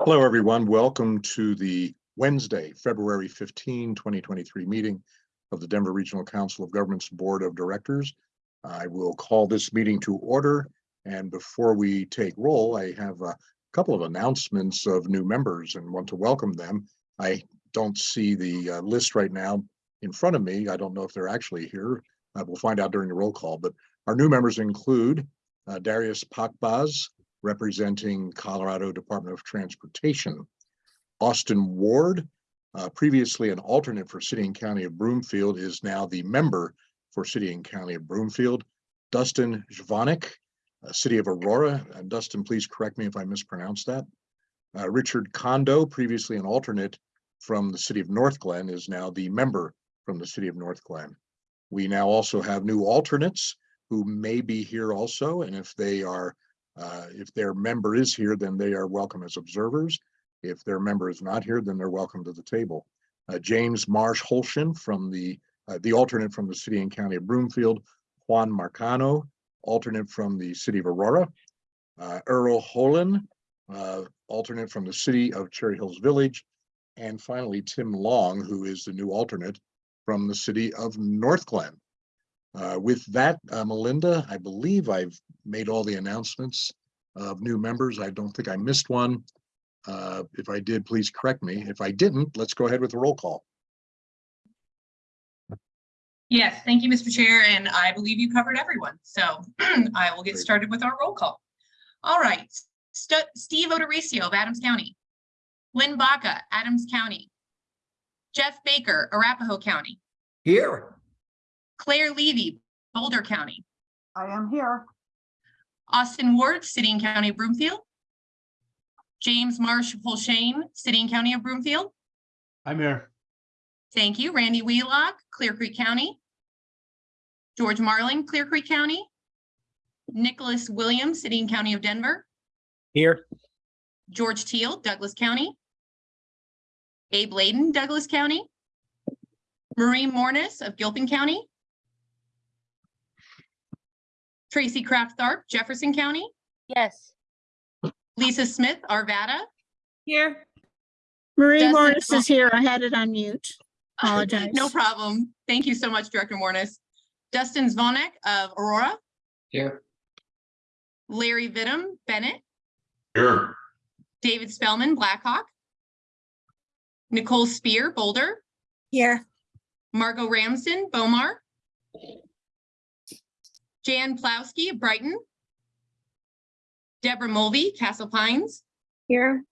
Hello, everyone. Welcome to the Wednesday, February 15, 2023 meeting of the Denver Regional Council of Governments Board of Directors. I will call this meeting to order. And before we take roll, I have a couple of announcements of new members and want to welcome them. I don't see the uh, list right now in front of me. I don't know if they're actually here. Uh, We'll find out during the roll call, but our new members include uh, Darius Pakbaz, representing Colorado Department of Transportation. Austin Ward, uh, previously an alternate for City and County of Broomfield, is now the member for City and County of Broomfield. Dustin Zvonek, uh, City of Aurora, and Dustin, please correct me if I mispronounced that. Uh, Richard Kondo, previously an alternate from the City of Northglenn, is now the member from the City of Northglenn. We now also have new alternates who may be here also, and if they are uh, if their member is here, then they are welcome as observers. If their member is not here, then they're welcome to the table. Uh, James Marsh Holshin from the, uh, the alternate from the city and county of Broomfield, Juan Marcano, alternate from the city of Aurora, uh, Earl Holland, uh, alternate from the city of Cherry Hills Village, and finally Tim Long, who is the new alternate from the city of Northglenn. Uh, with that, uh, Melinda, I believe I've made all the announcements of new members. I don't think I missed one. Uh, if I did, please correct me. If I didn't, let's go ahead with the roll call. Yes, thank you, Mr. Chair, and I believe you covered everyone. So I will get Great. started with our roll call. All right, Stu- Steve O'Dorisio of Adams County. Lynn Baca, Adams County. Jeff Baker, Arapahoe County. Here. Claire Levy, Boulder County. I am here. Austin Ward, City and County of Broomfield. James Marsh Polshane, City and County of Broomfield. I'm here. Thank you. Randy Wheelock, Clear Creek County. George Marling, Clear Creek County. Nicholas Williams, City and County of Denver. Here. George Teal, Douglas County. Abe Laydon, Douglas County. Marie Mornis of Gilpin County. Tracy Kraft Tharp, Jefferson County. Yes. Lisa Smith, Arvada. Here. Marie Justin Morris is here. I had it on mute. Apologize. No problem. Thank you so much, Director Morris. Dustin Zvonek of Aurora. Here. Larry Vittum, Bennett. Here. David Spellman, Black Hawk. Nicole Spear, Boulder. Here. Margot Ramsden, Bow Mar. Jan Plowski, of Brighton. Deborah Mulvey, Castle Pines. Here.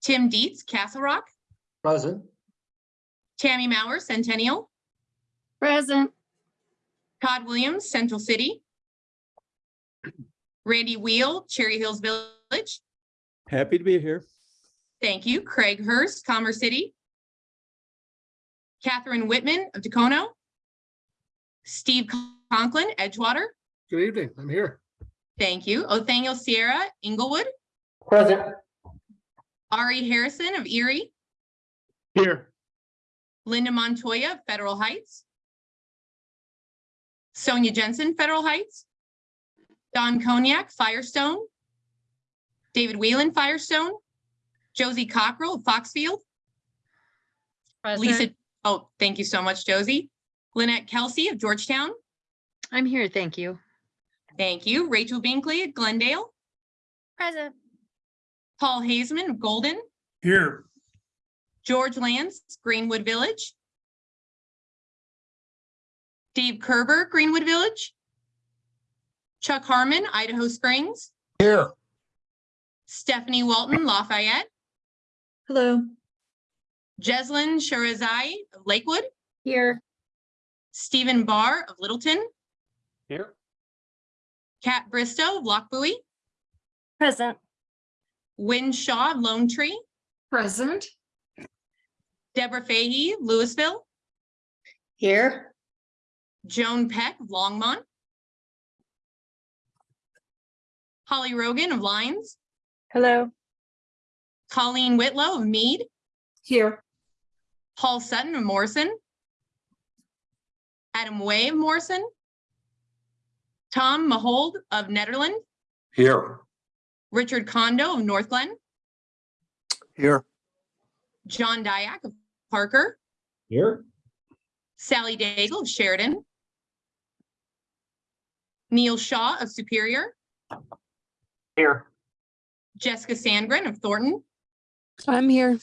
Tim Dietz, Castle Rock. Present. Tammy Mauer, Centennial. Present. Todd Williams, Central City. Randy Wheel, Cherry Hills Village. Happy to be here. Thank you. Craig Hurst, Commerce City. Catherine Whitman of Dacono. Steve Conklin, Edgewater. Good evening. I'm here. Thank you. Othoniel Sierra, Englewood. Present. Ari Harrison of Erie. Here. Linda Montoya, of Federal Heights. Sonia Jensen, Federal Heights. Don Cognac, Firestone. David Whelan, Firestone. Josie Cockrell, of Foxfield. Lisa, oh, thank you so much, Josie. Lynette Kelsey of Georgetown. I'm here, thank you. Thank you. Rachel Binkley of Glendale. Present. Paul Haseman of Golden. Here. George Lance, Greenwood Village. Dave Kerber, Greenwood Village. Chuck Harmon, Idaho Springs. Here. Stephanie Walton, Lafayette. Hello. Jeslyn Shirazai of Lakewood. Here. Stephen Barr of Littleton. Here. Kat Bristow of Lochbuie. Present. Win Shaw Lone Tree. Present. Deborah Fahey, Louisville. Here. Joan Peck of Longmont. Holly Rogan of Lyons. Hello. Colleen Whitlow of Mead. Here. Paul Sutton of Morrison. Adam Way of Morrison. Tom Mahold of Nederland. Here. Richard Kondo of Northglenn. Here. John Diak of Parker, Here. Sally Daigle of Sheridan, Neil Shaw of Superior, Here. Jessica Sandgren of Thornton, I'm here.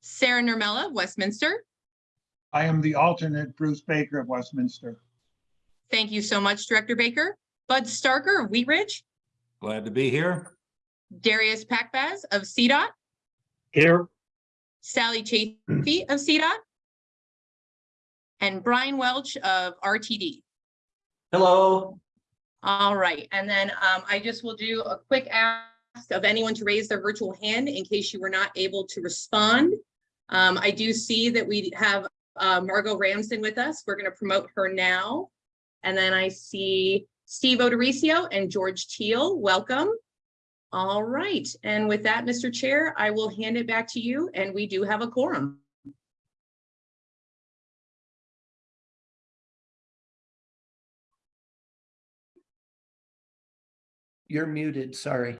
Sarah Nurmela of Westminster. I am the alternate Bruce Baker of Westminster. Thank you so much, Director Baker. Bud Starker of Wheat Ridge, Glad to be here. Darius Pakbaz of CDOT, Here. Sally Chafee of CDOT, and Brian Welch of RTD. Hello. All right, and then um, I just will do a quick ask of anyone to raise their virtual hand in case you were not able to respond. Um, I do see that we have uh, Margot Ramsden with us. We're going to promote her now. And then I see Steve O'Dorisio and George Teal. Welcome. All right, and with that, Mr. Chair, I will hand it back to you, and we do have a quorum. You're muted, sorry.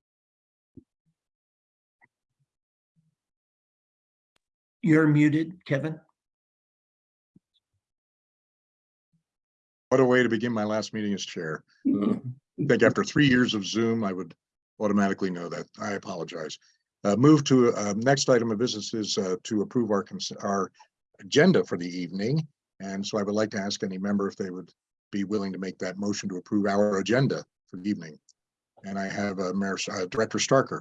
You're muted, Kevin. What a way to begin my last meeting as chair. I think after three years of Zoom, I would automatically know that. I apologize. Uh, move to, uh, next item of business is, uh, to approve our, cons- our agenda for the evening. And so I would like to ask any member if they would be willing to make that motion to approve our agenda for the evening. And I have, uh, Mayor, uh, Director Starker.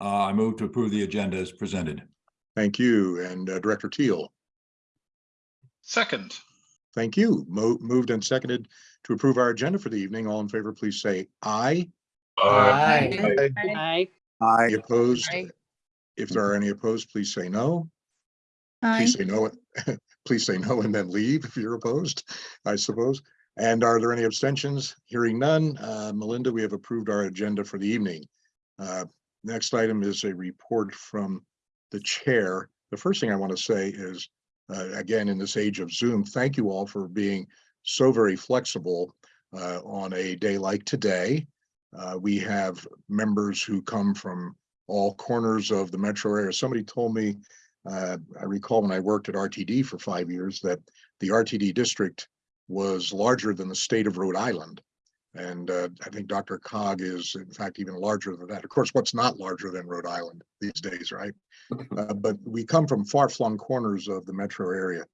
Uh, I move to approve the agenda as presented. Thank you. And, uh, Director Teal. Second, Thank you. Mo- moved and seconded to approve our agenda for the evening. All in favor, please say aye. Aye. Aye. Any opposed? Aye. If there are any opposed, please say no. Aye. Please say no, please say no and then leave if you're opposed, I suppose. And are there any abstentions? Hearing none, uh, Melinda, we have approved our agenda for the evening. Uh, Next item is a report from the chair. The first thing I want to say is, uh, again, in this age of Zoom, thank you all for being so very flexible uh, on a day like today. Uh, We have members who come from all corners of the metro area. Somebody told me uh, I recall when I worked at RTD for five years that the RTD district was larger than the state of Rhode Island. And uh, I think DRCOG is in fact even larger than that. Of course, what's not larger than Rhode Island these days, right? Uh, But we come from far flung corners of the metro area.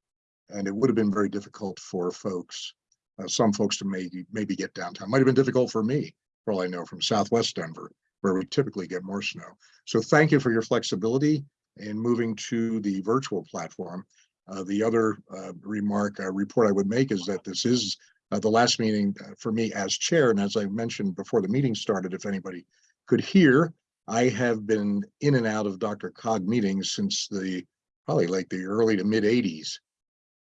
And it would have been very difficult for folks, uh, some folks to maybe, maybe get downtown. Might have been difficult for me, for all I know, from Southwest Denver, where we typically get more snow. So thank you for your flexibility in moving to the virtual platform. Uh, the other, uh, remark, uh, report I would make is that this is, uh, the last meeting uh, for me as chair. And as I mentioned before the meeting started, if anybody could hear, I have been in and out of DRCOG meetings since the, probably like the early to mid eighties.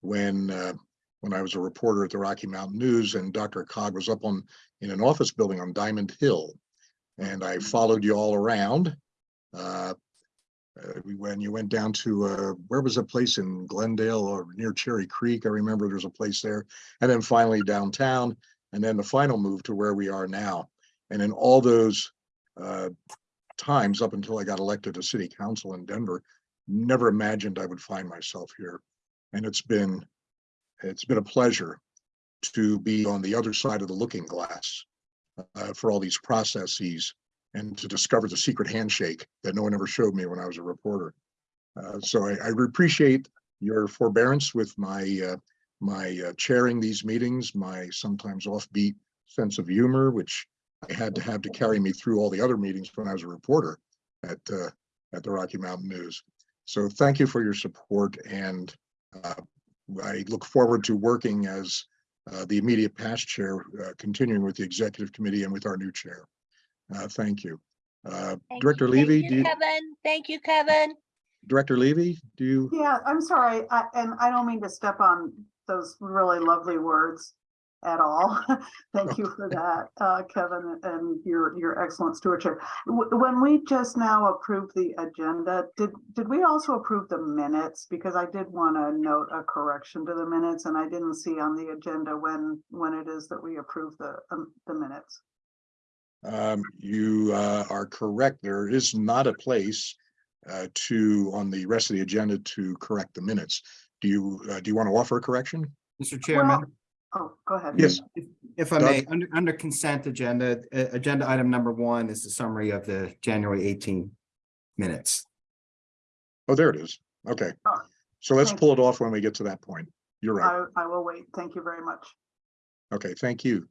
When, uh, when I was a reporter at the Rocky Mountain News and DRCOG was up on, in an office building on Diamond Hill. And I followed you all around. Uh, uh, when you went down to, uh, where was a place in Glendale or near Cherry Creek? I remember there's a place there. And then finally downtown, and then the final move to where we are now. And in all those, uh, times up until I got elected to city council in Denver, never imagined I would find myself here. And it's been, it's been a pleasure to be on the other side of the looking glass uh, for all these processes and to discover the secret handshake that no one ever showed me when I was a reporter. Uh, so I, I appreciate your forbearance with my, uh, my uh, chairing these meetings, my sometimes offbeat sense of humor, which I had to have to carry me through all the other meetings when I was a reporter at, uh, at the Rocky Mountain News. So thank you for your support and uh, I look forward to working as uh, the immediate past chair, continuing with the executive committee and with our new chair. Uh, Thank you. Uh, Director Levy, do you, Kevin. Thank you, Kevin. Director Levy, do you, Yeah, I'm sorry, I- and I don't mean to step on those really lovely words at all. Thank you for that, uh, Kevin, and your, your excellent stewardship. W- When we just now approved the agenda, did, did we also approve the minutes? Because I did want to note a correction to the minutes, and I didn't see on the agenda when, when it is that we approve the, um, the minutes. Um, you uh, are correct. There is not a place uh, to, on the rest of the agenda to correct the minutes. Do you, uh, do you want to offer a correction? Mr. Chairman, Oh, go ahead. Yes, if I may, under, under consent agenda, uh, agenda item number one is the summary of the January 18 minutes. oh, there it is. Okay. Oh, So let's thank pull it off when we get to that point. You're right. I, I will wait. Thank you very much. Okay, thank you.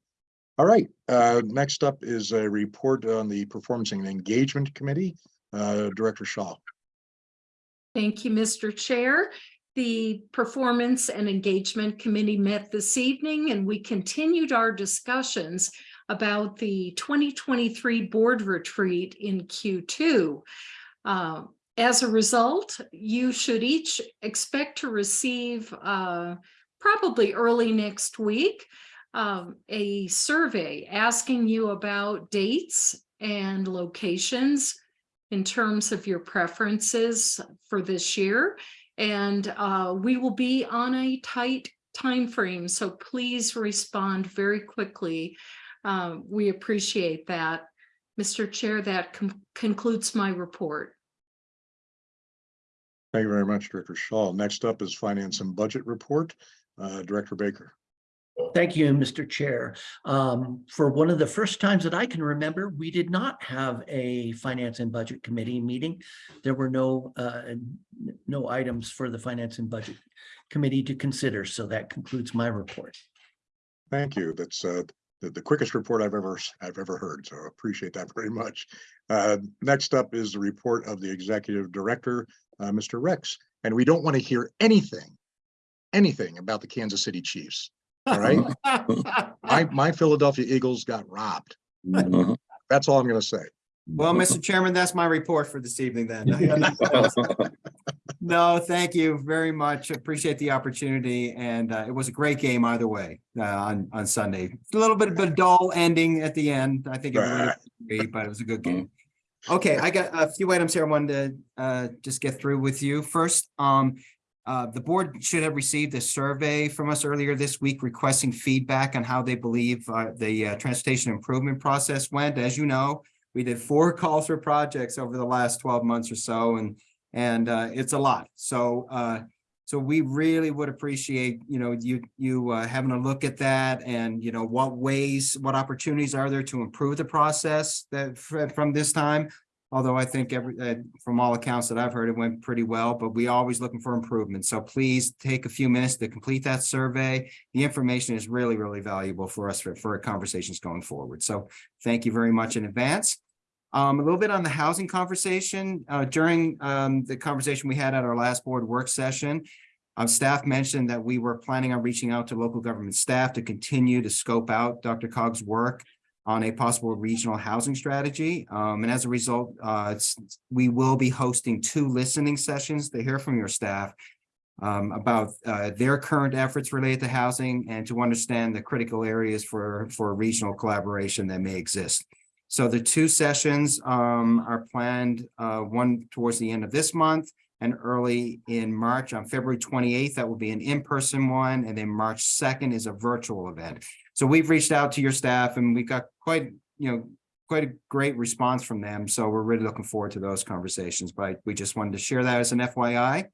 All right, uh, next up is a report on the Performance and Engagement Committee. Uh, Director Shaw. Thank you, Mr. Chair. The Performance and Engagement Committee met this evening and we continued our discussions about the 2023 board retreat in Q2. Uh, As a result, you should each expect to receive uh, probably early next week um, a survey asking you about dates and locations in terms of your preferences for this year. And uh, we will be on a tight time frame, so please respond very quickly. Uh, we appreciate that. Mr. Chair, that con- concludes my report. Thank you very much, Director Shaw. Next up is Finance and Budget Report. Uh, Director Baker. Thank you, Mr. Chair. Um, for one of the first times that I can remember, we did not have a Finance and Budget Committee meeting. There were no, uh, no items for the Finance and Budget Committee to consider, so that concludes my report. Thank you. That's uh, the, the quickest report I've ever, I've ever heard, so I appreciate that very much. Uh, Next up is the report of the Executive Director, uh, Mr. Rex. And we don't want to hear anything, anything about the Kansas City Chiefs. All right? My, my Philadelphia Eagles got robbed. That's all I'm going to say. Well, Mr. Chairman, that's my report for this evening then. No, thank you very much. Appreciate the opportunity and uh, it was a great game either way uh, on, on Sunday. A little bit of a dull ending at the end. I think everybody would agree, but it was a good game. Okay, I got a few items here I wanted to uh, just get through with you. First, um, uh, the board should have received a survey from us earlier this week requesting feedback on how they believe uh, the uh, transportation improvement process went. As you know, we did four calls for projects over the last twelve months or so and and uh, it's a lot. So uh, so we really would appreciate, you know, you you having a look at that and, you know, what ways, what opportunities are there to improve the process that from this time? Although I think every, uh, from all accounts that I've heard, it went pretty well, but we always looking for improvement. So please take a few minutes to complete that survey. The information is really, really valuable for us for, for conversations going forward. So thank you very much in advance. Um, a little bit on the housing conversation, uh, during, um, the conversation we had at our last board work session. Um, staff mentioned that we were planning on reaching out to local government staff to continue to scope out DRCOG's work on a possible regional housing strategy. Um, and as a result, uh, we will be hosting two listening sessions to hear from your staff um, about, uh, their current efforts related to housing and to understand the critical areas for, for regional collaboration that may exist. So the two sessions um are planned, uh one towards the end of this month and early in March on February twenty-eighth, that will be an in-person one, and then March second is a virtual event. So we've reached out to your staff and we've got quite, you know, quite a great response from them. So we're really looking forward to those conversations, but we just wanted to share that as an FYI.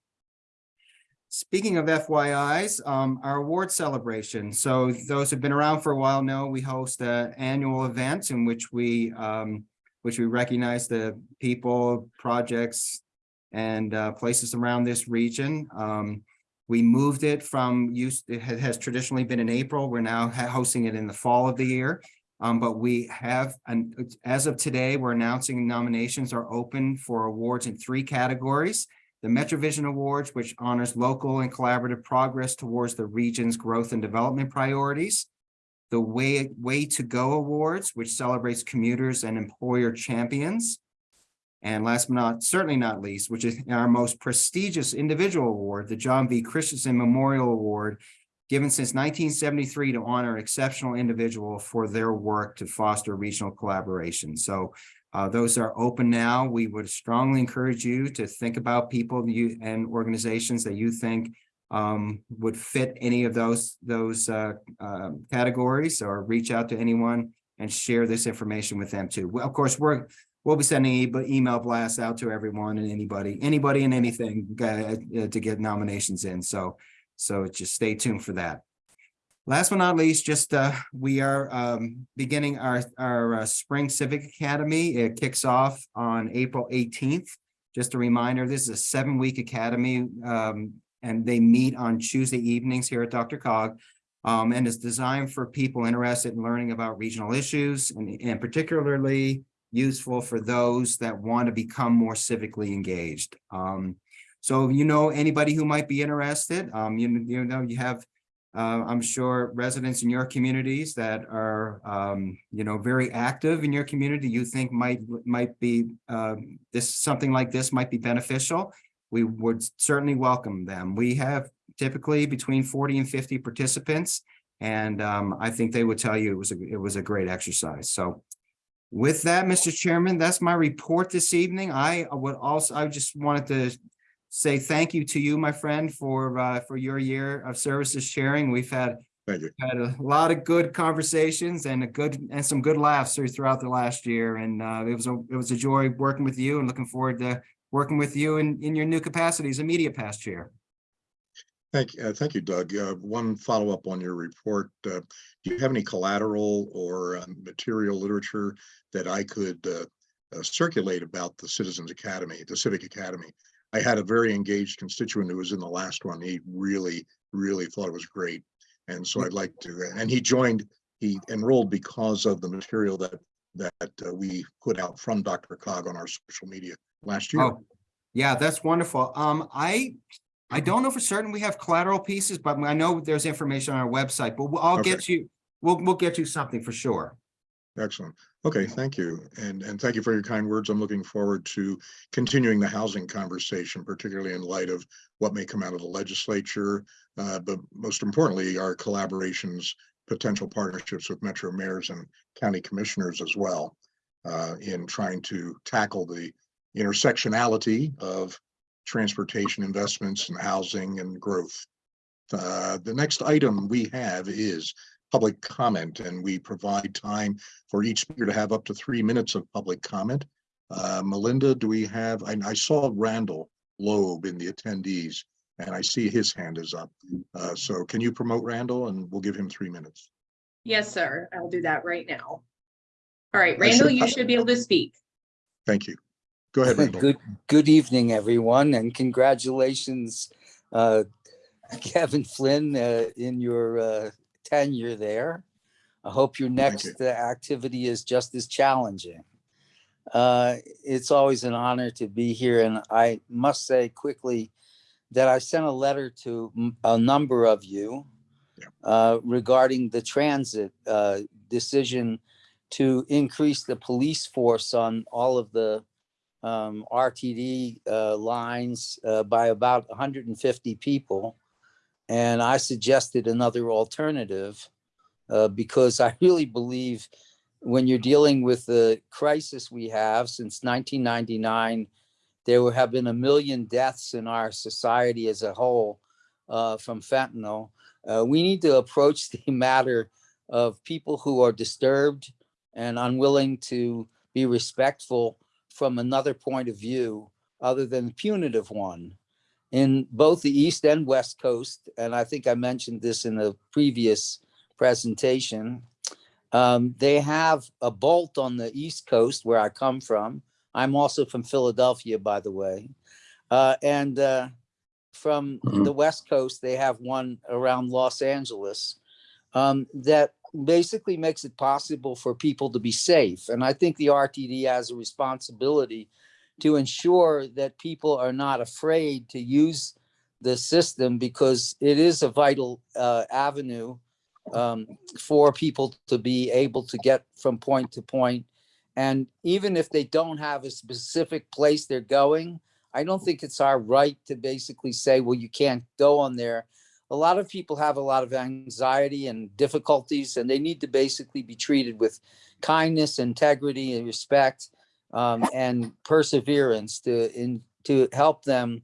Speaking of FYIs, um, our award celebration. So those who've been around for a while know we host an annual event in which we, um, which we recognize the people, projects, and, uh, places around this region. Um, we moved it from use, it has traditionally been in April. We're now hosting it in the fall of the year. Um, but we have, and as of today, we're announcing nominations are open for awards in three categories the MetroVision Awards, which honors local and collaborative progress towards the region's growth and development priorities. The Way, Way to Go Awards, which celebrates commuters and employer champions. And last but not, certainly not least, which is our most prestigious individual award, the John V. Christensen Memorial Award, given since nineteen seventy-three to honor exceptional individual for their work to foster regional collaboration. So uh, those are open now. We would strongly encourage you to think about people you and organizations that you think um, would fit any of those, those uh, um, categories or reach out to anyone and share this information with them too. Well, of course, we're, we'll be sending email blasts out to everyone and anybody, anybody and anything uh, uh, to get nominations in. So, so just stay tuned for that. Last but not least, just uh, we are um, beginning our, our uh, Spring Civic Academy. It kicks off on April eighteenth. Just a reminder, this is a seven-week academy um, and they meet on Tuesday evenings here at DRCOG. Um, and is designed for people interested in learning about regional issues and, and particularly useful for those that want to become more civically engaged. Um, so you know anybody who might be interested, um, you, you know, you have uh, I'm sure residents in your communities that are, um, you know, very active in your community, you think might, might be, uh, this, something like this might be beneficial. We would certainly welcome them. We have typically between forty and fifty participants. And, um, I think they would tell you it was, a it was a great exercise. So with that, Mr. Chairman, that's my report this evening. I would also, I just wanted to say thank you to you, my friend, for uh, for your year of services sharing. We've had Thank you. had a lot of good conversations and a good and some good laughs through- throughout the last year. And uh, it was a it was a joy working with you and looking forward to working with you in in your new capacities, immediate past chair. Thank, uh, thank you, Doug. Uh, one follow-up on your report. Uh, do you have any collateral or uh, material literature that I could uh, uh, circulate about the Citizens Academy, the Civic Academy? I had a very engaged constituent who was in the last one. He really, really thought it was great. And so I'd like to, and he joined, he enrolled because of the material that, that uh, we put out from DRCOG on our social media last year. Oh, yeah, that's wonderful. Um, I I don't know for certain we have collateral pieces, but I know there's information on our website, but we'll- I'll Okay. get you, we'll we'll get you something for sure. Excellent. Okay, thank you. And, and thank you for your kind words. I'm looking forward to continuing the housing conversation, particularly in light of what may come out of the legislature. Uh, but most importantly, our collaborations, potential partnerships with metro mayors and county commissioners as well. Uh, in trying to tackle the intersectionality of transportation investments and housing and growth. Uh, the next item we have is public comment and we provide time for each speaker to have up to three minutes of public comment. Uh, Melinda, do we have, I, I saw Randall Loeb in the attendees and I see his hand is up. Uh, so can you promote Randall and we'll give him three minutes? Yes, sir. I'll do that right now. All right, I should- Randall, you should be able to speak. Thank you. Go ahead, Randall. Good, good evening, everyone, and congratulations, uh, Kevin Flynn, uh, in your uh, tenure there. I hope your next uh, activity is just as challenging. Uh, It's always an honor to be here, and I must say quickly that I sent a letter to a number of you Yeah. uh, regarding the transit uh, decision to increase the police force on all of the um, RTD uh, lines uh, by about 150 people. And I suggested another alternative uh, because I really believe when you're dealing with the crisis we have since 1999, there have been a million deaths in our society as a whole uh, from fentanyl. Uh, we need to approach the matter of people who are disturbed and unwilling to be respectful from another point of view other than the punitive one. In both the East and West Coast, and I think I mentioned this in a previous presentation, um, they have a bolt on the East Coast where I come from. I'm also from Philadelphia, by the way. Uh, and uh, from the West Coast, they have one around Los Angeles um, that basically makes it possible for people to be safe. And I think the RTD has a responsibility to ensure that people are not afraid to use the system because it is a vital uh, avenue um, for people to be able to get from point to point. And even if they don't have a specific place they're going, I don't think it's our right to basically say, well, you can't go on there a lot of people have a lot of anxiety and difficulties and they need to basically be treated with kindness integrity and respect um, and perseverance to in to help them.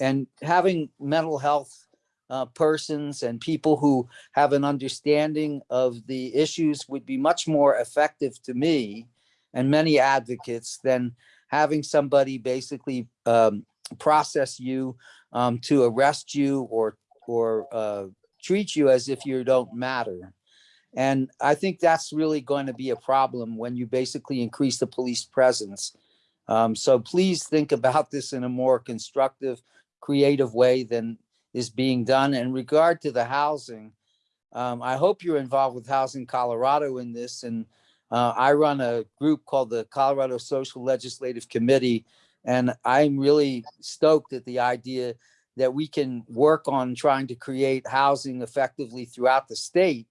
And having mental health uh, persons and people who have an understanding of the issues would be much more effective to me and many advocates than having somebody basically um, process you um, to arrest you or or uh, treat you as if you don't matter. And I think that's really going to be a problem when you basically increase the police presence. Um, so please think about this in a more constructive, creative way than is being done. In regard to the housing, um, I hope you're involved with Housing Colorado in this. And uh, I run a group called the Colorado Social Legislative Committee. And I'm really stoked at the idea that we can work on trying to create housing effectively throughout the state.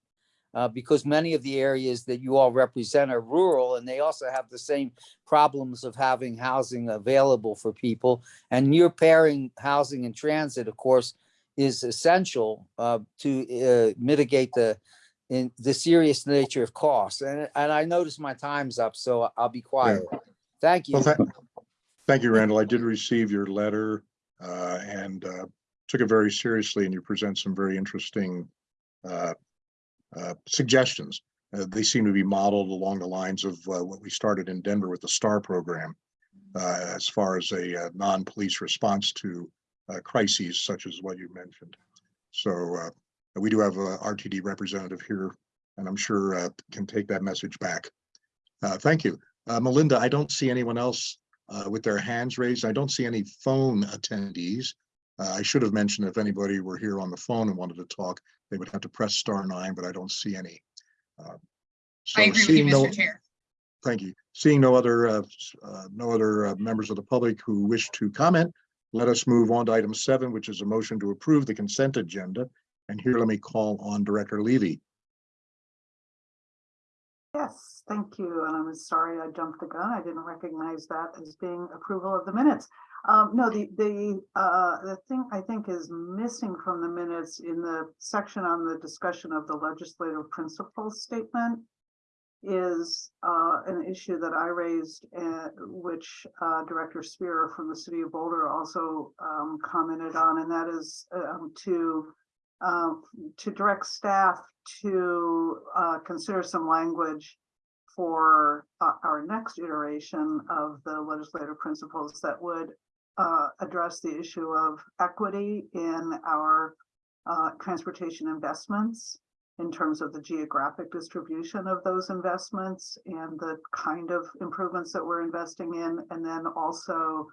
Uh, because many of the areas that you all represent are rural and they also have the same problems of having housing available for people. And near pairing housing and transit, of course, is essential uh, to uh, mitigate the in the serious nature of costs. And, and I notice my time's up, so I'll be quiet. Thank you. Well, tha- Thank you, Randall. I did receive your letter uh, and uh, took it very seriously and you present some very interesting uh, uh, suggestions. Uh, They seem to be modeled along the lines of what we started in Denver with the STAR program as far as a non-police response to crises such as what you mentioned. So we do have a RTD representative here and I'm sure can take that message back. Thank you. Melinda, I don't see anyone else uh, with their hands raised. I don't see any phone attendees. Uh, I should have mentioned if anybody were here on the phone and wanted to talk, they would have to press star nine, but I don't see any. Uh, so I agree with you, seeing no- Mr. Chair. Thank you. Seeing no other, uh, uh, no other uh, members of the public who wish to comment, let us move on to item seven, which is a motion to approve the consent agenda. And here, let me call on Director Levy. Yes, thank you. And I'm sorry I jumped the gun. I didn't recognize that as being approval of the minutes. Um, no, the, the, uh, the thing I think is missing from the minutes in the section on the discussion of the legislative principles statement is, uh, an issue that I raised, uh, which, uh, Director Spear from the city of Boulder also, um, commented on, and that is, um, to, um, to direct staff to uh, consider some language for uh, our next iteration of the legislative principles that would uh, address the issue of equity in our uh, transportation investments in terms of the geographic distribution of those investments and the kind of improvements that we're investing in, and then also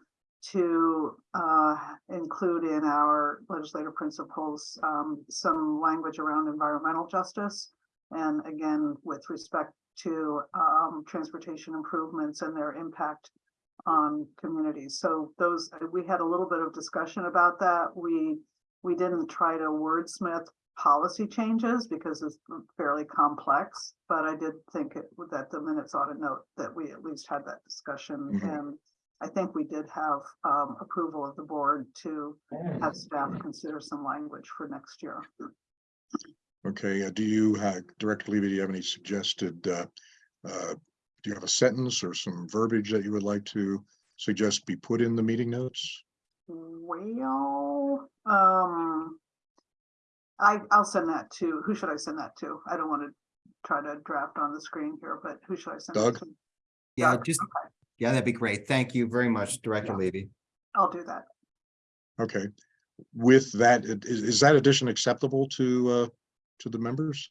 to uh, include in our legislative principles um, some language around environmental justice. And again, with respect to um, transportation improvements and their impact on communities. So those, we had a little bit of discussion about that. We, we didn't try to wordsmith policy changes because it's fairly complex, but I did think it- that the minutes ought to note that we at least had that discussion Mhm. and I think we did have um approval of the board to have staff consider some language for next year. Okay, uh, do you, uh, Director Levy, do you have any suggested, uh, uh, do you have a sentence or some verbiage that you would like to suggest be put in the meeting notes? Well, um. I I'll send that to, who should I send that to? I don't want to try to draft on the screen here, but who should I send? it Doug? to? Yeah, Doug, just, okay, yeah, that'd be great. Thank you very much, Director Yeah. Levy. I'll do that. Okay, with that, i- is, is that addition acceptable to, uh, to the members?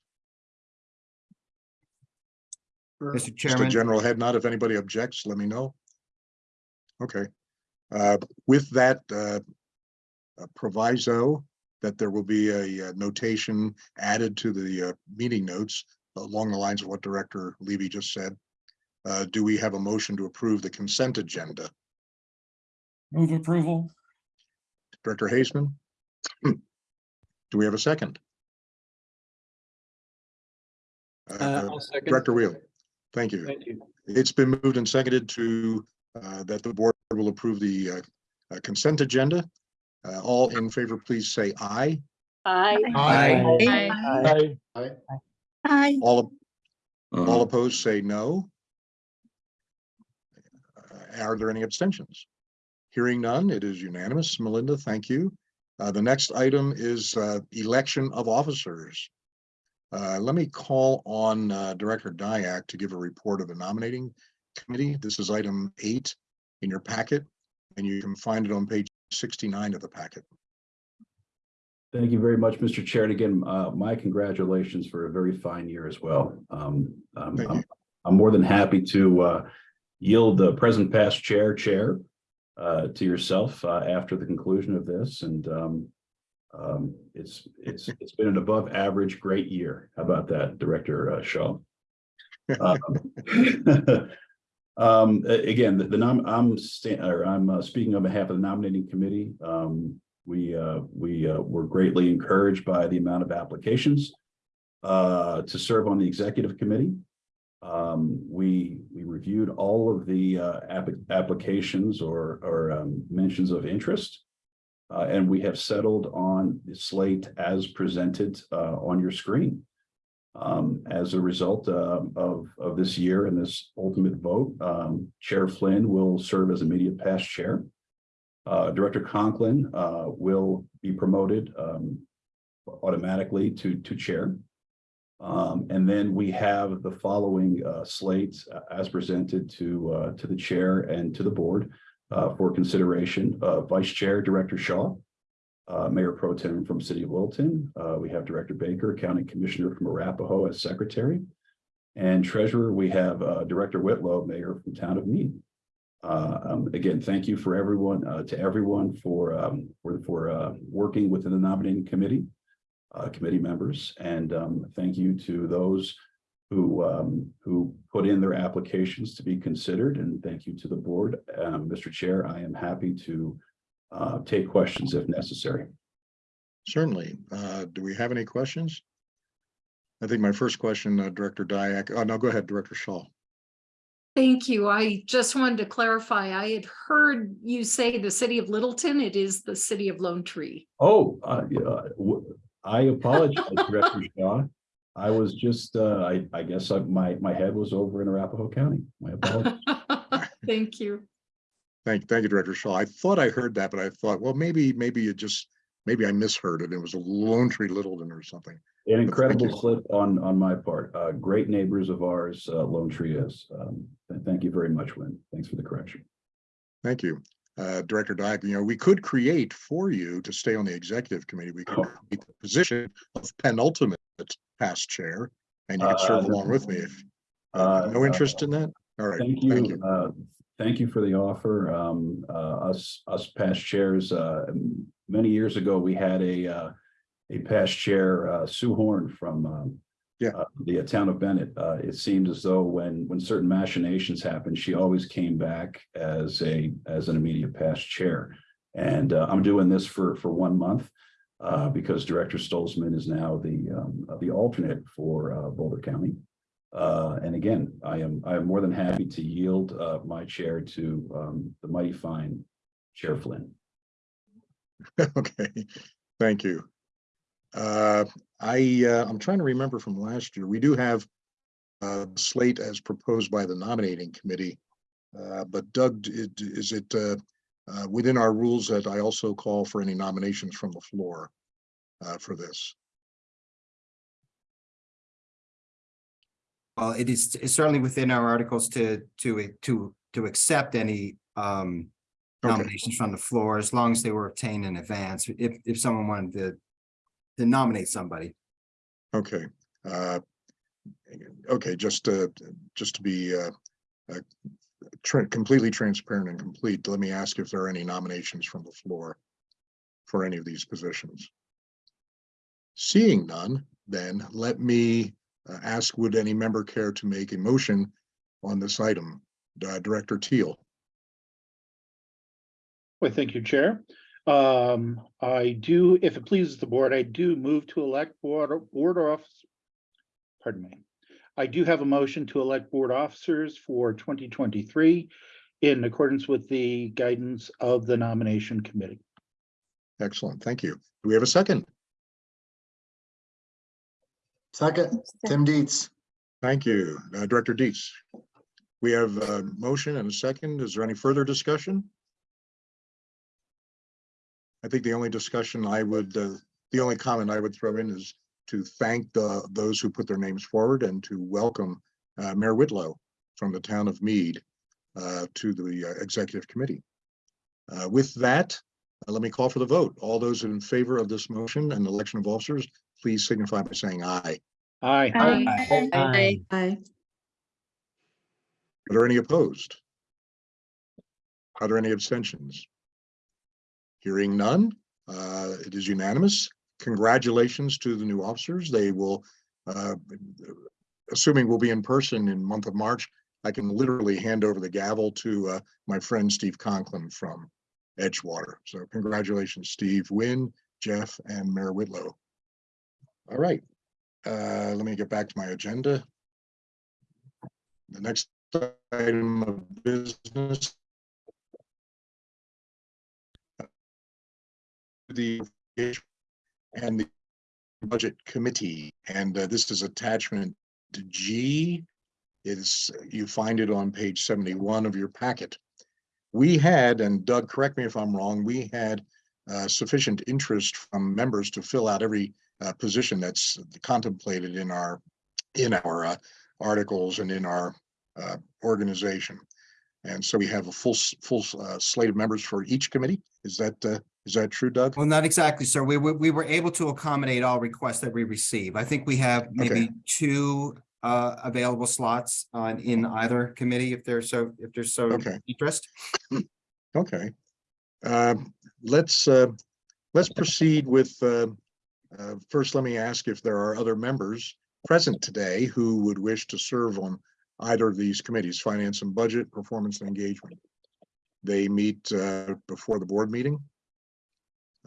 Mr. Just a Chairman, general head nod. If anybody objects, let me know. Okay, uh, with that, uh, uh, proviso that there will be a uh, notation added to the, uh, meeting notes along the lines of what Director Levy just said. Uh, do we have a motion to approve the consent agenda? Move approval. Director Haseman? Do we have a second? Uh, Uh, I'll second. Director Wheel, thank you. Thank you. It's been moved and seconded to, uh, that the board will approve the, uh, uh, consent agenda. Uh, all in favor, please say aye. Aye. Aye. Aye. Aye. All, all opposed, say no. Are there any abstentions? Hearing none, it is unanimous. Melinda, thank you. Uh, the next item is, uh, election of officers. Uh, let me call on, uh, Director Diak to give a report of the nominating Committee. This is item eight in your packet, and you can find it on page sixty-nine of the packet. Thank you very much, Mr. Chair. And again, uh, my congratulations for a very fine year as well. Um, um, I'm. I'm more than happy to, uh, yield the present past chair, chair, uh, to yourself, uh, after the conclusion of this. And, um, um, it's, it's, it's been an above average great year. How about that, Director uh, Shaw? Um, Um, again, the, the nom, I'm or I'm uh, speaking on behalf of the nominating committee. Um, we, uh, we, uh, were greatly encouraged by the amount of applications uh, to serve on the executive committee. Um, we, we reviewed all of the, uh, app- applications or, or, um, mentions of interest. Uh, and we have settled on the slate as presented, uh, on your screen. Um, as a result, uh, of, of this year and this ultimate vote, um, Chair Flynn will serve as immediate past chair. Uh, Director Conklin, uh, will be promoted, um, automatically to, to chair. Um, and then we have the following, uh, slates uh, as presented to, uh, to the chair and to the board, uh, for consideration, uh, Vice Chair Director Shaw, uh, Mayor Pro Tem from City of Littleton. We have Director Baker, County Commissioner from Arapahoe as Secretary. And Treasurer, we have, Director Whitlow, Mayor from Town of Mead. Um, again, thank you for everyone, to everyone for, um, for, for, working within the nominating committee, uh, committee members, and, um, thank you to those who, um, who put in their applications to be considered, and thank you to the board. Um, Mr. Chair, I am happy to, uh, take questions if necessary. Certainly. Uh, do we have any questions? I think my first question, uh, Director Diak, oh, no, go ahead, Director Shaw. Thank you. I just wanted to clarify, I had heard you say the city of Littleton, it is the city of Lone Tree. Oh, uh, yeah, w- I apologize, Director Shaw. I was just, uh, I, I guess I- my, my head was over in Arapahoe County. My apologies. Thank you. Thank, thank you, Director Shaw. I thought I heard that, but I thought, well, maybe, maybe it just, maybe I misheard it. It was a Lone Tree Littleton or something. An incredible slip on, on my part. Uh, great neighbors of ours, uh, Lone Tree is. Um, and thank you very much, Win. Thanks for the correction. Thank you. Uh, Director Diak, you know, we could create for you to stay on the executive committee. We could Oh. create the position of penultimate past chair, and you could serve Uh, along with me if, Uh, no interest in that? All right. Thank you, uh, thank you for the offer. Um, uh, us, us past chairs, uh, many years ago, we had a, uh, a past chair, uh, Sue Horn from, um, Yeah. uh, the town of Bennett. Uh, it seemed as though when, when certain machinations happened, she always came back as a, as an immediate past chair. And, uh, I'm doing this for, for one month, uh, because Director Stolzman is now the, um, the alternate for, uh, Boulder County. Uh, and again, I am, I am more than happy to yield, uh, my chair to, um, the mighty fine Chair Flynn. Okay, thank you. Uh, I, uh, I'm trying to remember from last year, we do have uh, slate as proposed by the nominating committee. Uh, but Doug, d- is it, uh, uh, within our rules that I also call for any nominations from the floor uh, for this? Well, it is it's certainly within our articles to, to, to, to accept any um Okay. nominations from the floor, as long as they were obtained in advance, if, if someone wanted to to nominate somebody. Okay. uh, Okay, just, to, just to be uh, uh, tra- completely transparent and complete, let me ask if there are any nominations from the floor for any of these positions. Seeing none, then let me uh, ask, would any member care to make a motion on this item? Uh, Director Teal, Well, thank you, Chair. Um, I do, if it pleases the board, I do move to elect board, board office. Pardon me. I do have a motion to elect board officers for twenty twenty-three in accordance with the guidance of the nomination committee. excellent, thank you. Do we have a second? Second, Tim Dietz. Thank you. Uh, Director Dietz. We have a motion and a second. Is there any further discussion? I think the only discussion I would, uh, the only comment I would throw in is to thank the, those who put their names forward and to welcome uh, Mayor Whitlow from the town of Mead uh, to the uh, executive committee. Uh, With that, uh, let me call for the vote. All those in favor of this motion and election of officers, please signify by saying aye. Aye. Aye. Aye. Are there any opposed? Are there any abstentions? Hearing none, uh, it is unanimous. Congratulations to the new officers. They will, uh, assuming we'll be in person in month of March, I can literally hand over the gavel to uh, my friend Steve Conklin from Edgewater. So congratulations, Steve, Wynn, Jeff, and Mayor Whitlow. All right, uh, let me get back to my agenda. The next item of business. The and the Budget Committee, and uh, this is attachment G. Is, you find it on page seventy-one of your packet. We had, and Doug, correct me if I'm wrong, we had uh, sufficient interest from members to fill out every uh, position that's contemplated in our, in our uh, articles and in our uh, organization. And so we have a full, full uh, slate of members for each committee. Is that, is that true, Doug? Well, not exactly, sir. We, we, we were able to accommodate all requests that we receive. I think we have maybe two uh, available slots on, in either committee if there's so, if there's so Okay. interest. Okay. Um, Let's, uh, let's proceed with, uh, uh, first, let me ask if there are other members present today who would wish to serve on either of these committees, Finance and Budget, Performance and Engagement. They meet uh, before the board meeting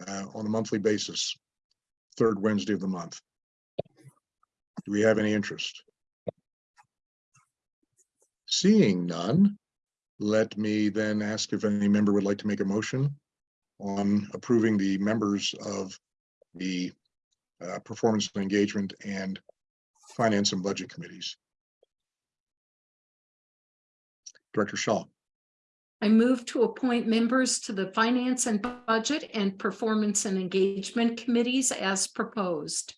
uh, on a monthly basis, third Wednesday of the month. Do we have any interest? Seeing none, let me then ask if any member would like to make a motion on approving the members of the uh, Performance and Engagement and Finance and Budget Committees. Director Shaw, I move to appoint members to the Finance and Budget and Performance and Engagement Committees as proposed.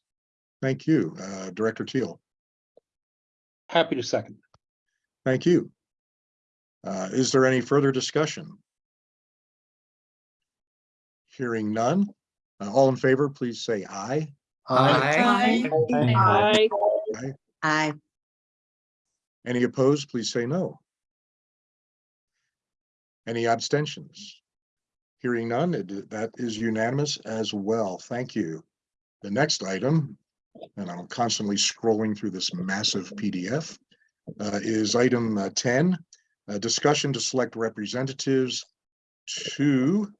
thank you. Uh, Director Teal, Happy to second. thank you. Uh, Is there any further discussion? Hearing none, uh, all in favor, please say aye. Aye. Aye. Aye. Any opposed, please say no. Any abstentions? Hearing none, it- that is unanimous as well. Thank you. The next item, and I'm constantly scrolling through this massive PDF, uh, is item uh, ten, a discussion to select representatives to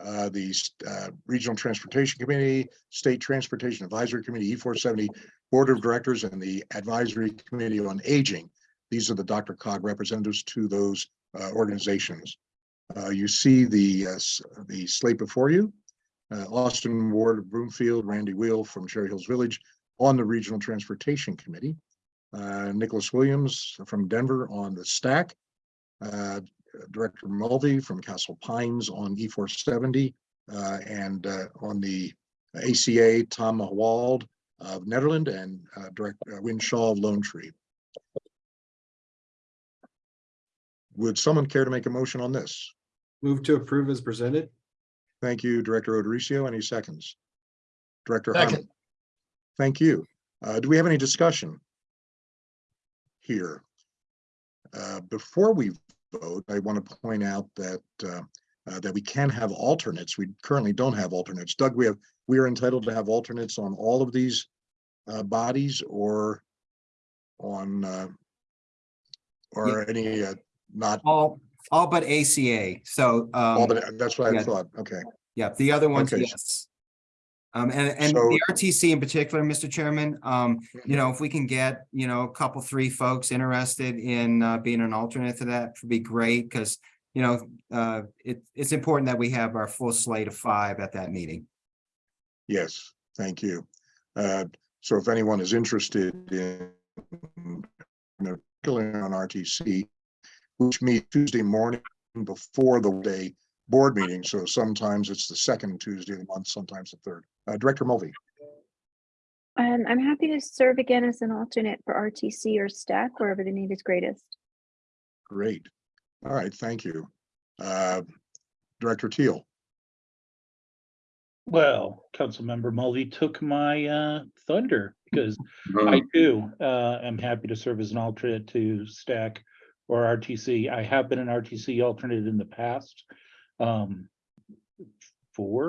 uh, the uh, Regional Transportation Committee, State Transportation Advisory Committee, E four seventy Board of Directors, and the Advisory Committee on Aging. These are the DRCOG representatives to those uh, organizations. Uh, You see the, uh, the slate before you. Uh, Austin Ward of Broomfield, Randy Wheel from Cherry Hills Village on the Regional Transportation Committee. Uh, Nicholas Williams from Denver on the STAC. Uh, Director Mulvey from Castle Pines on E four seventy. And uh, on the ACA, Tom Wald of Nederland and uh, Director Win Shaw of Lone Tree. Would someone care to make a motion on this? Move to approve as presented. Thank you, Director O'Dorisio. Any seconds? Director Second. Harmon. Thank you. Uh, do we have any discussion? Here. Uh, before we vote, I want to point out that, uh, uh, that we can have alternates. We currently don't have alternates. Doug, we have, we are entitled to have alternates on all of these uh, bodies or on, uh, or any, uh, not, All, all but ACA. So, all, um, but that's what I yeah. thought. Okay. yeah, the other ones, Okay. yes. Um, and, and So- the RTC in particular, Mr. Chairman, um, you know, if we can get, you know, a couple, three folks interested in, uh, being an alternate to that would be great, because, you know, uh, it, it's important that we have our full slate of five at that meeting. Yes, thank you. Uh, So if anyone is interested in, you know, particularly on RTC, which meet Tuesday morning before the day board meeting, so sometimes it's the second Tuesday of the month, sometimes the third. Uh, Director Mulvey, Um, I'm happy to serve again as an alternate for RTC or STAC wherever the need is greatest. Great. All right, thank you. Uh, Director Teal, Well, Councilmember Mulvey took my uh thunder because I too uh am happy to serve as an alternate to STAC or RTC. I have been an RTC alternate in the past. Um, four,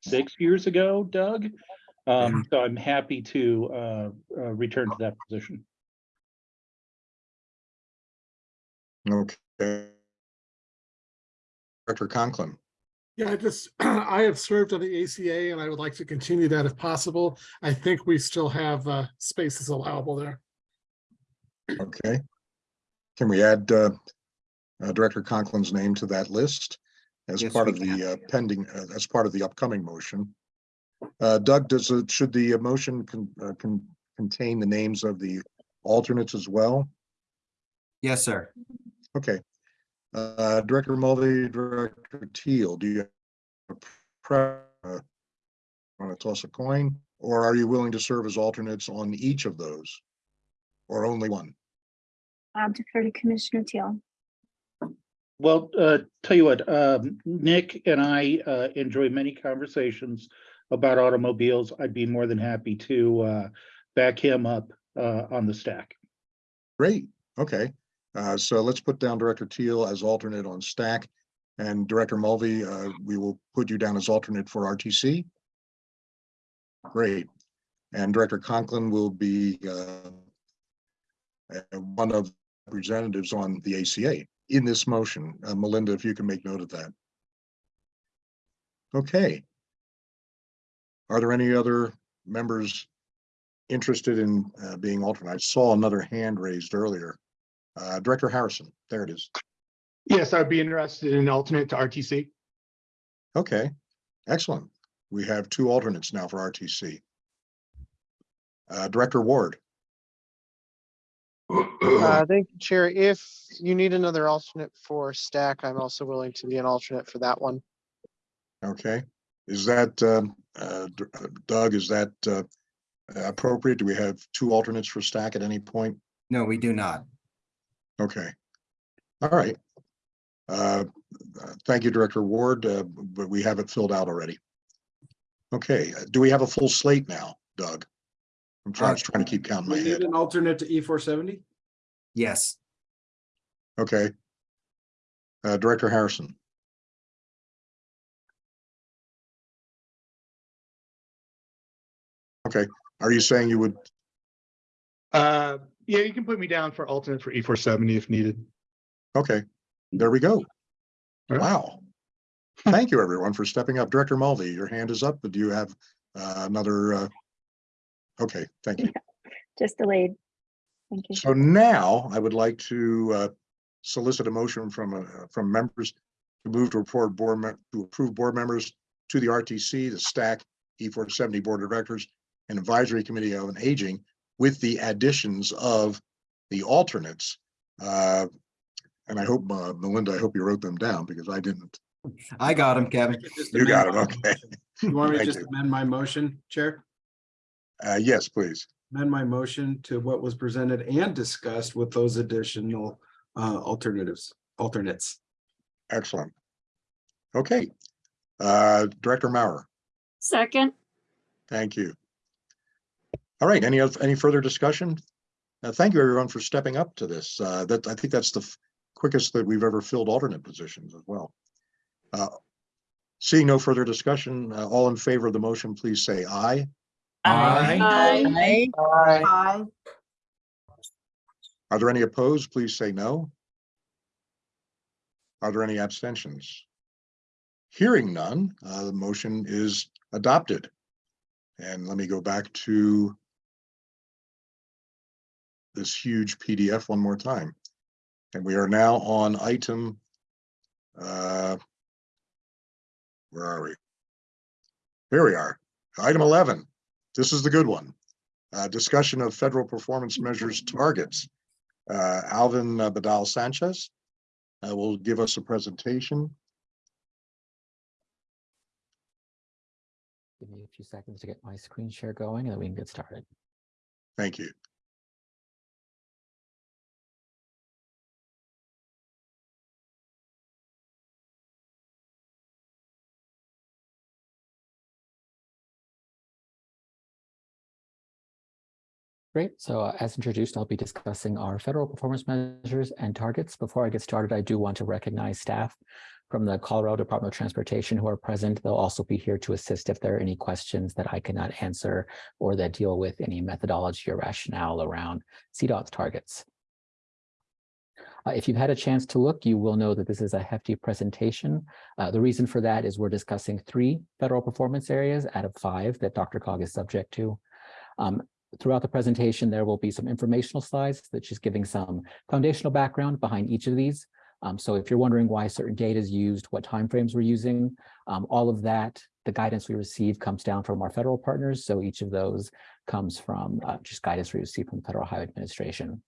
six years ago, Doug. Um, so I'm happy to uh uh return to that position. okay. Director Conklin, Yeah, I just, I have served on the ACA and I would like to continue that if possible. I think we still have uh, spaces allowable there. okay. Can we add uh, uh, Director Conklin's name to that list as Yes, part we of the uh, pending, uh, as part of the upcoming motion? Uh, Doug, does, it should the motion con- uh, con- contain the names of the alternates as well? Yes, sir. Okay. Uh, Director Mulvey, Director Teal, do you have a pre- uh, want to toss a coin, or are you willing to serve as alternates on each of those? Or only one? I'll defer to Commissioner Teal. Well, uh, tell you what, um, Nick and I, uh, enjoy many conversations about automobiles. I'd be more than happy to, uh, back him up, uh, on the STAC. Great, okay. Uh, so let's put down Director Teal as alternate on STAC. And Director Mulvey, uh, we will put you down as alternate for RTC. Great. And Director Conklin will be, uh, uh, one of the representatives on the ACA in this motion. Uh, Melinda, if you can make note of that. Okay. Are there any other members interested in uh, being alternate? I saw another hand raised earlier. Uh, Director Harrison, there it is. Yes, I'd be interested in alternate to RTC. Okay, excellent. We have two alternates now for RTC. Uh, Director Ward, Uh, thank you, Chair. If you need another alternate for STAC, I'm also willing to be an alternate for that one. okay. Is that, um, uh, D- uh, Doug, is that uh, appropriate? Do we have two alternates for STAC at any point? No, we do not. Okay. All right. Uh, uh, Thank you, Director Ward, uh, but we have it filled out already. Okay, uh, do we have a full slate now, Doug? I'm trying, just trying to keep count in my We need head. an alternate to E four seventy? Yes. Okay. Uh, Director Harrison, okay, are you saying you would, Uh, yeah, you can put me down for alternate for E four seventy if needed. okay, there we go. All right. Wow. Thank you, everyone, for stepping up. Director Mulvey, your hand is up, but do you have uh, another? Okay, thank you. Just delayed. Thank you. So now I would like to uh, solicit a motion from, uh, from members to move to report board, to approve board members to the RTC, the STAC, E four seventy Board of Directors, and Advisory Committee on Aging with the additions of the alternates. Uh, And I hope, uh, Melinda, I hope you wrote them down because I didn't. I got them, Kevin. You got them, okay. You want me to Thank just you. amend my motion, Chair? Uh, Yes, please. Amend my motion to what was presented and discussed with those additional uh alternatives, alternates. Excellent. Okay. Uh, Director Maurer. Second. Thank you. All right, any, oth- any further discussion? Uh, thank you, everyone, for stepping up to this. Uh, that, I think that's the f- quickest that we've ever filled alternate positions as well. Uh, Seeing no further discussion, uh, all in favor of the motion, please say aye. Aye. Aye. Aye. Are there any opposed? Please say no. Are there any abstentions? Hearing none, uh, the motion is adopted. And let me go back to this huge PDF one more time. And we are now on item, uh, where are we? Here we are, item eleven. This is the good one. Uh, discussion of federal performance measures targets. Uh, Alvin uh, Badal Sanchez uh, will give us a presentation. Give me a few seconds to get my screen share going and then we can get started. Thank you. Great. So uh, as introduced, I'll be discussing our federal performance measures and targets. Before I get started, I do want to recognize staff from the Colorado Department of Transportation who are present. They'll also be here to assist if there are any questions that I cannot answer or that deal with any methodology or rationale around CDOT's targets. Uh, if you've had a chance to look, you will know that this is a hefty presentation. Uh, the reason for that is we're discussing three federal performance areas out of five that DRCOG is subject to. Um, throughout the presentation, there will be some informational slides that she's giving some foundational background behind each of these. Um, so if you're wondering why certain data is used, what timeframes we're using, um, all of that, the guidance we receive comes down from our federal partners. So each of those comes from uh, just guidance we receive from the Federal Highway Administration.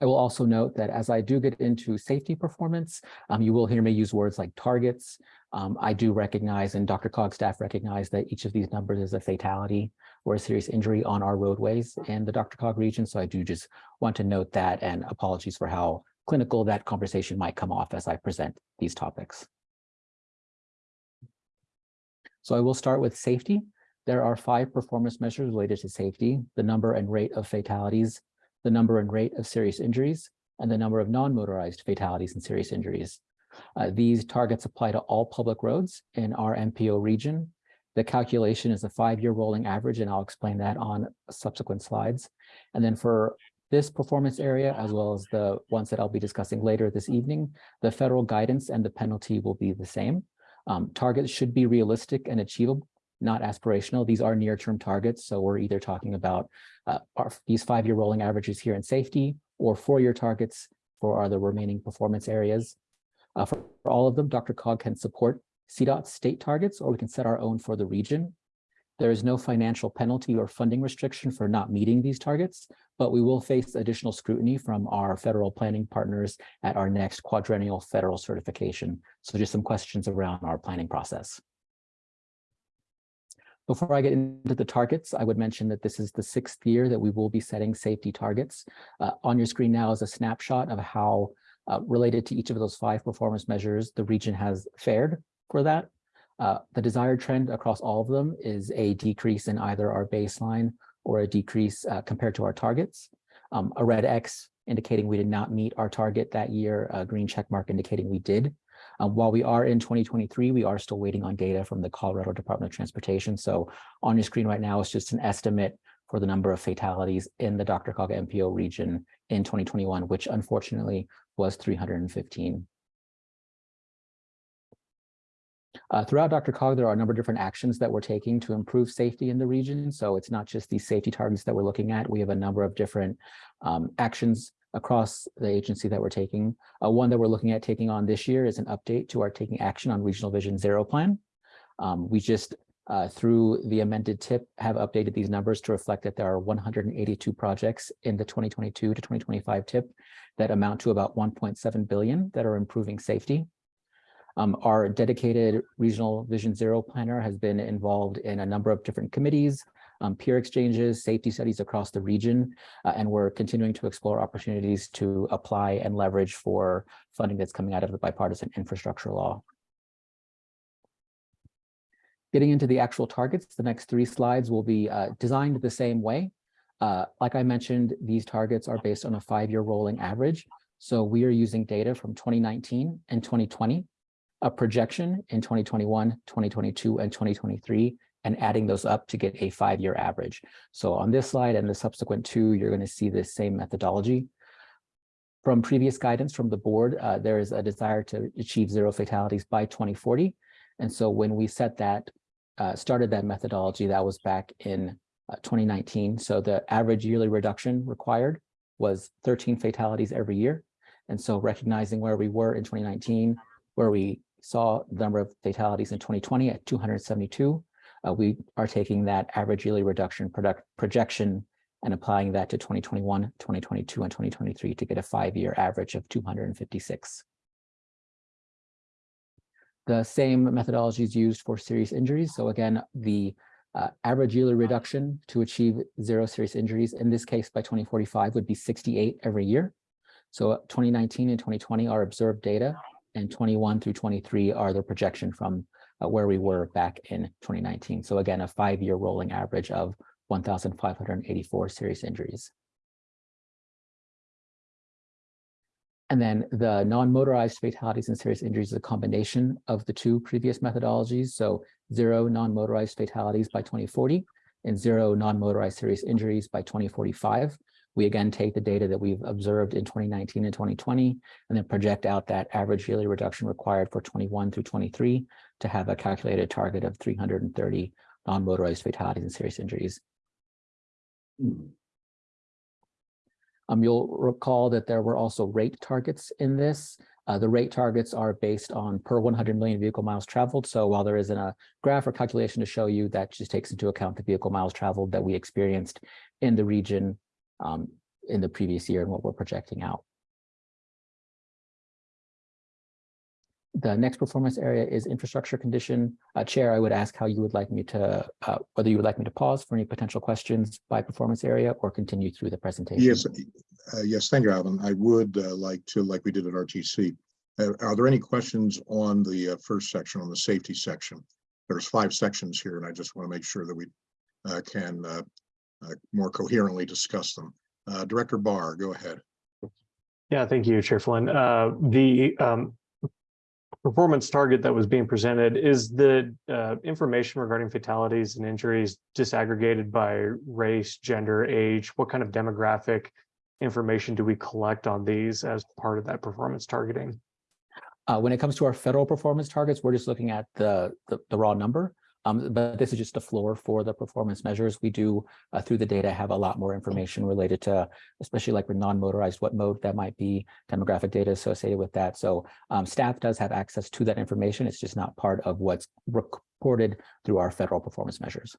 I will also note that as I do get into safety performance, um, you will hear me use words like targets. Um, I do recognize and DRCOG staff recognize that each of these numbers is a fatality or a serious injury on our roadways in the DRCOG region. So I do just want to note that and apologies for how clinical that conversation might come off as I present these topics. So I will start with safety. There are five performance measures related to safety, the number and rate of fatalities, the number and rate of serious injuries, and the number of non-motorized fatalities and serious injuries. Uh, these targets apply to all public roads in our MPO region. The calculation is a five-year rolling average, and I'll explain that on subsequent slides. And then for this performance area, as well as the ones that I'll be discussing later this evening, the federal guidance and the penalty will be the same. Um, targets should be realistic and achievable, not aspirational. These are near-term targets, so we're either talking about uh, our, these five-year rolling averages here in safety or four-year targets for our the remaining performance areas. Uh, for, for all of them, DRCOG can support CDOT state targets, or we can set our own for the region. There is no financial penalty or funding restriction for not meeting these targets, but we will face additional scrutiny from our federal planning partners at our next quadrennial federal certification. So just some questions around our planning process. Before I get into the targets, I would mention that this is the sixth year that we will be setting safety targets. Uh, on your screen now is a snapshot of how uh, related to each of those five performance measures the region has fared for that. Uh, the desired trend across all of them is a decrease in either our baseline or a decrease uh, compared to our targets. Um, a red X indicating we did not meet our target that year, a green check mark indicating we did. Um, while we are in 2023, we are still waiting on data from the Colorado Department of Transportation. So on your screen right now is just an estimate for the number of fatalities in the Dr. DRCOG MPO region in 2021, which unfortunately was 315. Uh, throughout DRCOG, there are a number of different actions that we're taking to improve safety in the region. So it's not just these safety targets that we're looking at. We have a number of different um, actions across the agency that we're taking. Uh, one that we're looking at taking on this year is an update to our taking action on Regional Vision Zero plan. Um, we just, uh, through the amended TIP, have updated these numbers to reflect that there are 182 projects in the 2022 to 2025 TIP that amount to about 1.7 billion that are improving safety. Um, our dedicated Regional Vision Zero planner has been involved in a number of different committees, um, peer exchanges, safety studies across the region, uh, and we're continuing to explore opportunities to apply and leverage for funding that's coming out of the bipartisan infrastructure law. Getting into the actual targets, the next three slides will be uh, designed the same way. Uh, like I mentioned, these targets are based on a five-year rolling average. So we are using data from 2019 and 2020, a projection in 2021, 2022, and 2023, and adding those up to get a five-year average. So on this slide and the subsequent two, you're going to see the same methodology. From previous guidance from the board, uh, there is a desire to achieve zero fatalities by 2040. And so when we set that, uh, started that methodology, that was back in uh, 2019. So the average yearly reduction required was 13 fatalities every year. And so recognizing where we were in 2019, where we saw the number of fatalities in 2020 at 272, uh, we are taking that average yearly reduction product projection and applying that to 2021, 2022, and 2023 to get a five-year average of 256. The same methodology is used for serious injuries. So again, the uh, average yearly reduction to achieve zero serious injuries, in this case by 2045 would be 68 every year. So 2019 and 2020 are observed data and 21 through 23 are the projection from uh, where we were back in 2019. So again, a five-year rolling average of one thousand five hundred and eighty-four serious injuries. And then the non-motorized fatalities and serious injuries is a combination of the two previous methodologies. So zero non-motorized fatalities by 2040 and zero non-motorized serious injuries by 2045. We again take the data that we've observed in 2019 and 2020 and then project out that average yearly reduction required for 21 through 23 to have a calculated target of 330 non-motorized fatalities and serious injuries. Um, you'll recall that there were also rate targets in this. Uh, the rate targets are based on per 100 million vehicle miles traveled. So while there isn't a graph or calculation to show you, that just takes into account the vehicle miles traveled that we experienced in the region um, in the previous year and what we're projecting out. The next performance area is infrastructure condition. Uh, Chair, I would ask how you would like me to, uh, whether you would like me to pause for any potential questions by performance area or continue through the presentation. Yes, uh, yes, thank you, Alvin. I would uh, like to, like we did at RTC. Uh, Are there any questions on the uh, first section, on the safety section? There's five sections here, and I just want to make sure that we can uh, more coherently discuss them. Uh, Director Barr, go ahead. Yeah, thank you, Chair Flynn. Uh, the um, performance target that was being presented is the uh, information regarding fatalities and injuries disaggregated by race, gender, age. What kind of demographic information do we collect on these as part of that performance targeting? Uh, when it comes to our federal performance targets, we're just looking at the, the, the raw number. Um, but this is just a floor for the performance measures. We do, uh, through the data, have a lot more information related to, especially like with non-motorized, what mode that might be, demographic data associated with that. So um, staff does have access to that information. It's just not part of what's reported through our federal performance measures.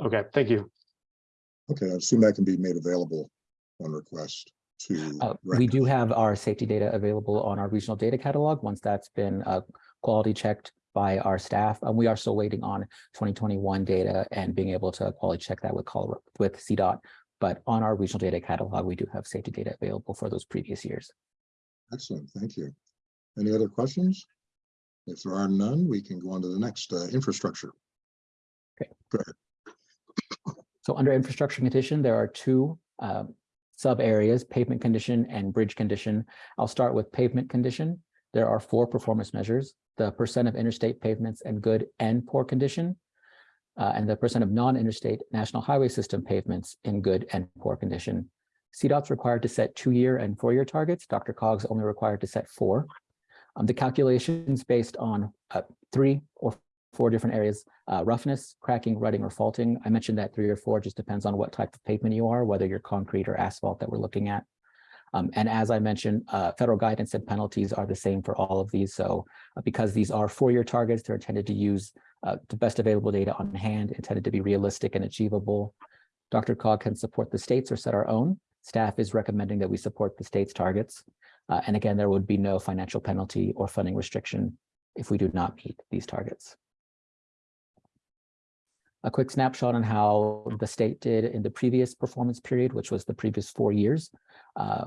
Okay, thank you. Okay, I assume that can be made available on request to. Uh, we do have our safety data available on our regional data catalog. Once that's been uh, quality checked by our staff. And we are still waiting on 2021 data and being able to quality check that with Colorado, with CDOT. But on our regional data catalog, we do have safety data available for those previous years. Excellent, thank you. Any other questions? If there are none, we can go on to the next uh, infrastructure. Okay. Go ahead. So under infrastructure condition, there are two um, sub areas, pavement condition and bridge condition. I'll start with pavement condition. There are four performance measures, the percent of interstate pavements in good and poor condition, uh, and the percent of non-interstate national highway system pavements in good and poor condition. CDOT's required to set two-year and four-year targets. DRCOG's only required to set four. Um, the calculations based on uh, three or four different areas, uh, roughness, cracking, rutting, or faulting. I mentioned that three or four just depends on what type of pavement you are, whether you're concrete or asphalt that we're looking at. Um, and as I mentioned, uh, federal guidance and penalties are the same for all of these. So uh, because these are four-year targets, they're intended to use uh, the best available data on hand, intended to be realistic and achievable. DRCOG can support the states or set our own. Staff is recommending that we support the state's targets. Uh, and again, there would be no financial penalty or funding restriction if we do not meet these targets. A quick snapshot on how the state did in the previous performance period, which was the previous four years. Uh,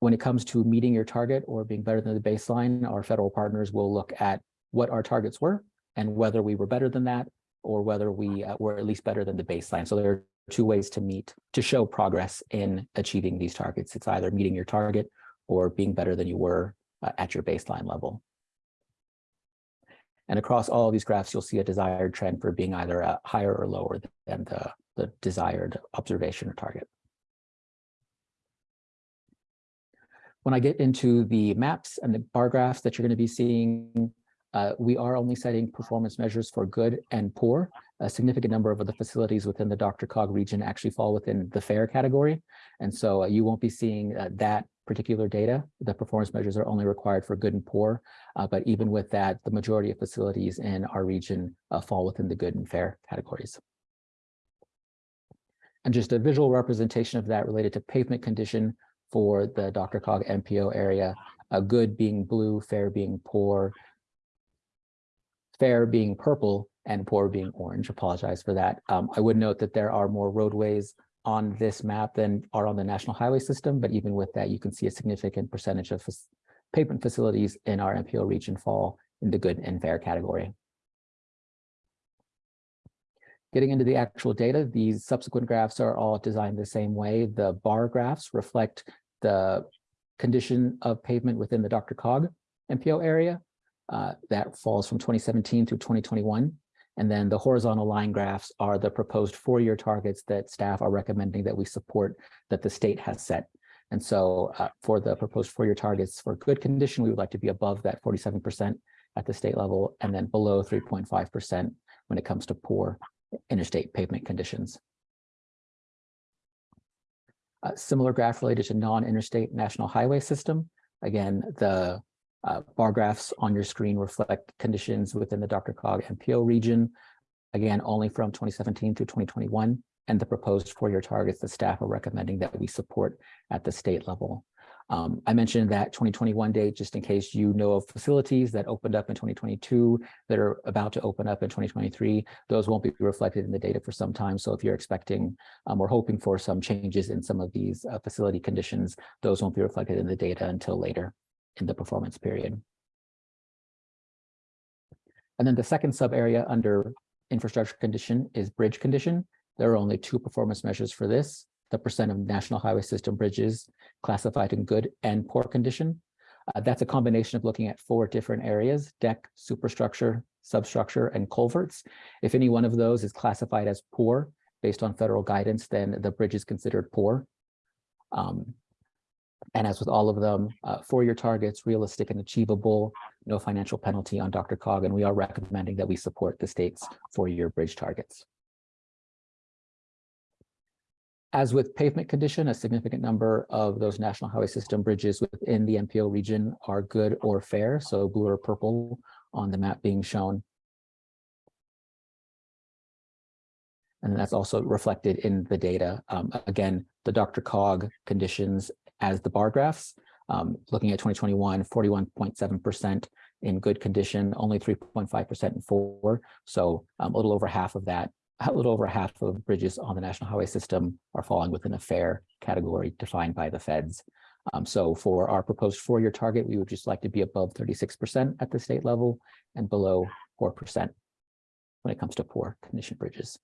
when it comes to meeting your target or being better than the baseline, our federal partners will look at what our targets were and whether we were better than that or whether we uh, were at least better than the baseline. So there are two ways to meet, to show progress in achieving these targets. It's either meeting your target or being better than you were uh, at your baseline level. And across all of these graphs, you'll see a desired trend for being either uh, higher or lower than the, the desired observation or target. When I get into the maps and the bar graphs that you're going to be seeing, uh, we are only setting performance measures for good and poor. A significant number of the facilities within the DRCOG region actually fall within the fair category. And so uh, you won't be seeing uh, that particular data. The performance measures are only required for good and poor. Uh, but even with that, the majority of facilities in our region uh, fall within the good and fair categories. And just a visual representation of that related to pavement condition for the DRCOG MPO area, a good being blue, fair being poor, fair being purple, and poor being orange. Apologize for that. Um, I would note that there are more roadways on this map than are on the national highway system, but even with that, you can see a significant percentage of pavement facilities in our MPO region fall in the good and fair category. Getting into the actual data, these subsequent graphs are all designed the same way. The bar graphs reflect the condition of pavement within the DRCOG MPO area. Uh, that falls from 2017 through 2021. And then the horizontal line graphs are the proposed four-year targets that staff are recommending that we support that the state has set. And so uh, for the proposed four-year targets for good condition, we would like to be above that 47% at the state level and then below 3.5% when it comes to poor interstate pavement conditions. A similar graph related to non-interstate national highway system. Again, the uh, bar graphs on your screen reflect conditions within the DRCOG MPO region. Again, only from 2017 through 2021 and the proposed four-year targets that staff are recommending that we support at the state level. Um, I mentioned that 2021 date, just in case you know of facilities that opened up in 2022 that are about to open up in 2023, those won't be reflected in the data for some time. So if you're expecting um, or hoping for some changes in some of these uh, facility conditions, those won't be reflected in the data until later in the performance period. And then the second sub area under infrastructure condition is bridge condition. There are only two performance measures for this the percent of national highway system bridges classified in good and poor condition. Uh, that's a combination of looking at four different areas, deck, superstructure, substructure, and culverts. If any one of those is classified as poor based on federal guidance, then the bridge is considered poor. Um, and as with all of them, uh, four-year targets, realistic and achievable, no financial penalty on DRCOG, and we are recommending that we support the state's four-year bridge targets. As with pavement condition, a significant number of those national highway system bridges within the MPO region are good or fair, so blue or purple on the map being shown. And that's also reflected in the data. Um, again, the DRCOG conditions as the bar graphs, um, looking at 2021, 41.7% in good condition, only 3.5% in poor. So um, a little over half of that a little over half of bridges on the national highway system are falling within a fair category defined by the feds. Um, so for our proposed four-year target, we would just like to be above 36% at the state level and below 4% when it comes to poor condition bridges.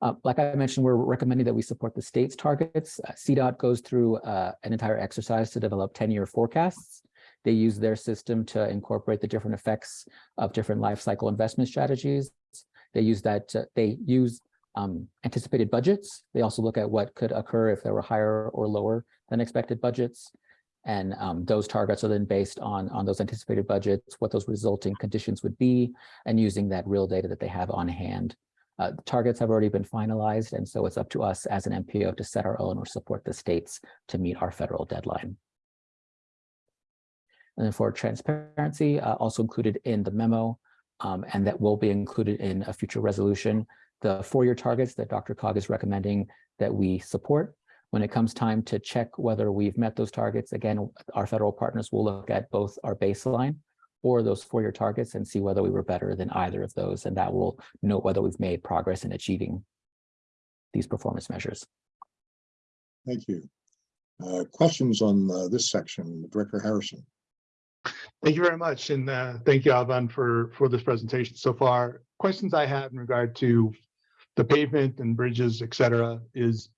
Uh, like I mentioned, we're recommending that we support the state's targets. Uh, CDOT goes through uh, an entire exercise to develop 10-year forecasts. They use their system to incorporate the different effects of different life cycle investment strategies. They use that, to, they use um, anticipated budgets. They also look at what could occur if there were higher or lower than expected budgets. And um, those targets are then based on, on those anticipated budgets, what those resulting conditions would be, and using that real data that they have on hand. Uh, targets have already been finalized, and so it's up to us as an MPO to set our own or support the states to meet our federal deadline. And for transparency, uh, also included in the memo, um, and that will be included in a future resolution, the four-year targets that DRCOG is recommending that we support. When it comes time to check whether we've met those targets, again, our federal partners will look at both our baseline or those four-year targets and see whether we were better than either of those, and that will note whether we've made progress in achieving these performance measures. Thank you. Uh, questions on uh, this section, Director Harrison? Thank you very much, and uh, thank you, Alban, for, for this presentation so far. Questions I have in regard to the pavement and bridges, et cetera, is,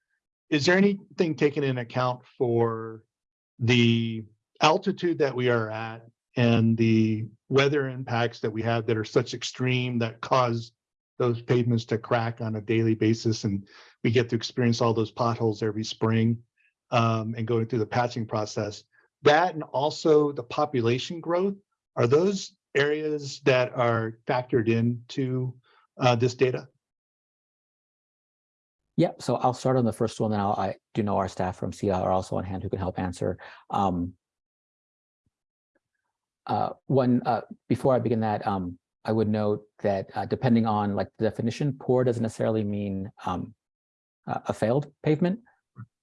is there anything taken in account for the altitude that we are at and the weather impacts that we have that are such extreme that cause those pavements to crack on a daily basis and we get to experience all those potholes every spring um, and going through the patching process that and also the population growth, are those areas that are factored into uh, this data? Yep, so I'll start on the first one, then I'll, I do know our staff from CDOT are also on hand who can help answer. Um, uh, one, uh, before I begin that, um, I would note that uh, depending on like the definition, poor doesn't necessarily mean um, a failed pavement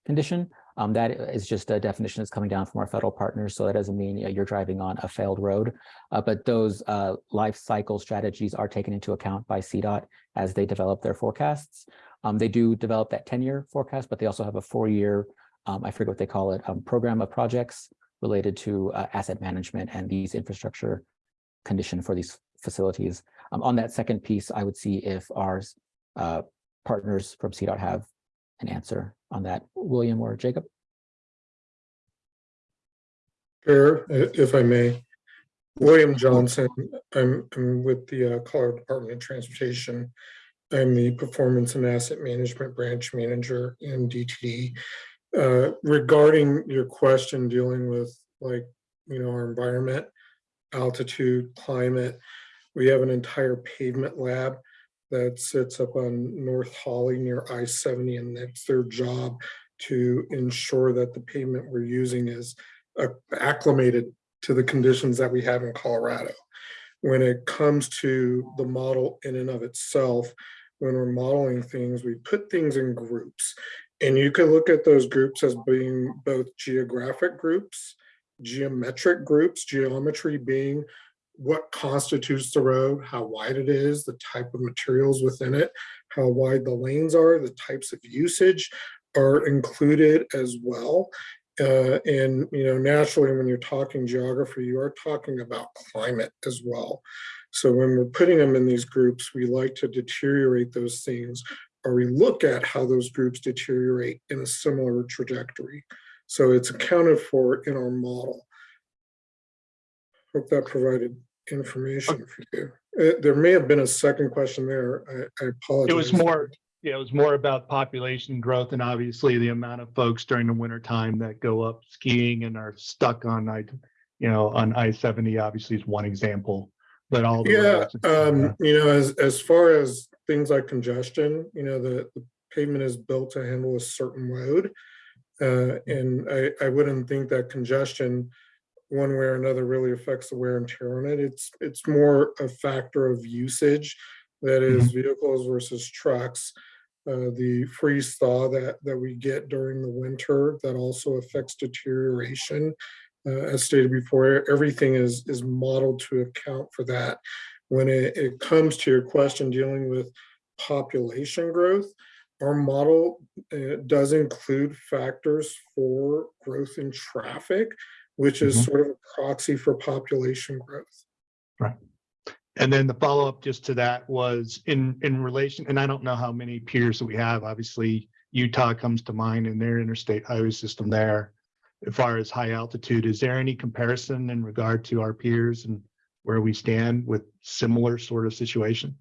condition. Um, that is just a definition that's coming down from our federal partners. So that doesn't mean you know, you're driving on a failed road, uh, but those uh, life cycle strategies are taken into account by CDOT as they develop their forecasts. Um, they do develop that 10-year forecast, but they also have a four-year, um, I forget what they call it, um, program of projects related to uh, asset management and these infrastructure condition for these facilities. Um, on that second piece, I would see if our uh, partners from CDOT have an answer on that. William or Jacob? Chair, if I may. William Johnson, I'm, I'm with the uh, Colorado Department of Transportation. I'm the Performance and Asset Management Branch Manager in DTD. Uh, Regarding your question dealing with like, you know, our environment, altitude, climate, we have an entire pavement lab that sits up on North Holly near I-70, and that's their job to ensure that the pavement we're using is uh, acclimated to the conditions that we have in Colorado. When it comes to the model in and of itself, when we're modeling things, we put things in groups. And you can look at those groups as being both geographic groups, geometric groups, geometry being what constitutes the road, how wide it is, the type of materials within it, how wide the lanes are, the types of usage are included as well. Uh, and, you know, naturally, when you're talking geography, you are talking about climate as well. So when we're putting them in these groups, we like to deteriorate those things or we look at how those groups deteriorate in a similar trajectory. So it's accounted for in our model. Hope that provided information for you. Uh, There may have been a second question there. I, I apologize. It was more, yeah, it was more about population growth and obviously the amount of folks during the winter time that go up skiing and are stuck on I, you know, on I seventy obviously is one example, but all. the Yeah, cetera. um, you know, as, as far as things like congestion, you know, the, the pavement is built to handle a certain load. Uh, and I, I wouldn't think that congestion, one way or another, really affects the wear and tear on it. It's, it's more a factor of usage. That is vehicles versus trucks. Uh, the freeze thaw that, that we get during the winter, that also affects deterioration. Uh, as stated before, everything is, is modeled to account for that. When it, it comes to your question dealing with population growth, our model uh, does include factors for growth in traffic, which is Mhm. sort of a proxy for population growth. Right. And then the follow-up just to that was in, in relation, and I don't know how many peers that we have, obviously Utah comes to mind in their interstate highway system there. As far as high altitude, is there any comparison in regard to our peers and where we stand with similar sort of situation?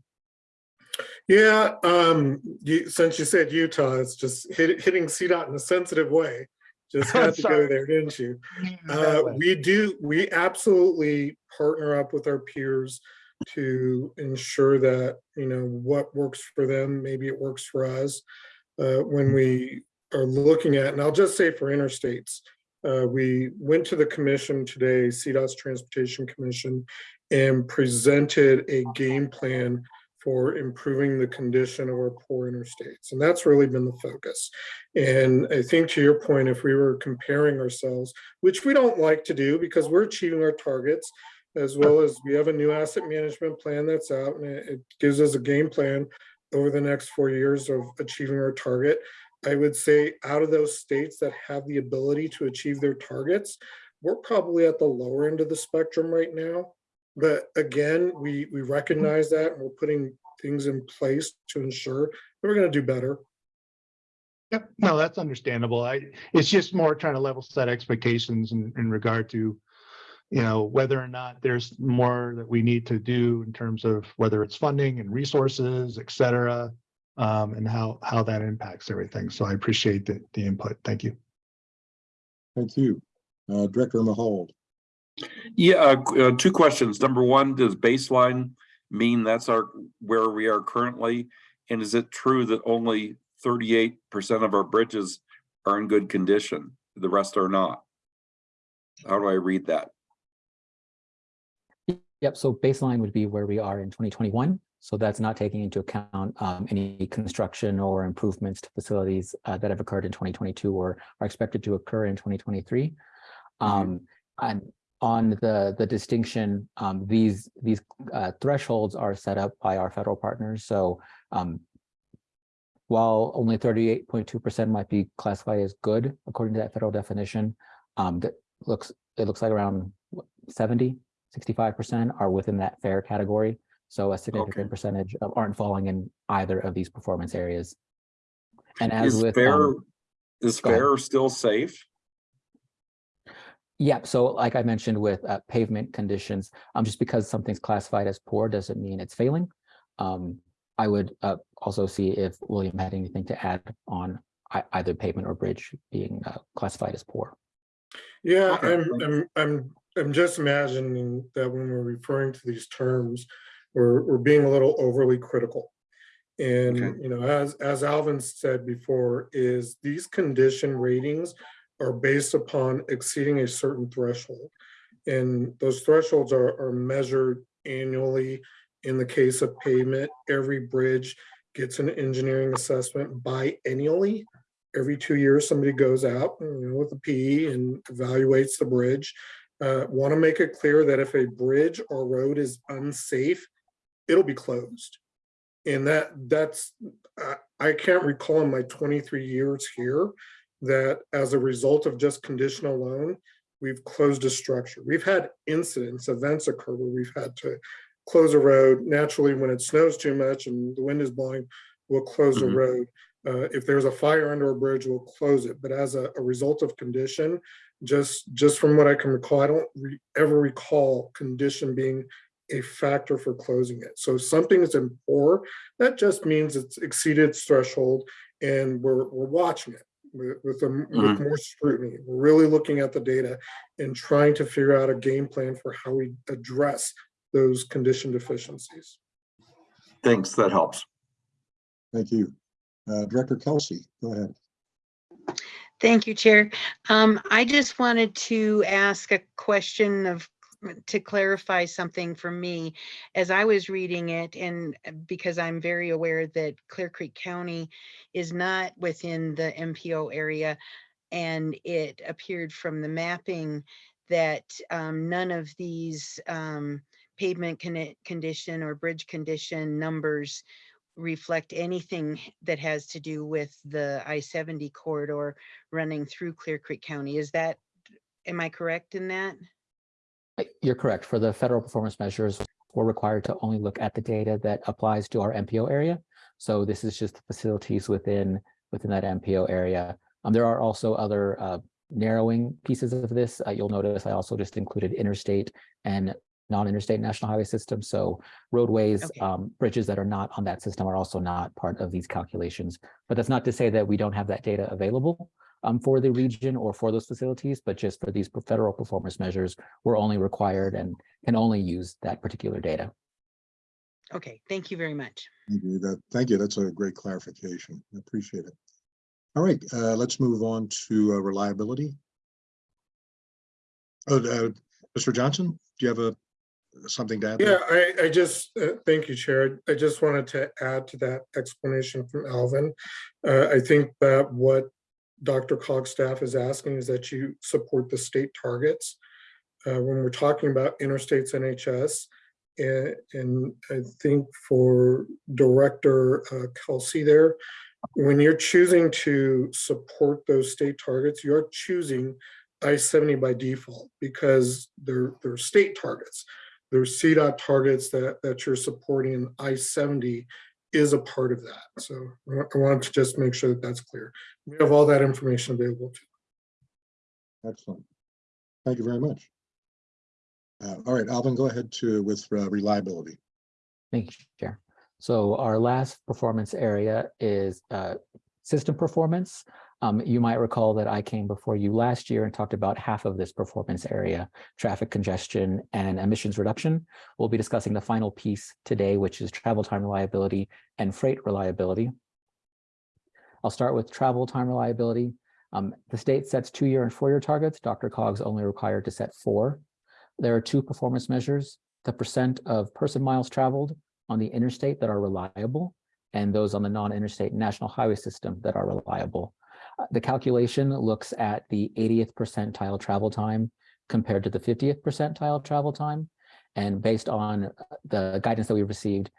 Yeah, um, you, since you said Utah, it's just hit, hitting CDOT in a sensitive way. Just had to go there, didn't you? Uh, we do, we absolutely partner up with our peers to ensure that, you know, what works for them, maybe it works for us. Uh, when we are looking at, and I'll just say for interstates, uh, we went to the commission today, CDOT's Transportation Commission, and presented a game plan for improving the condition of our poor interstates. And that's really been the focus. And I think to your point, if we were comparing ourselves, which we don't like to do because we're achieving our targets, as well as we have a new asset management plan that's out and it gives us a game plan over the next four years of achieving our target. I would say out of those states that have the ability to achieve their targets, we're probably at the lower end of the spectrum right now. But again, we, we recognize that and we're putting things in place to ensure that we're gonna do better. Yep, no, that's understandable. I, it's just more trying to level set expectations in, in regard to, you know, whether or not there's more that we need to do in terms of whether it's funding and resources, et cetera, um, and how, how that impacts everything. So I appreciate the, the input. Thank you. Thank you. Uh, Director Mahold. Yeah, uh, uh, two questions. Number one, does baseline mean that's our, where we are currently? And is it true that only thirty-eight percent of our bridges are in good condition? The rest are not? How do I read that? Yep, so baseline would be where we are in 2021. So that's not taking into account um, any construction or improvements to facilities uh, that have occurred in 2022 or are expected to occur in 2023. Um, and on the the distinction, um, these these uh, thresholds are set up by our federal partners. So um, while only 38.2% might be classified as good according to that federal definition, um, that looks it looks like around what, 70, 65% are within that fair category. So a significant percentage of aren't falling in either of these performance areas. And as Is with. fair, um, is go ahead. fair still safe? Yeah, so like I mentioned with uh, pavement conditions, um, just because something's classified as poor doesn't mean it's failing. Um, I would uh, also see if William had anything to add on either pavement or bridge being uh, classified as poor. Yeah, I'm. I'm, I'm, I'm just imagining that when we're referring to these terms, we're, we're being a little overly critical. And, Okay. you know, as, as Alvin said before, is these condition ratings are based upon exceeding a certain threshold. And those thresholds are, are measured annually. In the case of pavement, every bridge gets an engineering assessment biennially every two years, somebody goes out you know, with a PE and evaluates the bridge. Uh, Want to make it clear that if a bridge or road is unsafe, it'll be closed. And that that's I, I can't recall in my 23 years here that as a result of just condition alone, we've closed a structure. We've had incidents, events occur where we've had to close a road. Naturally, when it snows too much and the wind is blowing, we'll close the Mhm. road. Uh, if there's a fire under a bridge, we'll close it. But as a, a result of condition, just just from what I can recall, I don't re- ever recall condition being a factor for closing it. So if something is in poor, that just means it's exceeded its threshold, and we're we're watching it with with, a- with more scrutiny. We're really looking at the data and trying to figure out a game plan for how we address those condition deficiencies. Thanks, that helps. Thank you. Uh, Director Kelsey, go ahead. Thank you, Chair. Um, I just wanted to ask a question of, to clarify something for me. As I was reading it, and because I'm very aware that Clear Creek County is not within the MPO area, and it appeared from the mapping that um, none of these um, pavement conne- condition or bridge condition numbers reflect anything that has to do with the I-70 corridor running through Clear Creek County. Is that, am I correct in that? You're correct. For the federal performance measures, we're required to only look at the data that applies to our MPO area. So this is just the facilities within, within that MPO area. Um, there are also other uh, narrowing pieces of this. Uh, you'll notice I also just included interstate and non-interstate national highway system. So roadways, Okay. um, bridges that are not on that system are also not part of these calculations. But that's not to say that we don't have that data available um, for the region or for those facilities, but just for these federal performance measures, we're only required and can only use that particular data. Okay, thank you very much. Thank you. That, thank you. That's a great clarification. I Appreciate it. All right, uh, let's move on to uh, reliability. Oh, uh, Mr. Johnson, do you have a, something to add? Yeah. I, I just, uh, thank you, Chair. I just wanted to add to that explanation from Alvin. Uh, I think that what DRCOG's staff is asking is that you support the state targets. Uh, when we're talking about interstates NHS, and, and I think for Director uh, Kelsey there, when you're choosing to support those state targets, you're choosing I-70 by default because they're, they're state targets. There's CDOT targets that, that you're supporting and I-70 is a part of that. So I wa- wanted to just make sure that that's clear. We have all that information available to. You. Excellent. Thank you very much. Uh, all right, Alvin, go ahead to, with uh, reliability. Thank you, Chair. So our last performance area is uh, system performance. Um, You might recall that I came before you last year and talked about half of this performance area, traffic congestion and emissions reduction. We'll be discussing the final piece today, which is travel time reliability and freight reliability. I'll start with travel time reliability. Um, The state sets two-year and four-year targets. DRCOG's only required to set four. There are two performance measures, the percent of person miles traveled on the interstate that are reliable and those on the non-interstate national highway system that are reliable. The calculation looks at the 80th percentile travel time compared to the 50th percentile travel time. And based on uh, the guidance that we received,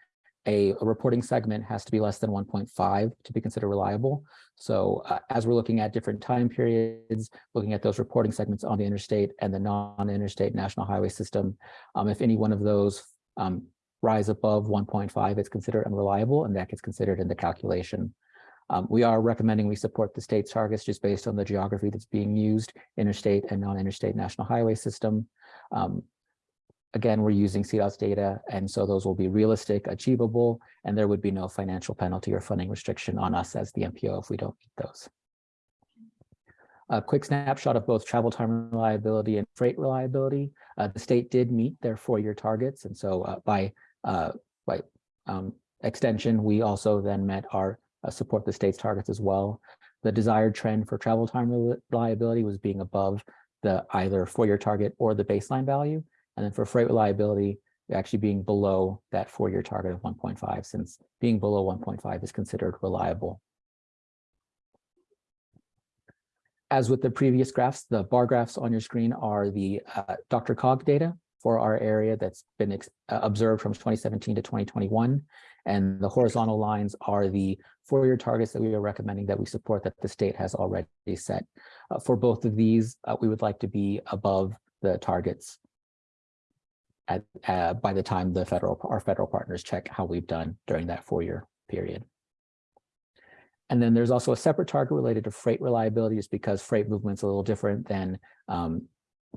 a, a reporting segment has to be less than 1.5 to be considered reliable. So uh, as we're looking at different time periods, looking at those reporting segments on the interstate and the non-interstate national highway system, um, if any one of those um, rise above one point five, it's considered unreliable and that gets considered in the calculation. Um, we are recommending we support the state's targets just based on the geography that's being used, interstate and non-interstate national highway system. Um, again, we're using CDOT's data, and so those will be realistic, achievable, and there would be no financial penalty or funding restriction on us as the MPO if we don't meet those. A quick snapshot of both travel time reliability and freight reliability. Uh, the state did meet their four-year targets, and so uh, by uh, by um, extension, we also then met our support the state's targets as well. The desired trend for travel time reliability was being above the either four-year target or the baseline value. And then for freight reliability, actually being below that four-year target of 1.5, since being below 1.5 is considered reliable. As with the previous graphs, the bar graphs on your screen are the uh, DRCOG data for our area that's been uh, observed from 2017 to 2021. And the horizontal lines are the four-year targets that we are recommending that we support that the state has already set. Uh, for both of these, uh, we would like to be above the targets at, uh, by the time the federal, our federal partners check how we've done during that four-year period. And then there's also a separate target related to freight reliability, just because freight movement's a little different than um,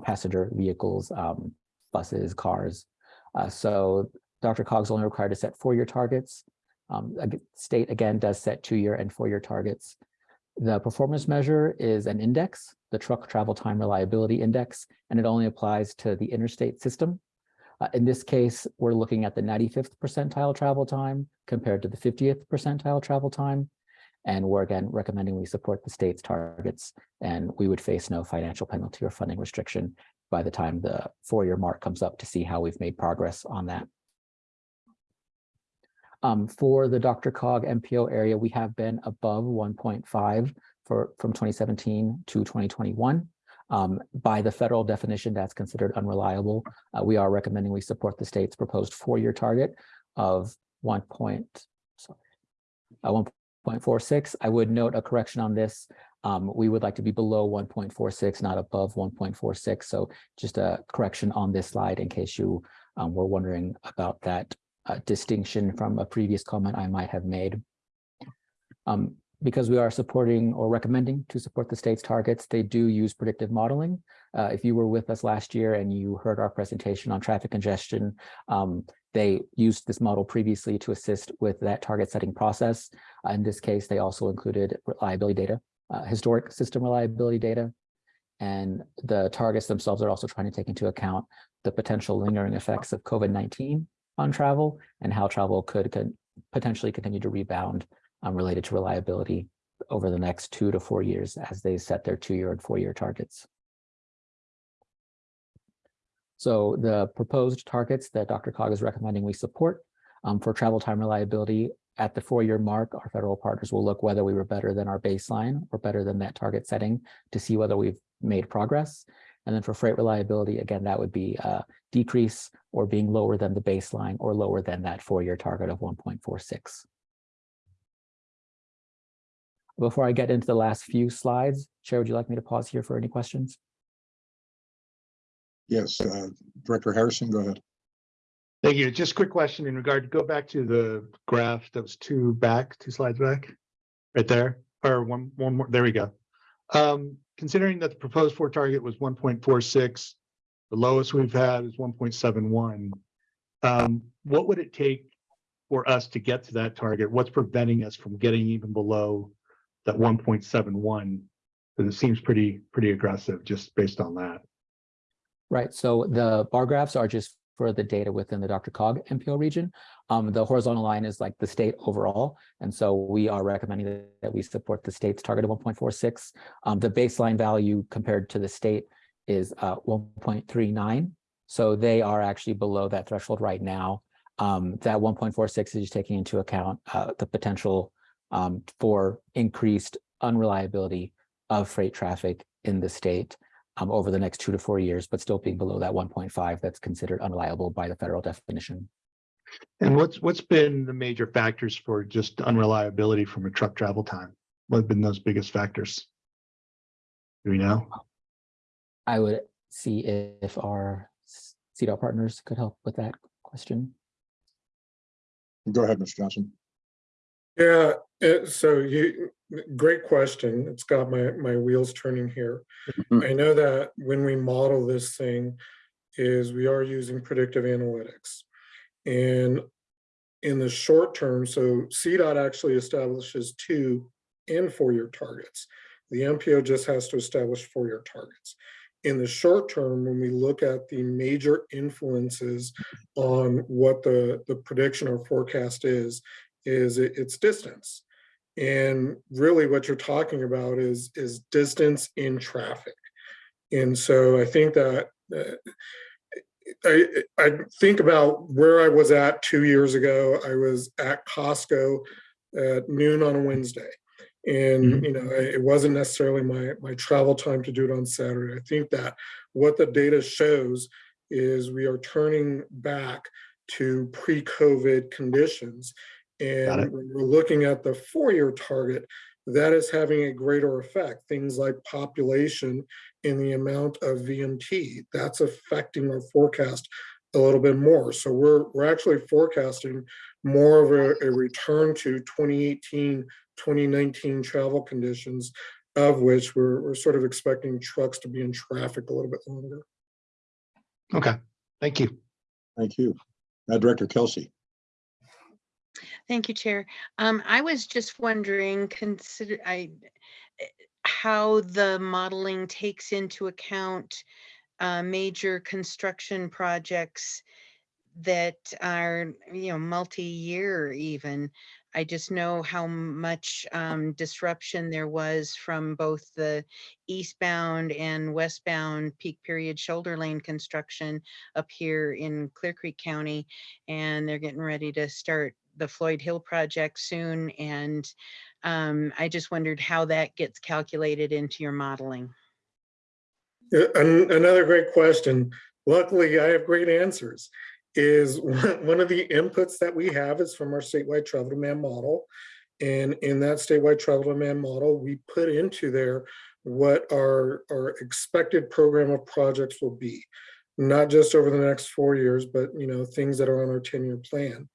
passenger vehicles, um, buses, cars. Uh, so DRCOG's only required to set four-year targets. Um, state again does set two-year and four-year targets. The performance measure is an index, the truck travel time reliability index, and it only applies to the interstate system. Uh, in this case, we're looking at the 95th percentile travel time compared to the 50th percentile travel time. And we're again recommending we support the state's targets and we would face no financial penalty or funding restriction by the time the four-year mark comes up to see how we've made progress on that. Um, for the DRCOG MPO area, we have been above 1.5 for from 2017 to 2021. Um, by the federal definition, that's considered unreliable. Uh, we are recommending we support the state's proposed four-year target of 1. Point, sorry, uh, 1.46. I would note a correction on this. Um, we would like to be below 1.46, not above 1.46. So just a correction on this slide in case you um, were wondering about that uh, distinction from a previous comment I might have made. Um, because we are supporting or recommending to support the state's targets, they do use predictive modeling. Uh, if you were with us last year and you heard our presentation on traffic congestion, um, they used this model previously to assist with that target setting process. Uh, in this case, they also included reliability data, uh, historic system reliability data, and the targets themselves are also trying to take into account the potential lingering effects of COVID-19 on travel and how travel could, could potentially continue to rebound um, related to reliability over the next two to four years as they set their two-year and four-year targets. So the proposed targets that DRCOG is recommending we support um, for travel time reliability at the four-year mark, our federal partners will look whether we were better than our baseline or better than that target setting to see whether we've made progress. And then for freight reliability, again, that would be a decrease or being lower than the baseline or lower than that four-year target of 1.46. Before I get into the last few slides, Chair, would you like me to pause here for any questions? Yes, uh, Director Harrison, go ahead. Thank you. Just a quick question in regard to go back to the graph that was two back, two slides back, right there, or one, one more, there we go. Um, considering that the proposed for target was one point four six, the lowest we've had is one point seven one. Um, what would it take for us to get to that target? What's preventing us from getting even below that one point seven one? Because it seems pretty, pretty aggressive just based on that. Right, so the bar graphs are just for the data within the DRCOG MPO region. Um, the horizontal line is like the state overall. And so we are recommending that, we support the state's target of 1.46. Um, the baseline value compared to the state is uh, 1.39. So they are actually below that threshold right now. Um, that 1.46 is taking into account uh, the potential um, for increased unreliability of freight traffic in the state um, over the next two to four years, but still being below that 1.5 that's considered unreliable by the federal definition. And what's, what's been the major factors for just unreliability from a truck travel time? What have been those biggest factors? Do we know? I would see if our CDOT partners could help with that question. Go ahead, Mr. Johnson. Yeah, uh, so you, great question. It's got my, my wheels turning here. I know that when we model this thing is we are using predictive analytics. And in the short term, so CDOT actually establishes two and four-year targets. The MPO just has to establish four-year targets. In the short term, when we look at the major influences on what the, the prediction or forecast is, is its distance. And really what you're talking about is, is distance in traffic. And so I think that, uh, I, I think about where I was at two years ago. I was at Costco at noon on a Wednesday. And, you know, it wasn't necessarily my, my travel time to do it on Saturday. I think that what the data shows is we are turning back to pre-COVID conditions. And when we're looking at the four-year target, that is having a greater effect. Things like population and the amount of VMT, that's affecting our forecast a little bit more. So we're, we're actually forecasting more of a, a return to 2018, 2019 travel conditions, of which we're, we're sort of expecting trucks to be in traffic a little bit longer. Okay, thank you. Thank you. Uh, Director Kelsey. Thank you, Chair. Um, I was just wondering, consider, I, eh, how the modeling takes into account uh, major construction projects that are, you know, multi-year even. I just know how much um, disruption there was from both the eastbound and westbound peak period shoulder lane construction up here in Clear Creek County. And they're getting ready to start the Floyd Hill project soon. And um, I just wondered how that gets calculated into your modeling. An- Another great question. Luckily, I have great answers. Is one one of the inputs that we have is from our statewide travel demand model. And in that statewide travel demand model, we put into there what our, our expected program of projects will be. Not just over the next four years, but you know, things that are on our 10-year plan.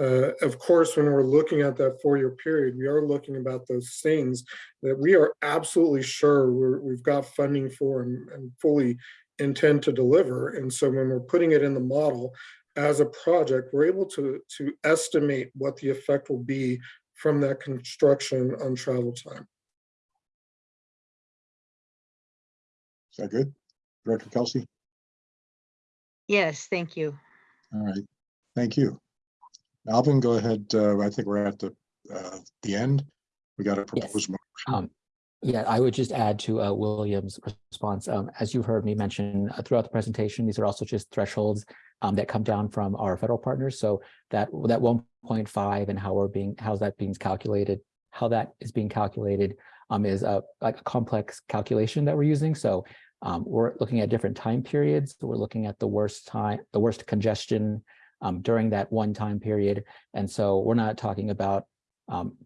Uh, of course, when we're looking at that four-year period, we are looking about those things that we are absolutely sure we're, we've got funding for and, and fully intend to deliver. And so when we're putting it in the model as a project, we're able to, to estimate what the effect will be from that construction on travel time. Is that good? Director Kelsey? Yes, thank you. All right, thank you. Alvin, go ahead. Uh, I think we're at the, uh, the end. We got a proposed motion. Um, yeah, I would just add to uh, William's response. Um, as you've heard me mention uh, throughout the presentation, these are also just thresholds um, that come down from our federal partners. So that that 1.5 and how we're being, how's that being calculated, how that is being calculated um, is a like a complex calculation that we're using. So um, we're looking at different time periods. We're looking at the worst time, the worst congestion um, during that one time period. And so we're not talking about um,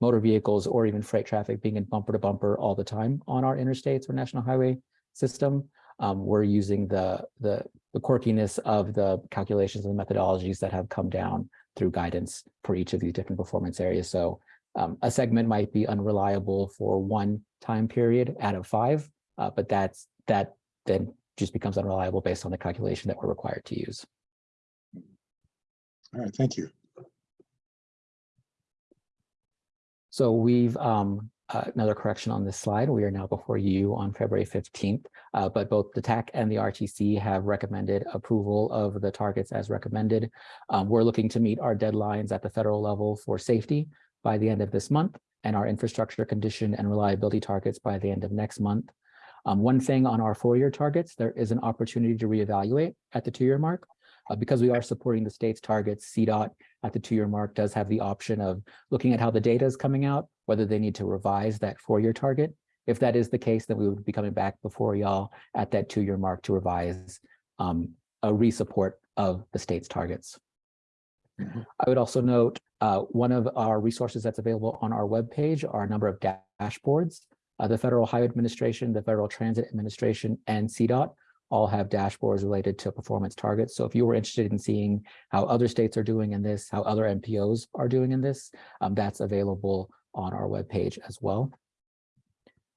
motor vehicles or even freight traffic being in bumper to bumper all the time on our interstates or national highway system. Um, we're using the, the, the quirkiness of the calculations and methodologies that have come down through guidance for each of these different performance areas. So um, a segment might be unreliable for one time period out of five, uh, but that's that then just becomes unreliable based on the calculation that we're required to use. All right, thank you. So we've, um, uh, another correction on this slide. We are now before you on February 15th, uh, but both the TAC and the RTC have recommended approval of the targets as recommended. Um, we're looking to meet our deadlines at the federal level for safety by the end of this month and our infrastructure condition and reliability targets by the end of next month. Um, one thing on our four-year targets, there is an opportunity to reevaluate at the two-year mark. Uh, because we are supporting the state's targets, CDOT at the two-year mark does have the option of looking at how the data is coming out, whether they need to revise that four-year target. If that is the case, then we would be coming back before y'all at that two-year mark to revise um, a resupport of the state's targets. I would also note uh, one of our resources that's available on our webpage are a number of dashboards. Uh, the Federal Highway Administration, the Federal Transit Administration, and CDOT all have dashboards related to performance targets. So if you were interested in seeing how other states are doing in this, how other MPOs are doing in this, um, that's available on our webpage as well.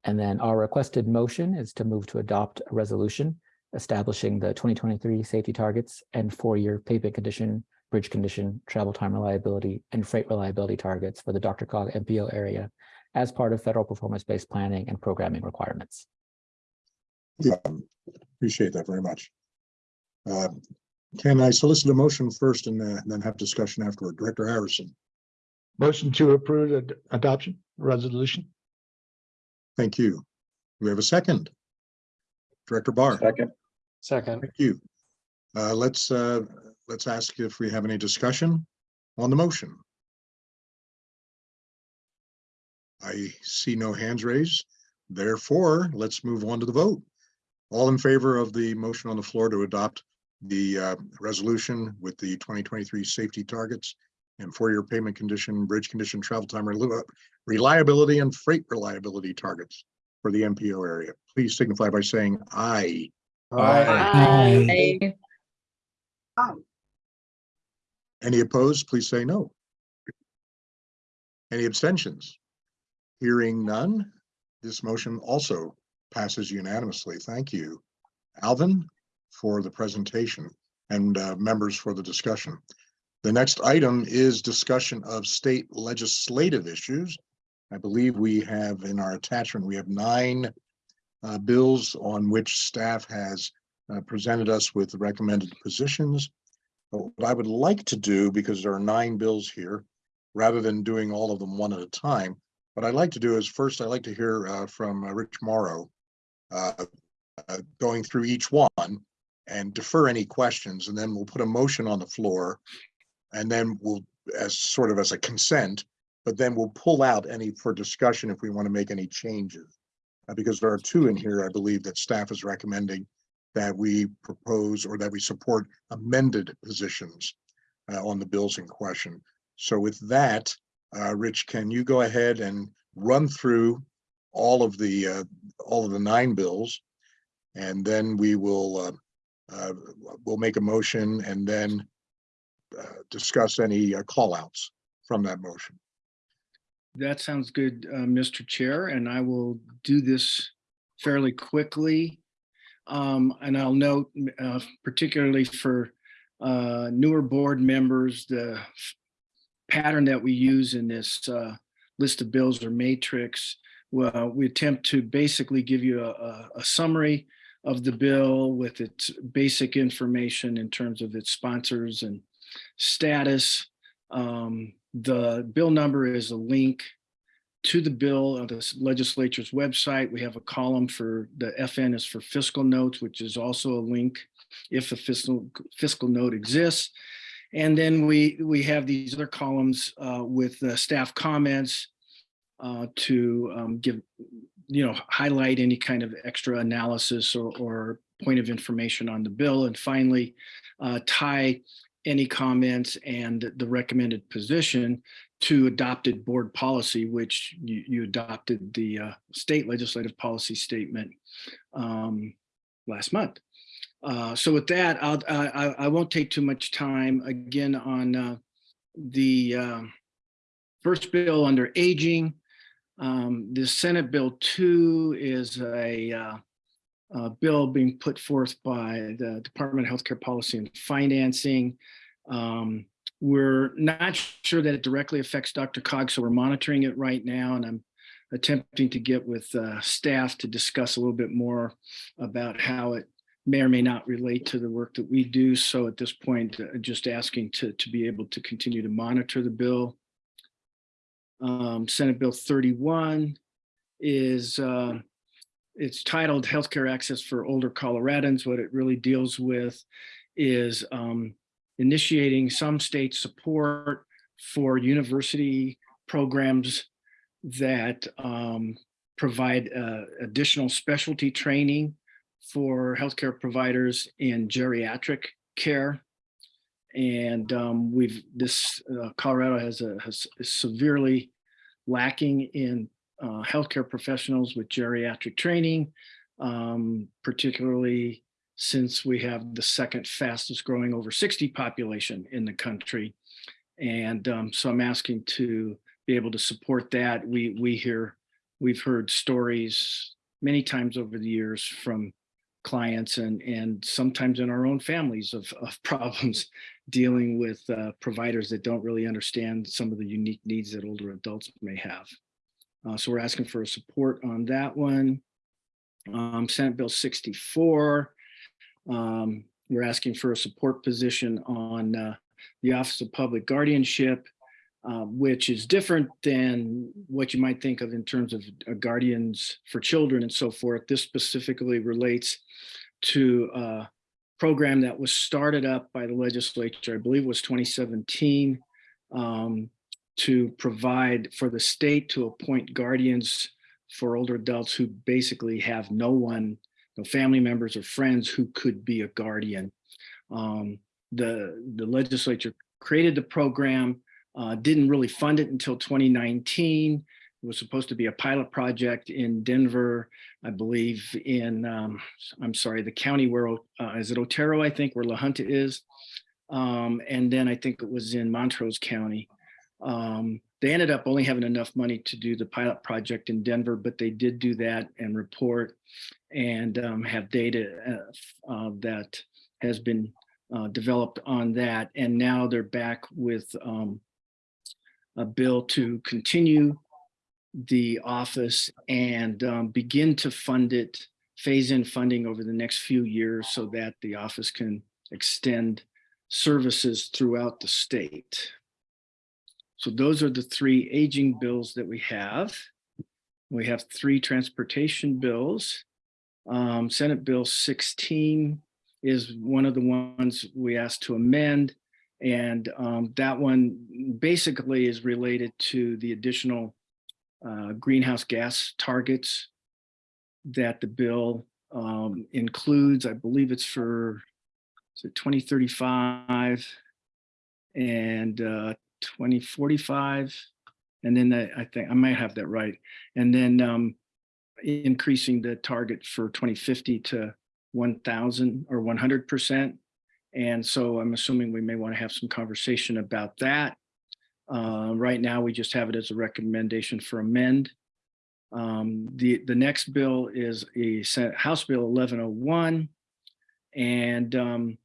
And then our requested motion is to move to adopt a resolution establishing the 2023 safety targets and four-year pavement condition, bridge condition, travel time reliability, and freight reliability targets for the DRCOG MPO area as part of federal performance-based planning and programming requirements. Yeah, appreciate that very much. Uh, Can I solicit a motion first and uh, then have discussion afterward? Director Harrison, Motion to approve the adoption resolution. thank you. We have a second? Director Barr? Second. Second. Thank you. Uh, let's, uh, let's ask if we have any discussion on the motion. I see no hands raised. Therefore, let's move on to the vote. All in favor of the motion on the floor to adopt the, uh, resolution with the twenty twenty-three safety targets and four-year payment condition, bridge condition, travel time, reli- reliability and freight reliability targets for the MPO area, please signify by saying aye. Aye. Any opposed, please say no. Any abstentions? Hearing none, this motion also passes unanimously. Thank you. Alvin, for the presentation and uh, members for the discussion. The next item is discussion of state legislative issues. I believe we have in our attachment, we have nine uh, bills on which staff has uh, presented us with recommended positions. But What I would like to do, because there are nine bills here, rather than doing all of them one at a time, what I'd like to do is first, I'd like to hear uh, from uh, Rich Mauro, uh, uh, going through each one and defer any questions, and then we'll put a motion on the floor. And then we'll, as sort of as a consent, but then we'll pull out any for discussion if we want to make any changes. Uh, Because there are two in here, I believe, that staff is recommending that we propose or that we support amended positions uh, on the bills in question. So with that, uh, Rich, can you go ahead and run through all of the, uh, all of the nine bills? And then we will, uh, uh, we'll make a motion and then uh, discuss any uh, call outs from that motion. That sounds good, Mr. Chair, and I will do this fairly quickly. Um, And I'll note particularly for newer board members, the pattern that we use in this list of bills or matrix. Well, we attempt to basically give you a- a summary of the bill with its basic information in terms of its sponsors and status. Um, The bill number is a link to the bill on the legislature's website. We have a column for, the FN is for fiscal notes, which is also a link if a fiscal, fiscal note exists. And then we, we have these other columns uh, with uh, staff comments uh, to um, give, you know, highlight any kind of extra analysis or, or point of information on the bill. And finally, uh, tie any comments and the recommended position to adopted board policy, which you, you adopted the uh, state legislative policy statement um, last month. Uh, So with that, I'll, I, I- won't take too much time again on uh, the um, first bill under aging. Um, The Senate Bill two is a uh, uh, bill being put forth by the Department of Healthcare Policy and Financing. Um, We're not sure that it directly affects DRCOG, so we're monitoring it right now, and I'm attempting to get with uh, staff to discuss a little bit more about how it may or may not relate to the work that we do. So at this point, uh, just asking to, to be able to continue to monitor the bill. Um, Senate Bill 31 is, uh, it's titled Healthcare Access for Older Coloradans. What it really deals with is um, initiating some state support for university programs that um, provide uh, additional specialty training for healthcare providers in geriatric care. And um, we've, this, uh, Colorado has a, has is severely lacking in uh, healthcare professionals with geriatric training, um, particularly since we have the second fastest growing over sixty population in the country. And um, so I'm asking to be able to support that. We, we hear, we've heard stories many times over the years from clients and, and sometimes in our own families of, of problems dealing with uh, providers that don't really understand some of the unique needs that older adults may have. Uh, so we're asking for support on that one. Um, Senate Bill 64. Um, we're asking for a support position on uh, the Office of Public Guardianship, uh, which is different than what you might think of in terms of uh, guardians for children and so forth. This specifically relates to a program that was started up by the legislature, I believe was 2017, um, to provide for the state to appoint guardians for older adults who basically have no one, no family members or friends who could be a guardian. Um, the, the legislature created the program, uh, didn't really fund it until 2019. Was supposed to be a pilot project in Denver, I believe in, um, I'm sorry, the county where, uh, is it Otero, I think, where La Junta is. Um, and then I think it was in Montrose County. Um, they ended up only having enough money to do the pilot project in Denver, but they did do that and report and um, have data uh, that has been uh, developed on that. And now they're back with um, a bill to continue the office and um, begin to fund it, phase in funding over the next few years so that the office can extend services throughout the state. So those are the three aging bills that we have. We have three transportation bills. Um, Senate Bill 16 is one of the ones we asked to amend. And um, that one basically is related to the additional uh, greenhouse gas targets that the bill um, includes. I believe it's for is it 2035 and uh, 2045. And then the, I think I might have that right. And then um, increasing the target for 2050 to 1000 or 100%. And so I'm assuming we may want to have some conversation about that. Uh, right now, we just have it as a recommendation for amend. Um, the, the next bill is a House Bill 1101. And um,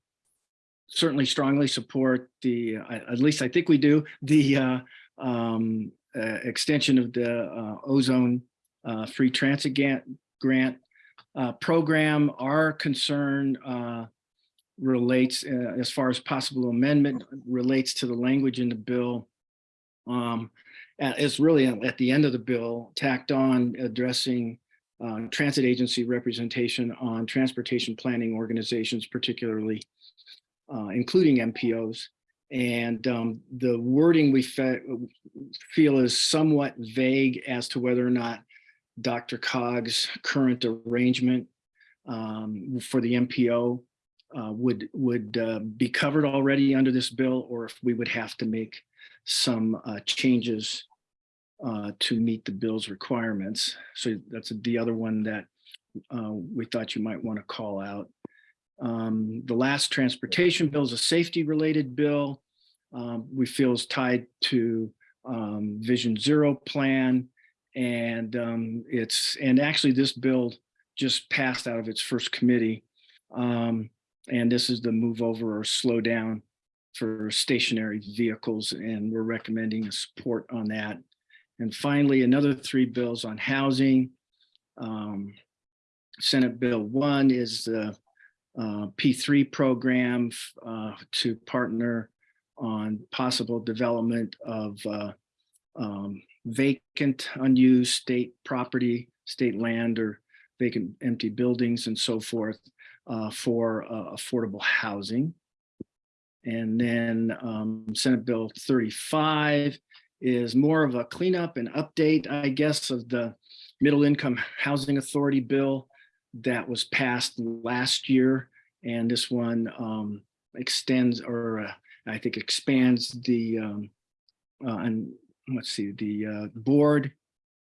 certainly strongly support the, uh, at least I think we do, the uh, um, uh, extension of the uh, ozone free transit grant, program. Our concern relates, as far as possible amendment, relates to the language in the bill. Um, uh, it's really at the end of the bill tacked on addressing uh, transit agency representation on transportation planning organizations, particularly uh, including MPOs. And um, the wording we fe feel is somewhat vague as to whether or not DRCOG's current arrangement um, for the MPO uh, would would uh, be covered already under this bill, or if we would have to make some uh, changes uh, to meet the bill's requirements. So that's the other one that uh, we thought you might want to call out. Um, the last transportation bill is a safety related bill. Um, we feel is tied to um, Vision Zero plan. And um, it's, and actually this bill just passed out of its first committee. Um, and this is the move over or slow down for stationary vehicles. And we're recommending a support on that. And finally, another three bills on housing. Um, Senate Bill one is the uh, P3 program uh, to partner on possible development of uh, um, vacant, unused state property, state land or vacant empty buildings and so forth uh, for uh, affordable housing. And then um, Senate Bill 35 is more of a cleanup and update, I guess, of the Middle Income Housing Authority bill that was passed last year. And this one um, extends or uh, I think expands the, um, uh, and let's see, the uh, board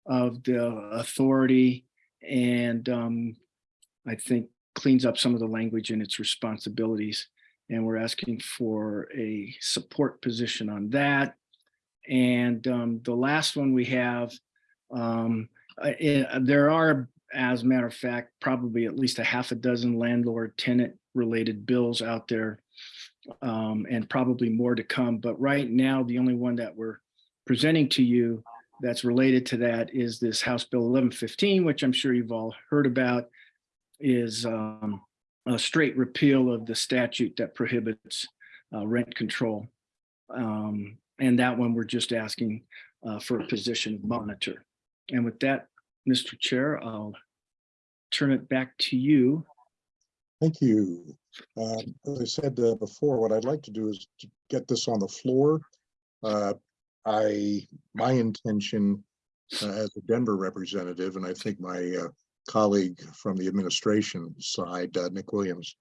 of the authority. And um, I think cleans up some of the language and its responsibilities. And we're asking for a support position on that. And um, the last one we have, um, uh, eh, there are, as a matter of fact, probably at least a half a dozen landlord tenant related bills out there. um, and probably more to come. But right now, the only one that we're presenting to you that's related to that is this House Bill eleven fifteen, which I'm sure you've all heard about, is um, a straight repeal of the statute that prohibits uh, rent control. Um, and that one, we're just asking uh, for a position monitor. And with that, Mr. Chair, I'll turn it back to you. Thank you. Um, As I said uh, before, what I'd like to do is to get this on the floor. Uh, I, my intention uh, as a Denver representative, and I think my uh, colleague from the administration side, uh, Nick Williams,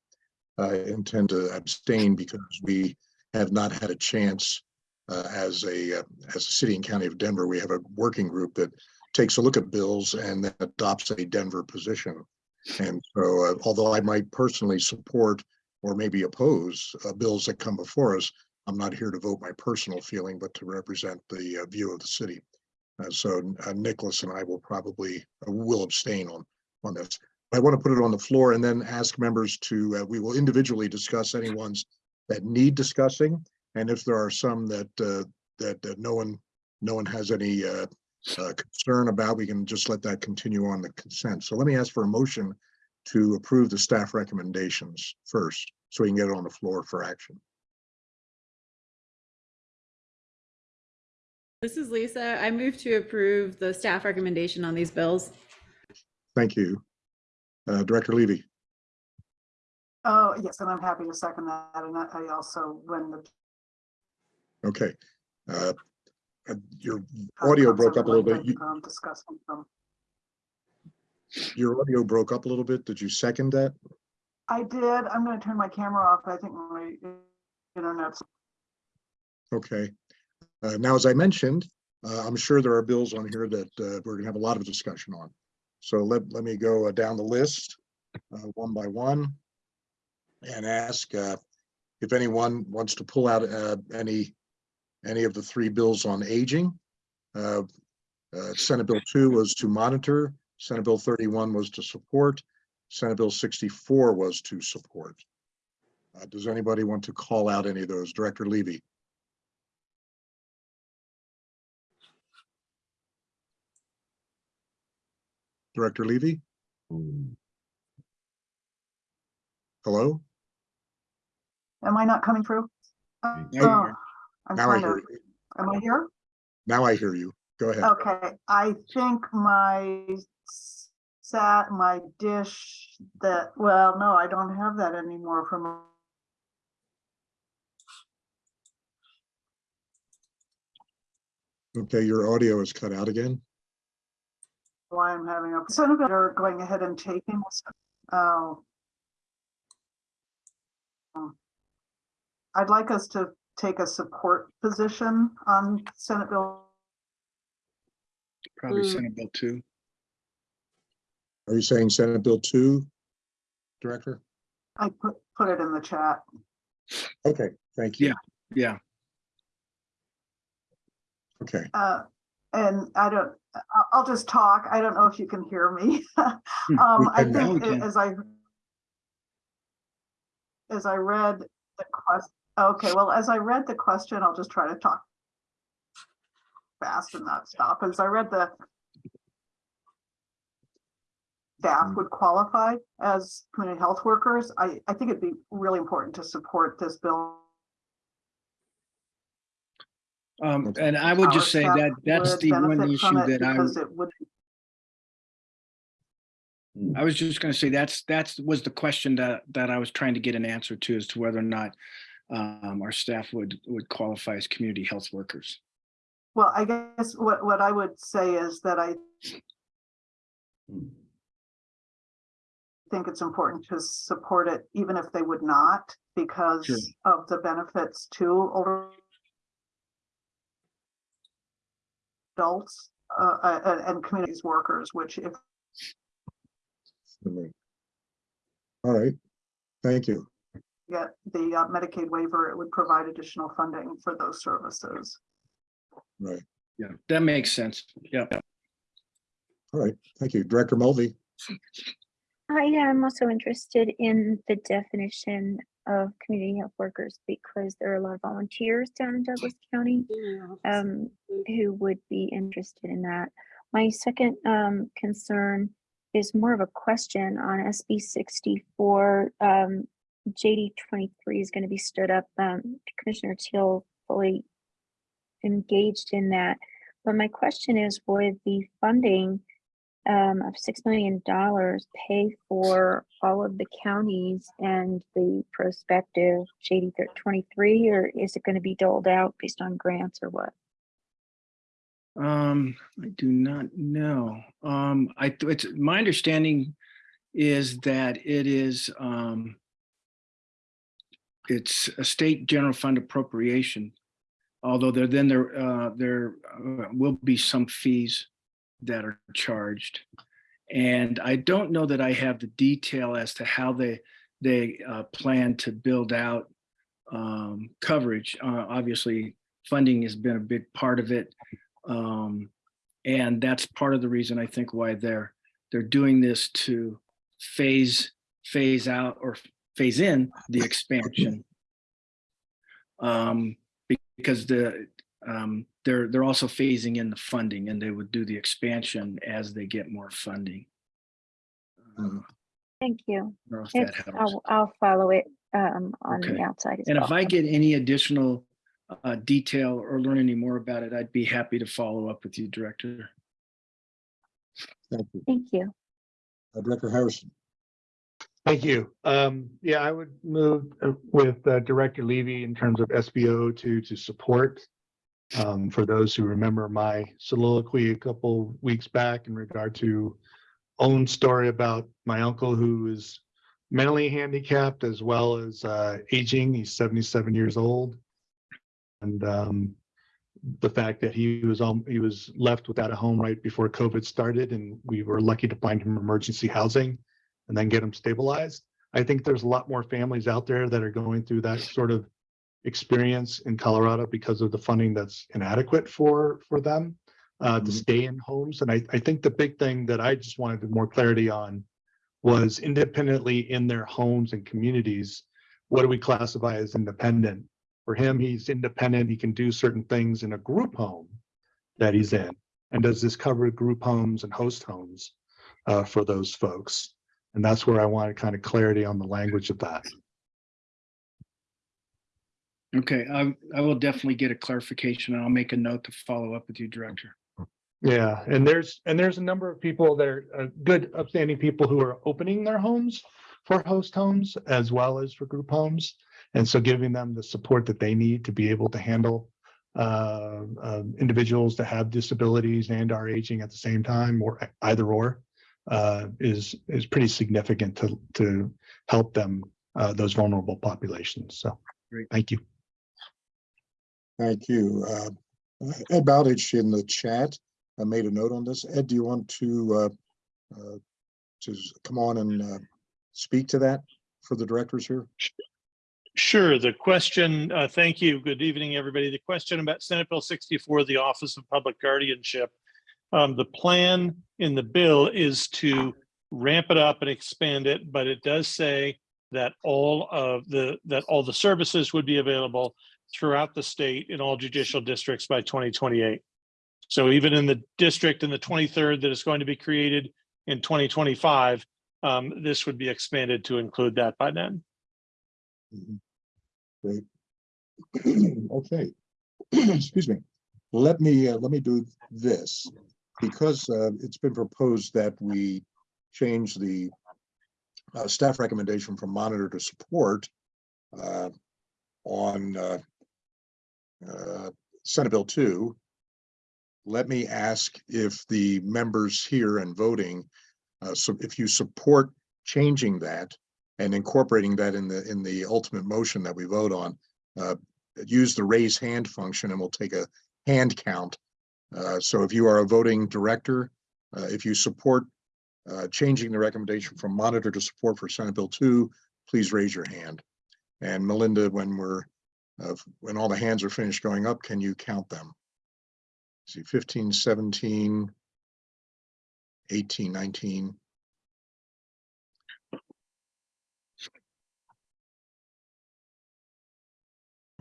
I intend to abstain because we have not had a chance uh, as a, uh, as a city and county of Denver, we have a working group that takes a look at bills and then adopts a Denver position. And so uh, although I might personally support or maybe oppose uh, bills that come before us, I'm not here to vote my personal feeling, but to represent the uh, view of the city. Uh, So uh, Nicholas and I will probably, uh, will abstain on, on this. I want to put it on the floor and then ask members to, uh, we will individually discuss any ones that need discussing. And if there are some that, uh, that, that no one, no one has any uh, uh, concern about, we can just let that continue on the consent. So let me ask for a motion to approve the staff recommendations first, so we can get it on the floor for action. This is Lisa. I move to approve the staff recommendation on these bills. Thank you. Uh, Director Levy, Oh, yes, and I'm happy to second that. And I also, when the. okay. Uh, uh, Your audio broke up a little bit. You- Um, discussing them. Your audio broke up a little bit. Did you second that? I did. I'm gonna turn my camera off. I think my internet's. Okay. Uh, Now, as I mentioned, uh, I'm sure there are bills on here that uh, we're gonna have a lot of discussion on. So let, let me go uh, down the list, uh, one by one. And ask uh, if anyone wants to pull out any, any of the three bills on aging. Uh, uh, Senate Bill two was to monitor, Senate Bill thirty-one was to support, Senate Bill sixty-four was to support. Uh, Does anybody want to call out any of those? Director Levy? Director Levy? Hello? Am I not coming through? Now oh, you Oh, are. I'm Now I trying hear to, you. am I here? Now I hear you. Go ahead. Okay, I think my sat, my dish that, well, no, I don't have that anymore from. Okay, your audio is cut out again. Why I'm having a, some of it are going ahead and taking this. Oh. I'd like us to take a support position on Senate Bill. Probably Mm. Senate Bill two. Are you saying Senate Bill two? Director? I put, put it in the chat. Okay, thank you. Yeah, yeah. Okay, Uh, and I don't, I'll, just talk. I don't know if you can hear me. Um, I think as I as I read the question, okay, well, as I read the question, I'll just try to talk fast and not stop. As I read the staff would qualify as community health workers, I, I think it'd be really important to support this bill. Um, and I would just say that that's the one issue that I, would I was just gonna say that's, that's was the question that, that I was trying to get an answer to as to whether or not um, our staff would, would qualify as community health workers. Well, I guess what, what I would say is that I think it's important to support it, even if they would not, Sure. because of the benefits to older adults, uh, uh, and, and communities workers, which if All right, thank you. Get the uh, Medicaid waiver, it would provide additional funding for those services. Right, Yeah, that makes sense. Yeah. all right, thank you. Director Mulvey. I am also interested in the definition of community health workers because there are a lot of volunteers down in Douglas County um, who would be interested in that. My second um, concern is more of a question on SB sixty-four. Um, JD twenty-three is going to be stood up. Um, Commissioner Teal fully engaged in that. But my question is, would the funding um, of six million dollars pay for all of the counties and the prospective JD twenty-three, or is it going to be doled out based on grants or what? Um, I do not know. Um, I, it's, my understanding is that it is, um, it's a state general fund appropriation. Although there, then there, uh, there uh, will be some fees that are charged. And I don't know that I have the detail as to how they, they, uh, plan to build out, um, coverage. Uh, obviously, funding has been a big part of it. Um, and that's part of the reason I think why they're, they're doing this to phase, phase out or phase in the expansion. Um, because the, um, they're, they're also phasing in the funding and they would do the expansion as they get more funding. Um, Thank you. I don't know if that It's- helps. I'll, I'll follow it um, on Okay. the outside as And well. if I get any additional uh, detail or learn any more about it, I'd be happy to follow up with you, Director. Thank you. Thank you. Uh, Director Harrison. Thank you. Um, yeah, I would move uh, with uh, Director Levy in terms of SBO to, to support. Um, for those who remember my soliloquy a couple weeks back in regard to own story about my uncle who is mentally handicapped as well as uh, aging. He's seventy-seven years old. And um, the fact that he was he was left without a home right before COVID started and we were lucky to find him emergency housing and then get him stabilized. I think there's a lot more families out there that are going through that sort of experience in Colorado because of the funding that's inadequate for, for them uh, to stay in homes. And I, I think the big thing that I just wanted more clarity on was independently in their homes and communities, what do we classify as independent? For him, he's independent. He can do certain things in a group home that he's in. And does this cover group homes and host homes uh, for those folks? And that's where I wanted kind of clarity on the language of that. Okay, I, I will definitely get a clarification and I'll make a note to follow up with you, Director. Yeah, and there's, and there's a number of people that are uh, good upstanding people who are opening their homes for host homes as well as for group homes. And so giving them the support that they need to be able to handle uh, uh, individuals that have disabilities and are aging at the same time or either or uh, is, is pretty significant to, to help them, uh, those vulnerable populations. So, Great. thank you. Thank you. Uh, Ed Bowditch in the chat, I made a note on this. Ed, do you want to, uh, uh, to come on and, uh, speak to that for the directors here? Sure. The question, uh, thank you. Good evening, everybody. The question about Senate Bill sixty-four, the Office of Public Guardianship. Um, the plan in the bill is to ramp it up and expand it, but it does say that all of the, that all the services would be available throughout the state in all judicial districts by twenty twenty-eight. So even in the district in the twenty-third that is going to be created in twenty twenty-five, um, this would be expanded to include that by then. Great. Okay. Excuse me. Let me, uh, let me do this. Because, uh, it's been proposed that we change the uh, staff recommendation from monitor to support uh, on uh, Senate Bill two. Let me ask if the members here and voting, uh, so if you support changing that and incorporating that in the, in the ultimate motion that we vote on, uh, use the raise hand function and we'll take a hand count. Uh, so if you are a voting director, uh, if you support uh, changing the recommendation from monitor to support for Senate Bill two, please raise your hand. And Melinda, when we're, uh, when all the hands are finished going up, can you count them? See 15, 17, 18, 19.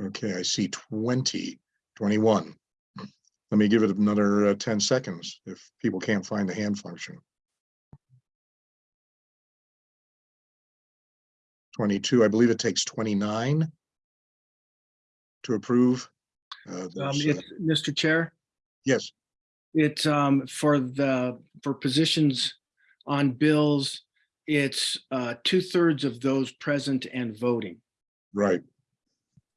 Okay, I see 20, 21. Let me give it another uh, ten seconds if people can't find the hand function. Twenty-two, I believe it takes twenty-nine to approve. Uh, Um, there's, it's, uh, Mr. Chair, Yes, it's, um, for the, for positions on bills, it's, uh, two thirds of those present and voting. right.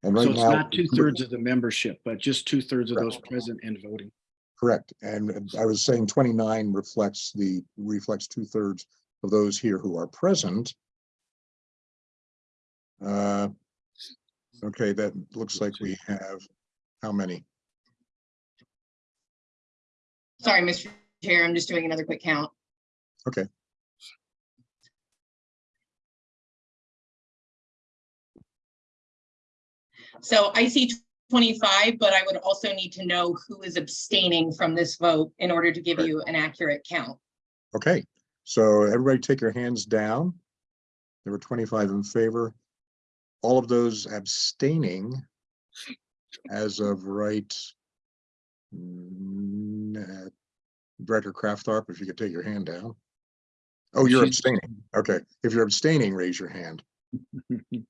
And So right it's now. not two thirds of the membership, but just two thirds of those present and voting. Correct, and I was saying twenty-nine reflects the, reflects two-thirds of those here who are present. Uh, Okay, that looks like we have, how many? Sorry, Mr. Chair, I'm just doing another quick count. Okay. So I see twenty-five, but I would also need to know who is abstaining from this vote in order to give you an accurate count. Okay, so everybody take your hands down. There were twenty-five in favor. All of those abstaining as of right. uh, Director Kraftharp, if you could take your hand down. Oh, you're She's- abstaining. Okay, if you're abstaining, raise your hand.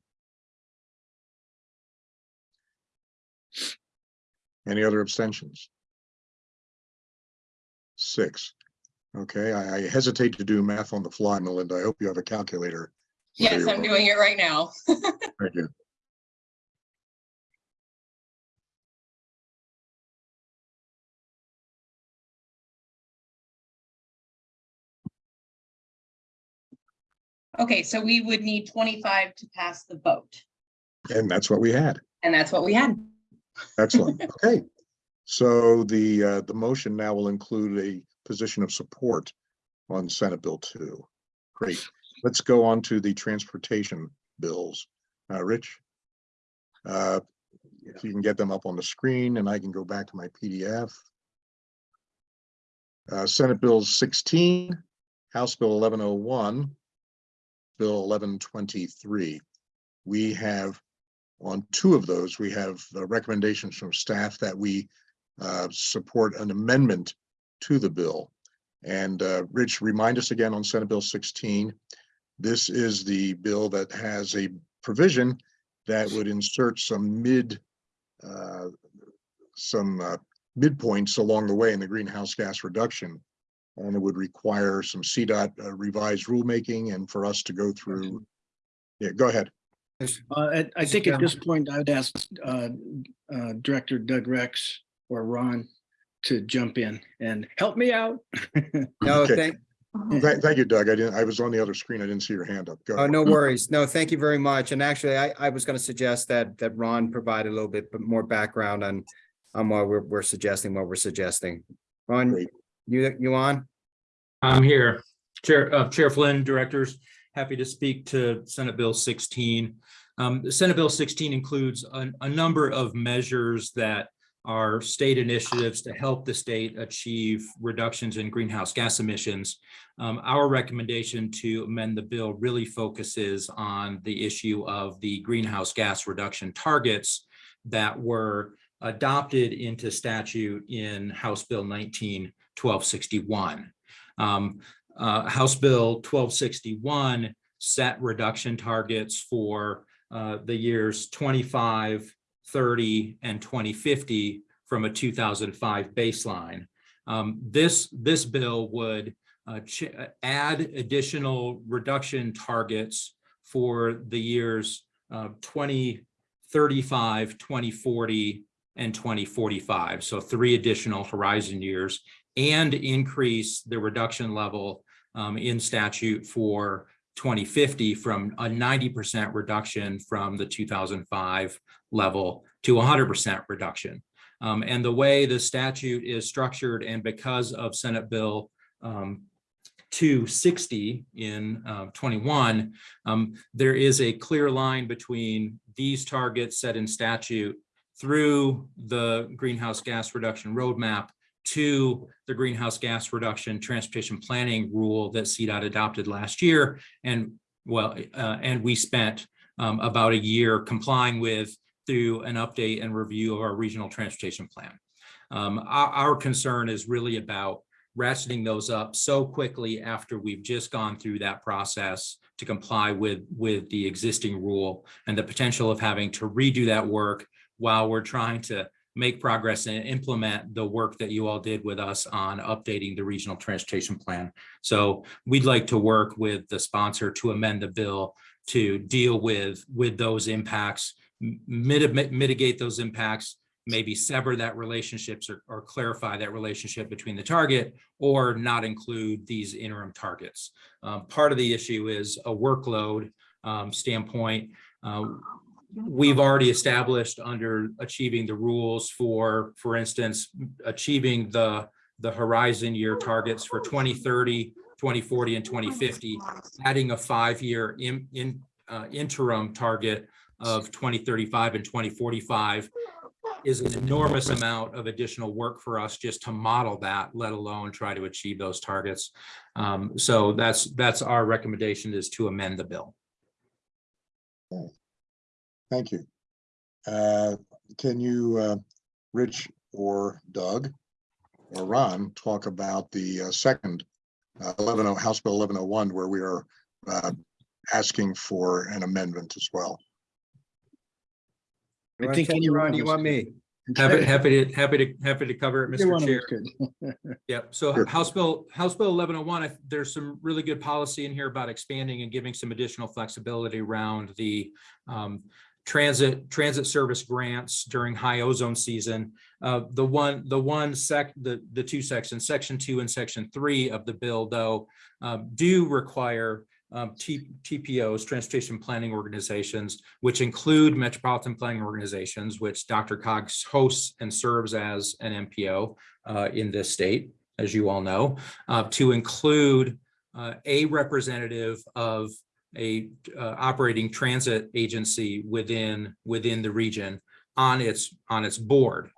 Any other abstentions? Six. Okay, I I hesitate to do math on the fly, Melinda. I hope you have a calculator. Yes, I'm doing it right now. Thank you. Okay, so we would need twenty-five to pass the vote, And that's what we had. and that's what we had. Excellent. Okay. So the, uh, the motion now will include a position of support on Senate Bill two. Great. Let's go on to the transportation bills. Uh, Rich? Uh, if you can get them up on the screen and I can go back to my PDF. Uh, Senate Bill sixteen, House Bill eleven oh one, Bill eleven twenty-three. We have on two of those, we have uh, recommendations from staff that we uh, support an amendment to the bill. And uh, Rich, remind us again on Senate Bill 16. This is the bill that has a provision that would insert some mid, uh, some uh, midpoints along the way in the greenhouse gas reduction. And it would require some CDOT uh, revised rulemaking and for us to go through. Yeah, go ahead. Uh, I, I think at this point, I'd ask, uh, uh, Director Doug Rex or Ron to jump in and help me out. No, Okay. thank, Thank, thank you, Doug. I didn't, I was on the other screen. I didn't see your hand up. Go. oh, no worries. No, thank you very much. And actually, I, I was going to suggest that, that Ron provide a little bit more background on, on what we're, we're suggesting, what we're suggesting. Ron, Great. you, you on? I'm here. Chair, uh, Chair Flynn, directors, happy to speak to Senate Bill sixteen. Um, Senate Bill sixteen includes a, a number of measures that are state initiatives to help the state achieve reductions in greenhouse gas emissions. Um, our recommendation to amend the bill really focuses on the issue of the greenhouse gas reduction targets that were adopted into statute in House Bill 19 1261. Um, uh, House Bill twelve sixty-one set reduction targets for uh, the years 25, 30, and twenty fifty from a two thousand five baseline. Um, this, this bill would uh, add additional reduction targets for the years uh, 2035, 2040, and 2045. So three additional horizon years and increase the reduction level um, in statute for 2050 from a 90% reduction from the 2005 level to 100% reduction. Um, and the way the statute is structured and because of Senate Bill um, to sixty in uh, twenty-one, um, there is a clear line between these targets set in statute through the greenhouse gas reduction roadmap to the greenhouse gas reduction transportation planning rule that CDOT adopted last year. And well, uh, and we spent um, about a year complying with through an update and review of our regional transportation plan. Um, our, our concern is really about ratcheting those up so quickly after we've just gone through that process to comply with, with the existing rule and the potential of having to redo that work while we're trying to make progress and implement the work that you all did with us on updating the regional transportation plan. So we'd like to work with the sponsor to amend the bill to deal with, with those impacts, mit- mitigate those impacts, maybe sever that relationships or, or clarify that relationship between the target or not include these interim targets. Um, part of the issue is a workload um, standpoint. Uh, we've already established under achieving the rules for, for instance, achieving the, the horizon year targets for 2030, 2040, and 2050, adding a five-year in, in, uh, interim target of 2035 and 2045 is an enormous amount of additional work for us just to model that, let alone try to achieve those targets. Um, so that's, that's our recommendation is to amend the bill. Thank you. Uh, Can you, uh, Rich or Doug or Ron, talk about the uh, second uh, 11, oh- House Bill 1101, where we are uh, asking for an amendment as well? You I think take it, anyone Ron, you was want me? Happy, happy to, happy to, happy to cover it, Either Mr. Chair. us could. Yep, so Sure. House Bill, House Bill eleven oh one, there's some really good policy in here about expanding and giving some additional flexibility around the um, transit, transit service grants during high ozone season. Uh, the one, the one sec, the, the two sections, section two and section three of the bill, though, um, do require um, TPOs, Transportation Planning Organizations, which include Metropolitan Planning Organizations, which DRCOG's hosts and serves as an MPO uh, in this state, as you all know, uh, to include uh, a representative of a uh, operating transit agency within, within the region on its, on its board.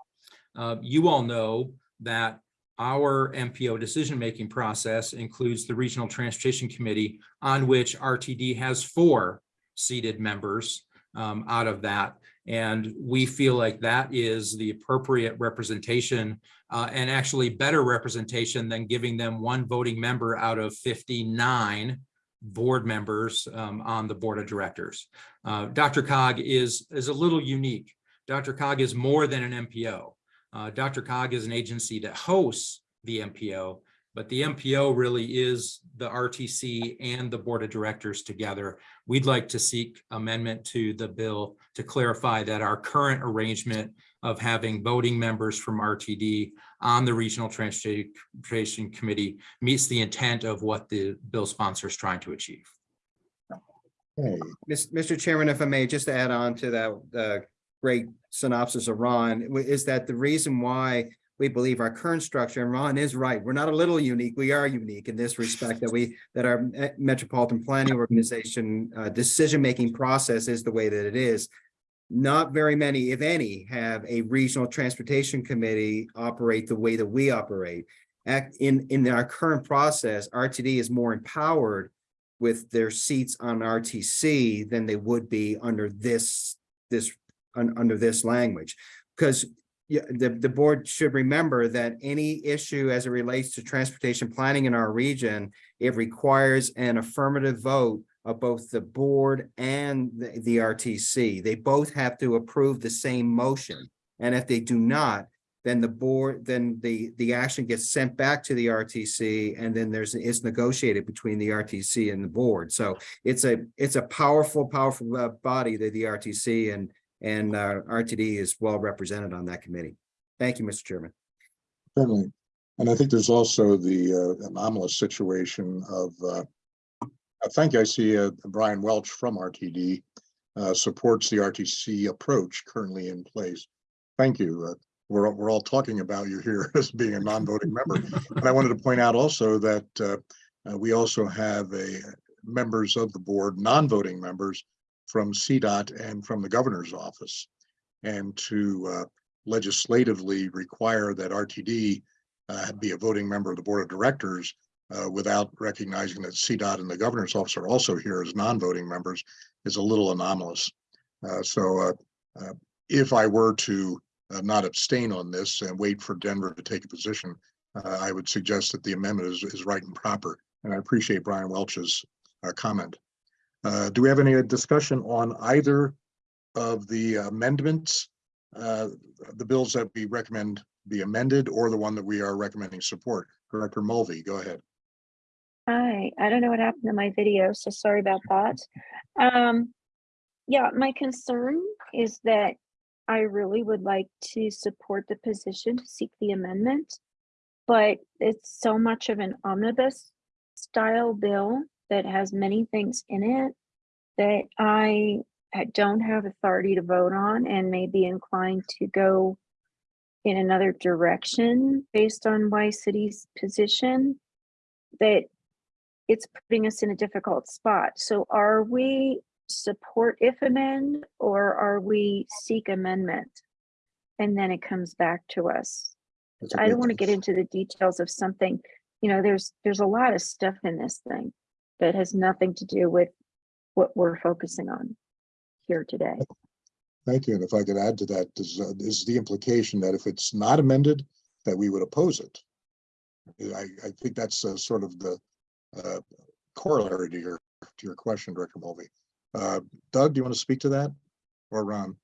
Uh, You all know that our MPO decision-making process includes the Regional Transportation Committee, on which RTD has four seated members um, out of that. And we feel like that is the appropriate representation uh, and actually better representation than giving them one voting member out of 59 board members um, on the board of directors. Uh, DRCOG is, is a little unique. DRCOG is more than an MPO. Uh, DRCOG is an agency that hosts the MPO, but the MPO really is the RTC and the Board of Directors together. We'd like to seek amendment to the bill to clarify that our current arrangement of having voting members from RTD on the Regional Transportation Committee meets the intent of what the bill sponsor is trying to achieve. Mis- Mr. Chairman, if I may, just to add on to that, uh, great synopsis of Ron, is that the reason why we believe our current structure, and Ron is right, we're not a little unique, we are unique in this respect that we, that our Metropolitan Planning Organization, uh, decision-making process is the way that it is. Not very many, if any, have a regional transportation committee operate the way that we operate. Act in, in our current process, RTD is more empowered with their seats on RTC than they would be under this, this, un- under this language. Because yeah, the, the board should remember that any issue as it relates to transportation planning in our region, it requires an affirmative vote of both the board and the, the RTC. They both have to approve the same motion. And if they do not, then the board, then the, the action gets sent back to the RTC and then there's, it's negotiated between the RTC and the board. So it's a, it's a powerful, powerful uh, body, the, the RTC and, and uh, RTD is well represented on that committee. Thank you, Mr. Chairman. Certainly. And I think there's also the uh, anomalous situation of, uh, think I see uh, Brian Welch from RTD uh, supports the RTC approach currently in place. Thank you. Uh, We're, we're all talking about you here as being a non-voting member. But I wanted to point out also that we also have a members of the board, non-voting members from CDOT and from the governor's office. And to uh, legislatively require that RTD uh, be a voting member of the board of directors uh, without recognizing that CDOT and the governor's office are also here as non-voting members is a little anomalous. Uh, so uh, uh, if I were to not abstain on this and wait for Denver to take a position, I would suggest that the amendment is, is right and proper. And I appreciate Brian Welch's comment. Uh, do we have any discussion on either of the amendments? Uh, the bills that we recommend be amended or the one that we are recommending support? Director Mulvey, go ahead. Hi, I don't know what happened to my video, so sorry about that. Um, yeah, my concern is that I really would like to support the position to seek the amendment. But it's so much of an omnibus style bill that has many things in it that I don't have authority to vote on and may be inclined to go in another direction based on Y City's position. That it's putting us in a difficult spot. So are we support if amend or are we seek amendment? And then it comes back to us. I don't want to get into the details of something, you know, there's, there's a lot of stuff in this thing that has nothing to do with what we're focusing on here today. Thank you. And if I could add to that, is, uh, is the implication that if it's not amended, that we would oppose it? I, I think that's uh, sort of the uh, corollary to your, to your question, Director Mulvey. Uh, Doug, do you want to speak to that? Or Ron?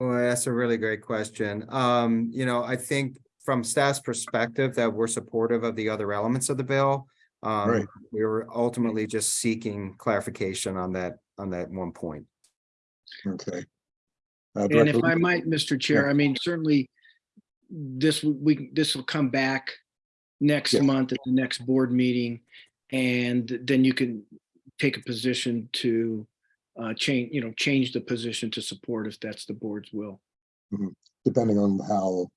Well, that's a really great question. Um, you know, I think from staff's perspective that we're supportive of the other elements of the bill. Right. Um, we were ultimately just seeking clarification on that, on that one point. Okay. Uh, And if I might, Mr. Chair, I mean, certainly this, we, this will come back next Yes. month at the next board meeting. And then you can take a position to uh, change, you know, change the position to support if that's the board's will. Depending on how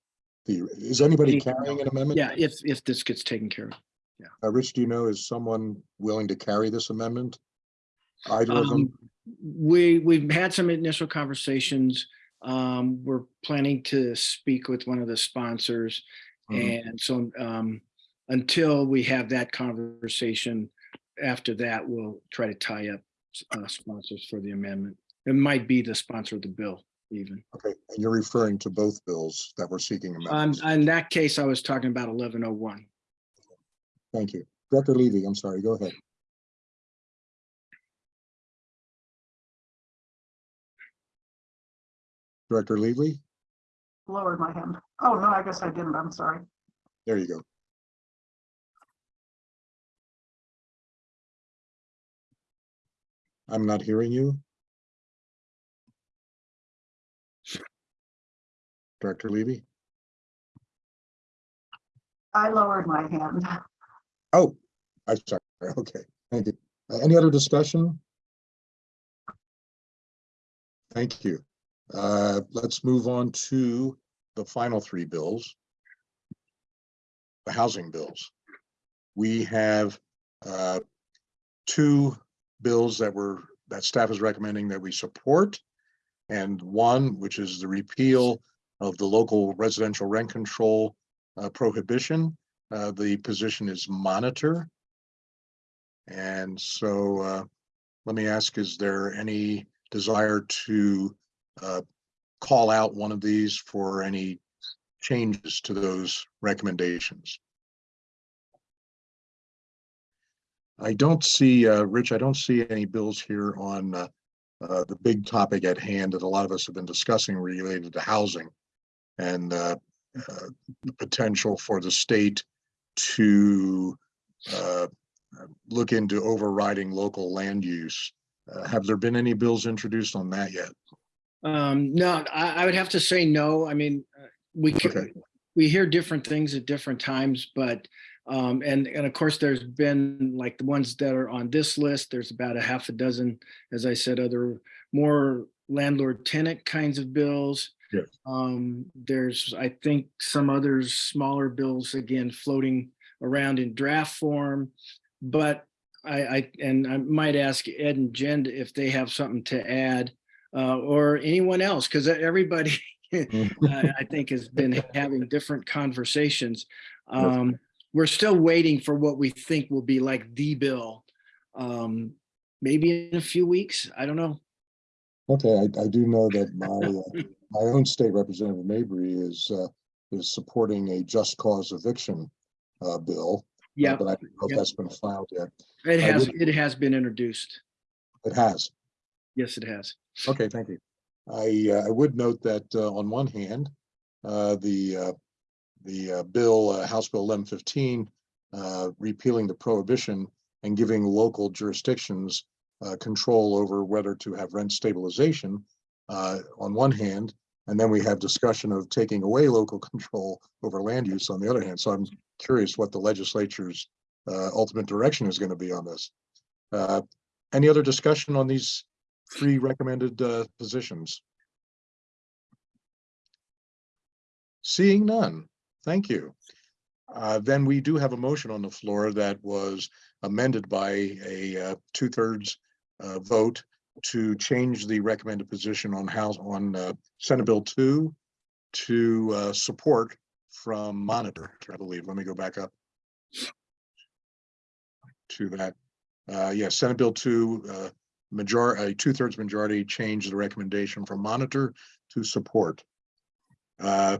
the, is anybody carrying an amendment? Yeah, if, if this gets taken care of. Uh, Rich, do you know, is someone willing to carry this amendment? Either of them? Um, We, we've had some initial conversations. Um, we're planning to speak with one of the sponsors. Mhm. And so, um, until we have that conversation, after that, we'll try to tie up, uh, sponsors for the amendment. It might be the sponsor of the bill even. Okay, and you're referring to both bills that we're seeking Um, amendments. in that case, I was talking about eleven oh one. Thank you. Director Levy, I'm sorry, go ahead. Director Levy, Lowered my hand. Oh, no, I guess I didn't. I'm sorry. there you go. I'm not hearing you. Director Levy? I lowered my hand. Oh, I'm sorry. Okay, thank you. Uh, Any other discussion? Thank you. Uh, let's move on to the final three bills. The housing bills. We have uh, two bills that were, that staff is recommending that we support. And one, which is the repeal of the local residential rent control uh, prohibition. Uh, the position is monitor. And so, uh, let me ask, is there any desire to, uh, call out one of these for any changes to those recommendations? I don't see, uh, Rich, I don't see any bills here on, uh, uh, the big topic at hand that a lot of us have been discussing related to housing and, uh, uh, the potential for the state to uh, look into overriding local land use. Uh, Have there been any bills introduced on that yet? Um, no, I, I would have to say no. I mean, uh, we Okay. we hear different things at different times, but um, and, and of course, there's been like the ones that are on this list, there's about a half a dozen, as I said, other more landlord tenant kinds of bills. Yes. Um, there's, I think, some other smaller bills, again, floating around in draft form. But I, I, and I might ask Ed and Jen if they have something to add, uh, or anyone else, because everybody, I I think has been having different conversations. Um, we're still waiting for what we think will be like the bill. Um, maybe in a few weeks, I don't know. Okay, I, I do know that my, uh, my own state representative Mabrey is, uh, is supporting a just cause eviction, uh, bill. uh, Yeah, But I don't know if that's been filed yet. it I has, it has been introduced. It has. Yes, it has. Okay, thank you. I, uh, I would note that, uh, on one hand, uh, the, uh, the, uh, bill, uh, House Bill eleven fifteen, uh, repealing the prohibition and giving local jurisdictions, uh, control over whether to have rent stabilization, uh, on one hand, and then we have discussion of taking away local control over land use on the other hand. So I'm curious what the legislature's, uh, ultimate direction is going to be on this. Uh, any other discussion on these three recommended uh, positions? Seeing none, thank you. Uh, Then we do have a motion on the floor that was amended by a uh, two-thirds uh, vote to change the recommended position on House, on uh, Senate Bill two to uh, support from monitor, I believe. Let me go back up to that. Uh, yes, Senate Bill two, uh, major, a two-thirds majority changed the recommendation from monitor to support. Uh,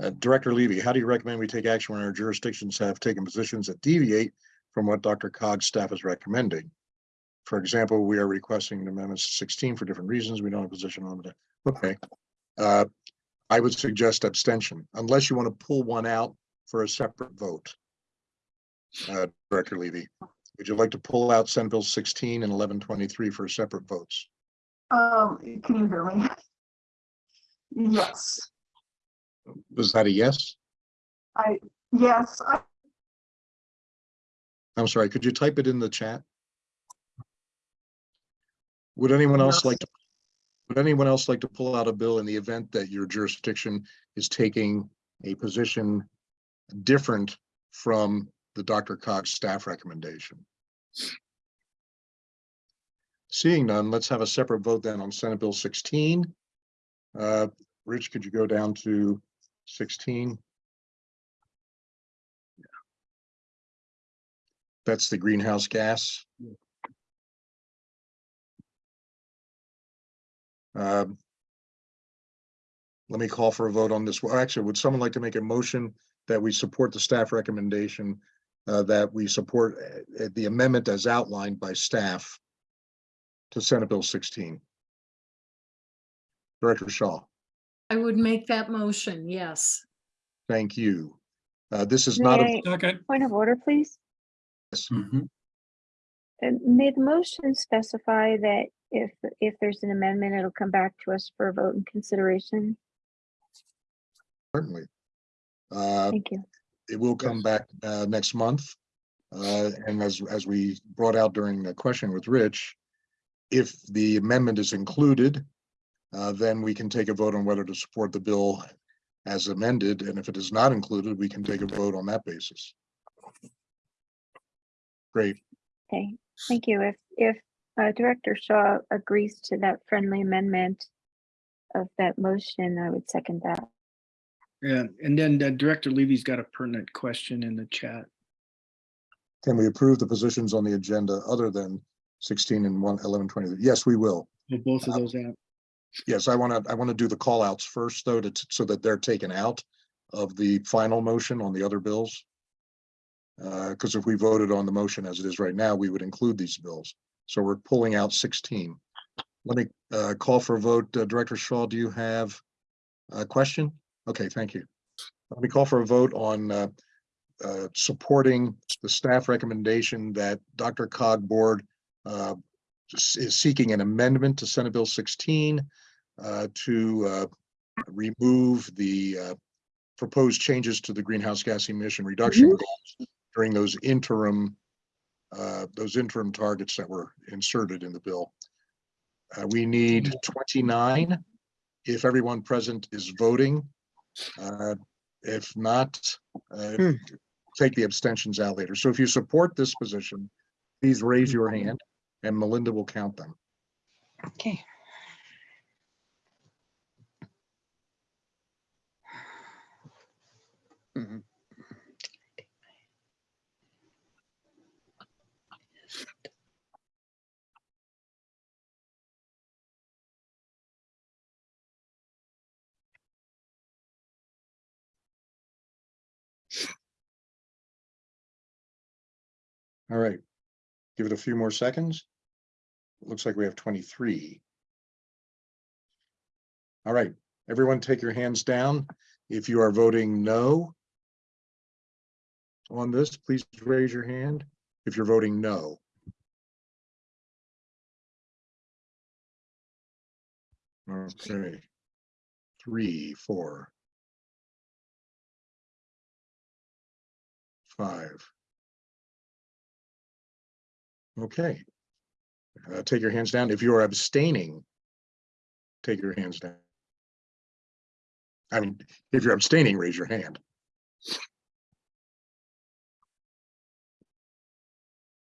uh, Director Levy, how do you recommend we take action when our jurisdictions have taken positions that deviate from what DRCOG's staff is recommending? For example, we are requesting amendments to sixteen for different reasons. We don't have a position on it. Okay. Uh, I would suggest abstention unless you want to pull one out for a separate vote. Uh, Director Levy, would you like to pull out Senate Bill sixteen and eleven twenty-three for separate votes? Um, can you hear me? Yes, Was that a yes? I, yes, I, I'm sorry, could you type it in the chat? Would anyone else like to, would anyone else like to pull out a bill in the event that your jurisdiction is taking a position different from the DRCOG's staff recommendation? Seeing none, let's have a separate vote then on Senate Bill sixteen. Uh, Rich, could you go down to sixteen? Yeah. That's the greenhouse gas. Um, Let me call for a vote on this. Well, actually, would someone like to make a motion that we support the staff recommendation? uh, that we support uh, the amendment as outlined by staff to Senate Bill sixteen? Director Shaw, I would make that motion, yes. thank you. Uh, this is not, a May I- Point of order, please. Uh, May the motion specify that if, if there's an amendment, it'll come back to us for a vote and consideration? certainly. Uh, Thank you. it will come back uh next month. Uh, and as as we brought out during the question with Rich, if the amendment is included, uh, then we can take a vote on whether to support the bill as amended, and if it is not included, we can take a vote on that basis. Great, Okay, thank you. If, if uh, Director Shaw agrees to that friendly amendment of that motion, I would second that. Yeah, and then uh, Director Levy's got a pertinent question in the chat. can we approve the positions on the agenda other than sixteen and one, eleven, twenty? Yes, we will. Will both of those out? Yes, I want to, I want to do the call outs first, though, to, so that they're taken out of the final motion on the other bills. Uh, because if we voted on the motion as it is right now, we would include these bills. So we're pulling out sixteen. Let me, uh, call for a vote. Uh, Director Shaw, do you have a question? Okay, thank you. Let me call for a vote on, uh, uh, supporting the staff recommendation that DRCOG Board, uh, is seeking an amendment to Senate Bill sixteen uh, to uh, remove the uh, proposed changes to the greenhouse gas emission reduction goals during those interim, uh, those interim targets that were inserted in the bill. Uh, We need twenty-nine. If everyone present is voting, uh, if not, uh, Hmm. take the abstentions out later. So if you support this position, please raise your hand and Melinda will count them. Okay. All right. Give it a few more seconds. Looks like we have twenty-three. All right, everyone take your hands down. If you are voting no on this, please raise your hand. If you're voting no. Okay. Three, four. Five. Okay. Uh, take your hands down. If you are abstaining, take your hands down. I mean, if you're abstaining, raise your hand.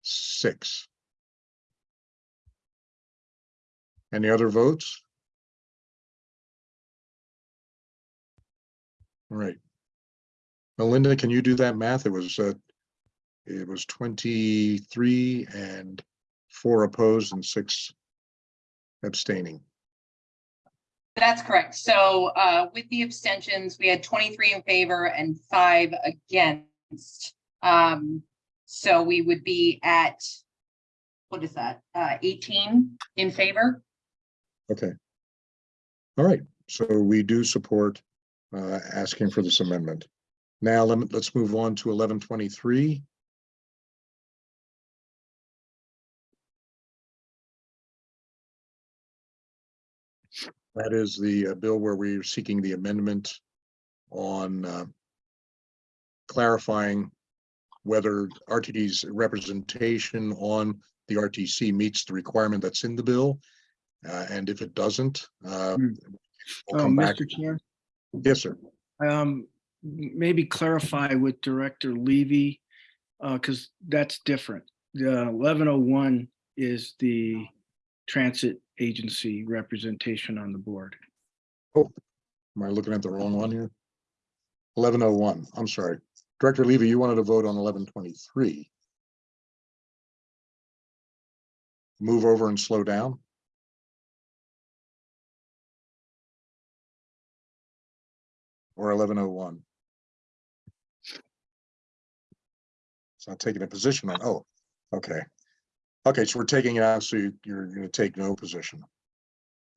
Six. Any other votes? All right. Melinda, can you do that math? It was, uh, it was 23 and four opposed and six abstaining. That's correct. So uh, with the abstentions, we had 23 in favor and five against. Um, so we would be at, what is that, uh, 18 in favor? Okay. All right. So we do support uh, asking for this amendment. Now let, us move on to 1123. That is the uh, bill where we're seeking the amendment on uh, clarifying whether RTD's representation on the RTC meets the requirement that's in the bill. Uh, and if it doesn't, uh, Hmm. we'll Uh, come back. Mr. Chair, Yes, sir. um, m- maybe clarify with Director Levy, uh, because that's different. The eleven oh one is the transit agency representation on the board. Oh, am I looking at the wrong one here? Eleven oh one, I'm sorry. Director Levy, you wanted to vote on eleven twenty-three. Move over and slow down. Or eleven oh one. It's not taking a position on, oh, okay. Okay, so we're taking it out, so you- you're gonna take no position.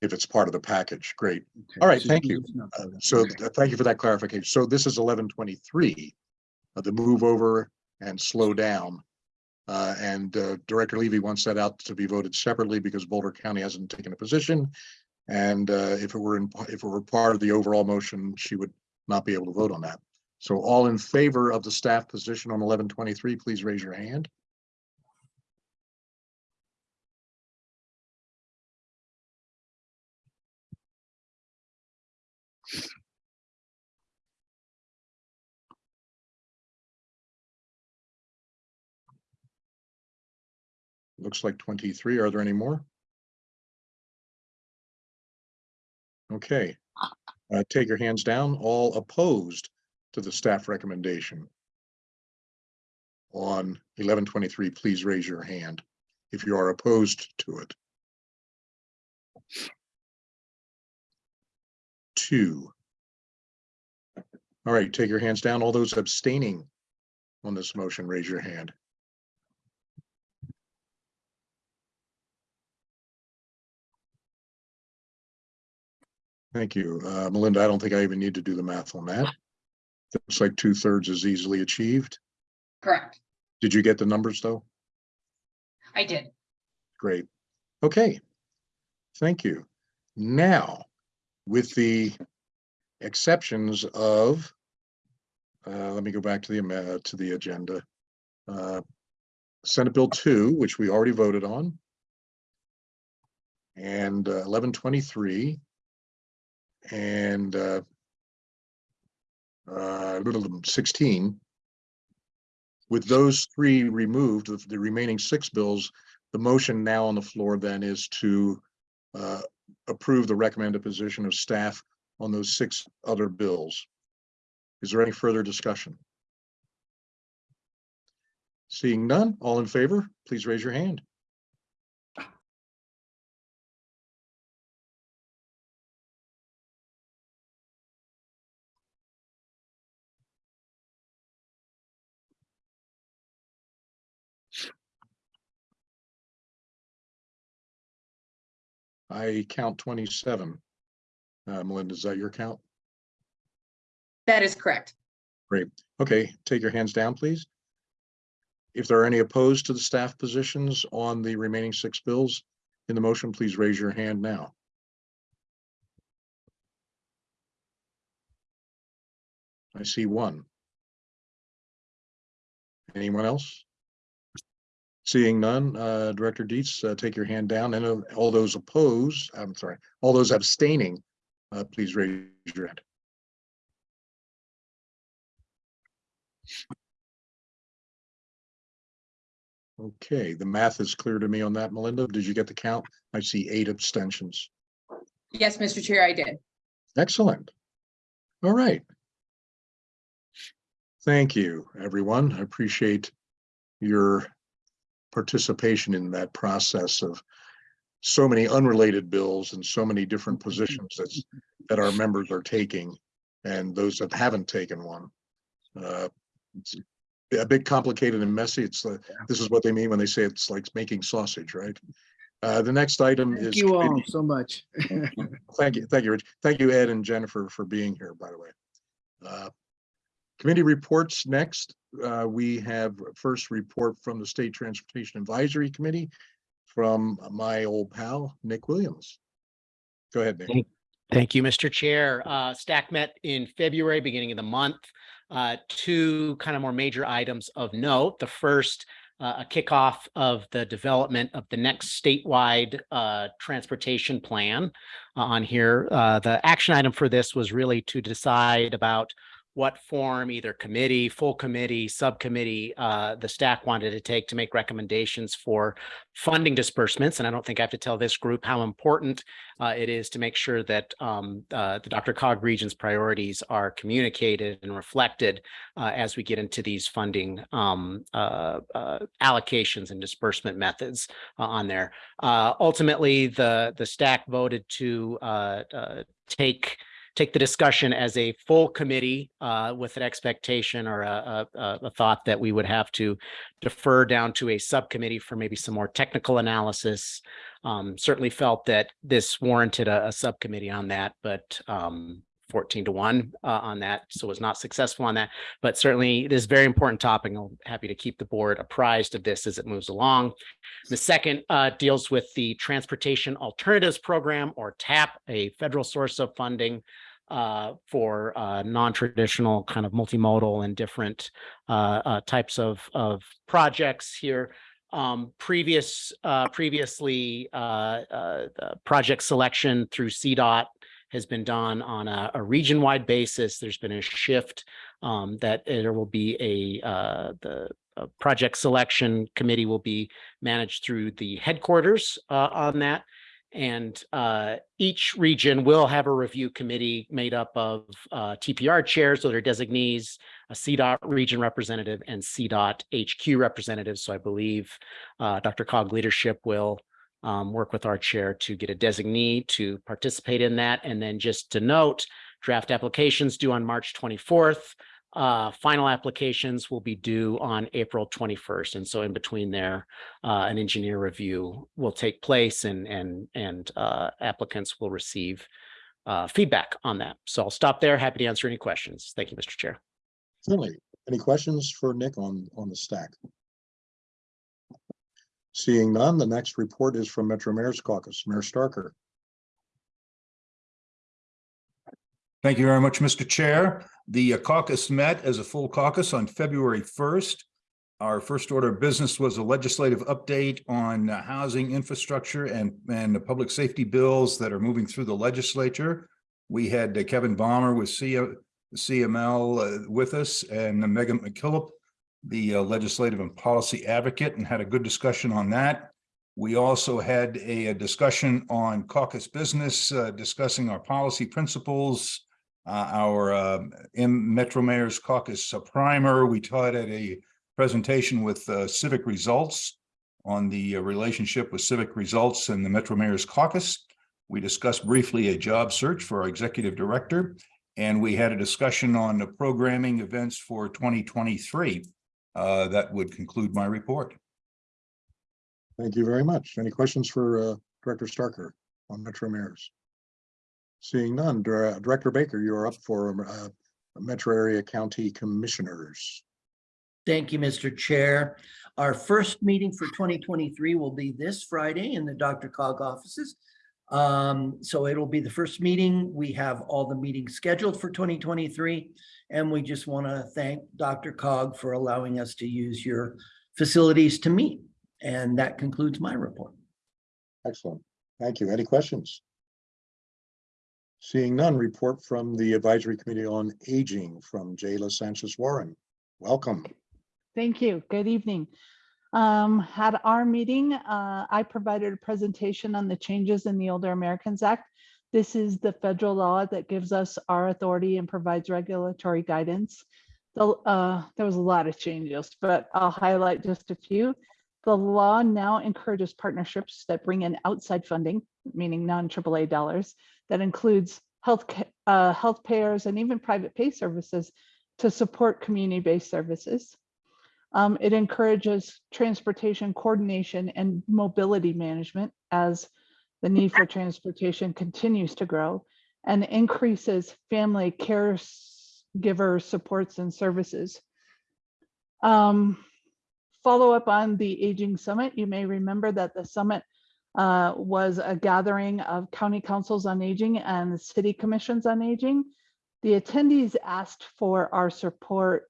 If it's part of the package, great. All right, so thank you not Uh. So Okay. uh, thank you for that clarification. So this is eleven twenty-three. uh, The move over and slow down. Uh, and uh, Director Levy wants that out to be voted separately because Boulder County hasn't taken a position. And uh, if it were in, if it were part of the overall motion, she would not be able to vote on that. So all in favor of the staff position on eleven twenty-three, please raise your hand. Looks like twenty-three. Are there any more? Okay. Uh, take your hands down. All opposed to the staff recommendation. On eleven twenty-three, please raise your hand if you are opposed to it. Two. All right, take your hands down. All those abstaining on this motion, raise your hand. Thank you. Uh, Melinda, I don't think I even need to do the math on that. Looks like two thirds is easily achieved. Correct. Did you get the numbers though? I did. Great. Okay. Thank you. Now, with the exceptions of, uh, let me go back to the, ama- to the agenda. Uh, Senate Bill two, which we already voted on. And uh, eleven twenty-three. And uh, uh, little sixteen. With those three removed, the- the remaining six bills, the motion now on the floor then is to uh, approve the recommended position of staff on those six other bills. Is there any further discussion? Seeing none, all in favor, please raise your hand. I count twenty-seven. Uh, Melinda, is that your count? That is correct. Great. Okay, take your hands down, please. If there are any opposed to the staff positions on the remaining six bills in the motion, please raise your hand now. I see one. Anyone else? Seeing none, uh, Director Dietz, uh, take your hand down and uh, all those opposed, I'm sorry, all those abstaining, uh, please raise your hand. Okay, the math is clear to me on that, Melinda. Did you get the count? I see eight abstentions. Yes, Mr. Chair, I did. Excellent. All right. Thank you, everyone. I appreciate your participation in that process of so many unrelated bills and so many different positions that's, that our members are taking and those that haven't taken one. Uh, it's A bit complicated and messy. It's, this is what they mean when they say it's like making sausage, right? Uh, the next item Thank is. Thank you all so much. Thank you, thank you, Rich. Thank you, Ed and Jennifer, for being here, by the way. Uh, Committee reports next. Uh, We have first report from the State Transportation Advisory Committee from my old pal, Nick Williams. Go ahead, Nick. Thank- you, Mr. Chair. Uh, STAC met in February, beginning of the month. Uh, two kind of more major items of note. The first, uh, a kickoff of the development of the next statewide uh, transportation plan uh, on here. Uh, the action item for this was really to decide about what form, either committee, full committee, subcommittee, uh, the STAC wanted to take to make recommendations for funding disbursements. And I don't think I have to tell this group how important uh, it is to make sure that um, uh, the DRCOG Region's priorities are communicated and reflected uh, as we get into these funding um, uh, uh, allocations and disbursement methods on there. Ultimately, the the STAC voted to take take the discussion as a full committee uh, with an expectation or a, a, a- thought that we would have to defer down to a subcommittee for maybe some more technical analysis. Um, certainly felt that this warranted a, a subcommittee on that, but um, 14 to one uh, on that, so was not successful on that. But certainly it is a very important topic. I'm happy to keep the board apprised of this as it moves along. The second uh, deals with the Transportation Alternatives Program or TAP, a federal source of funding uh, for uh, non-traditional kind of multimodal and different uh, uh, types of, of projects here. Um, previous, uh, previously, uh, project selection through CDOT has been done on a, a region-wide basis. There's been a shift um, that there will be a, uh, the project selection committee will be managed through the headquarters uh, on that. And uh, each region will have a review committee made up of uh, TPR chairs, so they're designees, a CDOT region representative and CDOT HQ representative. So I believe uh, DRCOG leadership will um, work with our chair to get a designee to participate in that. And then just to note, draft applications due on March 24th. Uh, final applications will be due on April 21st. And so in between there, uh, an engineer review will take place and, and, and uh, applicants will receive uh, feedback on that. So I'll stop there. Happy to answer any questions. Thank you, Mr. Chair. Certainly. Any questions for Nick on, on the STAC? Seeing none, the next report is from Metro Mayor's Caucus, Mayor Starker. Thank you very much, Mr. Chair. The uh, caucus met as a full caucus on February 1st. Our first order of business was a legislative update on uh, housing infrastructure and, and the public safety bills that are moving through the legislature. We had uh, Kevin Bommer with CEO, CML uh, with us and Megan McKillop, the uh, legislative and policy advocate, and had a good discussion on that. We also had a, a discussion on caucus business, uh, discussing our policy principles, uh, our in Metro Mayor's Caucus uh, primer. We taught at a presentation with uh, civic results on the uh, relationship with civic results and the Metro Mayor's Caucus. We discussed briefly a job search for our executive director, and we had a discussion on the programming events for 2023. Uh, That would conclude my report. Thank you very much. Any questions for uh, Director Starker on Metro Mayors? Seeing none, Dir- Director Baker, you are up for uh, Metro Area County Commissioners. Thank you, Mr. Chair. Our first meeting for twenty twenty-three will be this Friday in the DRCOG offices. Um, so it'll be the first meeting. We have all the meetings scheduled for twenty twenty-three. And we just want to thank DRCOG for allowing us to use your facilities to meet. And that concludes my report. Excellent. Thank you. Any questions? Seeing none, report from the Advisory Committee on Aging from Jayla Sanchez Warren. Welcome. Thank you. Good evening. Um, at our meeting, uh, I provided a presentation on the changes in the Older Americans Act. This is the federal law that gives us our authority and provides regulatory guidance. The, uh, there was a lot of changes, but I'll highlight just a few. The law now encourages partnerships that bring in outside funding, meaning non-AAA dollars, that includes health, uh, health payers and even private pay services to support community-based services. Um, it encourages transportation coordination and mobility management as the need for transportation continues to grow and increases family care giver supports and services. Um, follow up on the Aging Summit, you may remember that the summit uh, was a gathering of county councils on aging and city commissions on aging. The attendees asked for our support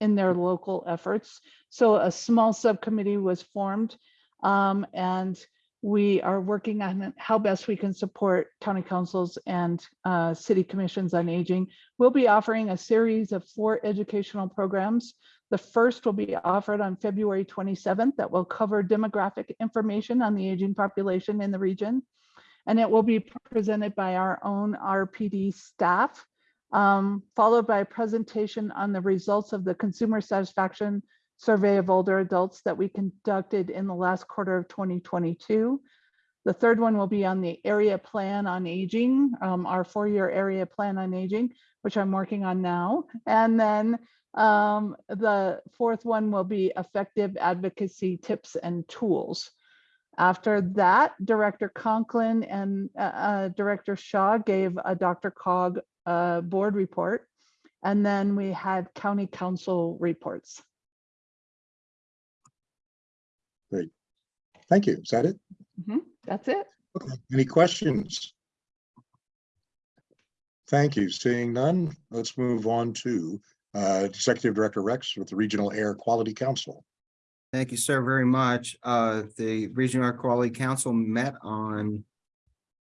in their local efforts. So a small subcommittee was formed um, and we are working on how best we can support county councils and uh, city commissions on aging. We'll be offering a series of four educational programs. The first will be offered on February 27th that will cover demographic information on the aging population in the region. And it will be presented by our own RPD staff um, followed by a presentation on the results of the consumer satisfaction survey of older adults that we conducted in the last quarter of 2022. The third one will be on the area plan on aging, um, our four-year area plan on aging, which I'm working on now. And then um, the fourth one will be effective advocacy tips and tools. After that, Director Conklin and uh, uh, Director Shaw gave a DRCOG uh, board report. And then we had county council reports. Great. Thank you. Is that it? Mhm, That's it. Okay. Any questions? Thank you. Seeing none, let's move on to uh, Executive Director Rex with the Regional Air Quality Council. Thank you, sir, very much. Uh, the Regional Air Quality Council met on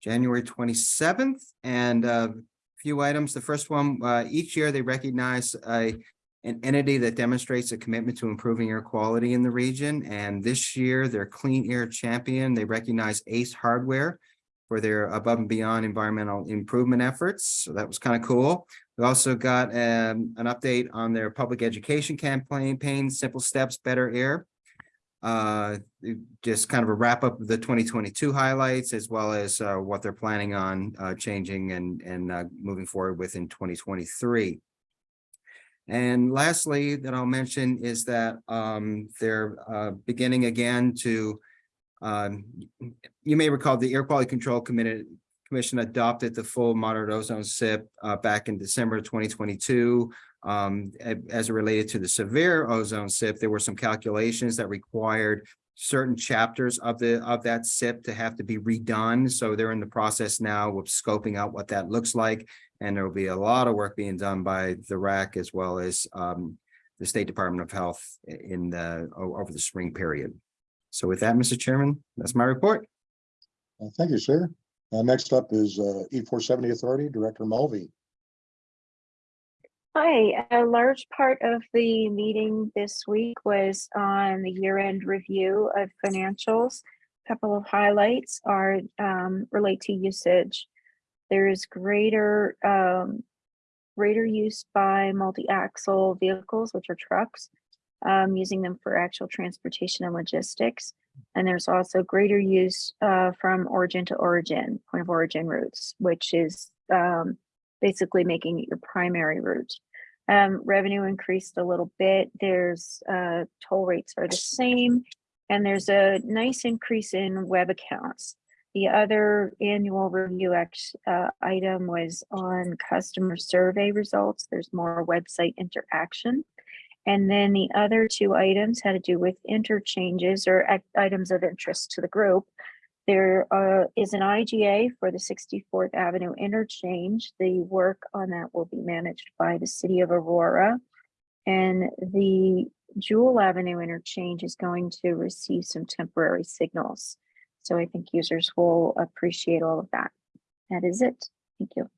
January twenty-seventh and a few items. The first one, uh, each year they recognize a an entity that demonstrates a commitment to improving air quality in the region. And this year, their Clean Air Champion, they recognize Ace Hardware for their above and beyond environmental improvement efforts. So that was kind of cool. We also got um, an update on their public education campaign, Simple Steps, Better Air. Uh, just kind of a wrap up of the twenty twenty-two highlights as well as uh, what they're planning on uh, changing and and uh, moving forward with in twenty twenty-three. And lastly, that I'll mention is that um, they're uh, beginning again to um, you may recall the Air Quality Control Committee Commission adopted the full moderate ozone SIP uh, back in December twenty twenty-two. Um, as it related to the severe ozone SIP, there were some calculations that required certain chapters of the of that SIP to have to be redone. So they're in the process now of scoping out what that looks like. And there will be a lot of work being done by the RAC as well as um, the State Department of Health in the over the spring period. So with that, Mr. Chairman, that's my report. Uh, Thank you, sir. Uh, Next up is uh, E four seventy Authority, Director Mulvey. Hi, a large part of the meeting this week was on the year-end review of financials. A couple of highlights are um, relate to usage. There is greater um, greater use by multi-axle vehicles, which are trucks, um, using them for actual transportation and logistics. And there's also greater use uh, from origin to origin, point of origin routes, which is um, basically making it your primary route. Um, revenue increased a little bit. There's uh, toll rates are the same, and there's a nice increase in web accounts. The other annual review act, uh, item was on customer survey results. There's more website interaction. And then the other two items had to do with interchanges or items of interest to the group. There uh, is an IGA for the 64th Avenue interchange. The work on that will be managed by the city of Aurora. And the Jewell Avenue interchange is going to receive some temporary signals. So I think users will appreciate all of that. That is it. Thank you.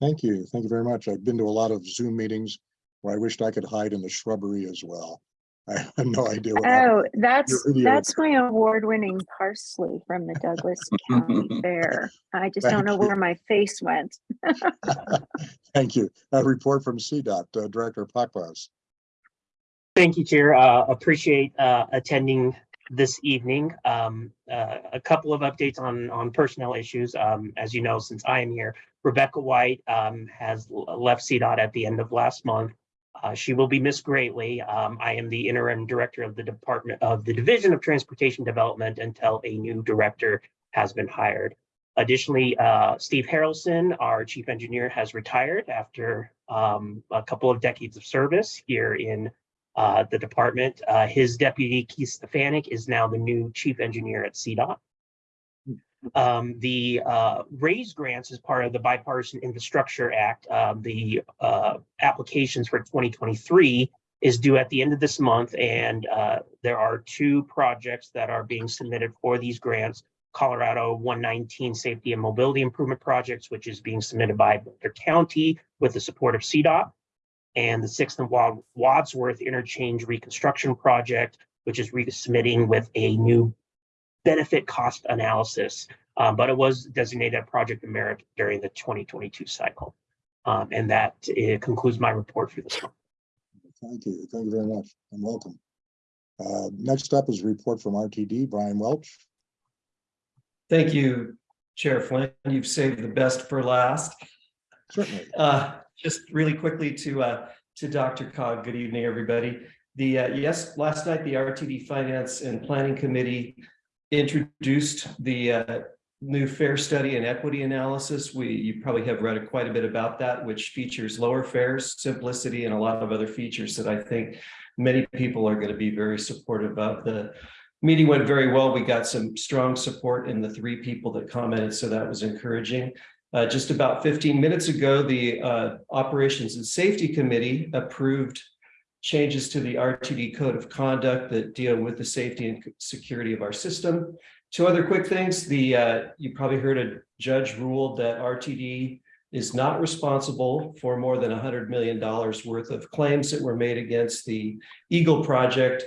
Thank you. Thank you very much. I've been to a lot of Zoom meetings where I wished I could hide in the shrubbery as well. I have no idea. what happened. Oh, that's, that's my award-winning parsley from the Douglas County Fair. I just don't know you. where my face went. Thank you. A report from CDOT, uh, Director Pakbaz. Thank you, Chair. Uh, appreciate, uh, attending this evening. Um, uh, a couple of updates on, on personnel issues. Um, as you know, since I am here, Rebecca White, um, has left CDOT at the end of last month. Uh, she will be missed greatly. Um, I am the interim director of the Department of the Division of Transportation Development until a new director has been hired. Additionally, uh, Steve Harelson, our chief engineer, has retired after um, a couple of decades of service here in uh, the department. Uh, his deputy Keith Stefanik is now the new chief engineer at CDOT. Um, the uh, raise grants as part of the bipartisan infrastructure act, um, the uh, applications for 2023 is due at the end of this month. And uh, there are two projects that are being submitted for these grants. Colorado 119 Safety and Mobility Improvement Projects, which is being submitted by Boulder County with the support of CDOT and the Sixth and Wadsworth Interchange Reconstruction Project, which is resubmitting with a new benefit cost analysis. Um, but it was designated a project of merit during the 2022 cycle. Um, and that uh, concludes my report for this one. Thank you. Thank you very much and welcome. Uh, Next up is a report from RTD, Brian Welch. Thank you, Chair Flynn. You've saved the best for last. Certainly. Uh, just really quickly to, uh, to DRCOG, good evening, everybody. The, uh, yes, last night, the RTD Finance and Planning Committee introduced the, uh, new fare study and equity analysis. We, you probably have read quite a bit about that, which features lower fares, simplicity, and a lot of other features that I think many people are going to be very supportive of. The meeting went very well. We got some strong support in the three people that commented, so that was encouraging. Uh, just about fifteen minutes ago, the uh, Operations and Safety Committee approved changes to the RTD Code of Conduct that deal with the safety and security of our system. Two other quick things. The uh, you probably heard a judge ruled that RTD is not responsible for more than hundred million dollars worth of claims that were made against the Eagle project.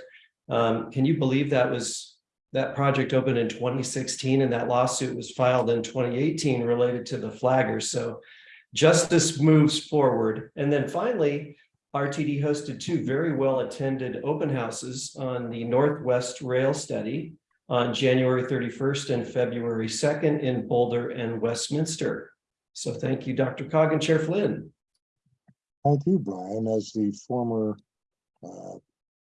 Um, can you believe that was that project opened in twenty sixteen and that lawsuit was filed in twenty eighteen related to the flaggers. So justice moves forward. And then finally, RTD hosted two very well attended open houses on the Northwest Rail Study on January thirty-first and February second in Boulder and Westminster. So thank you, DRCOG and Chair Flynn. Thank you, Brian, as the former uh,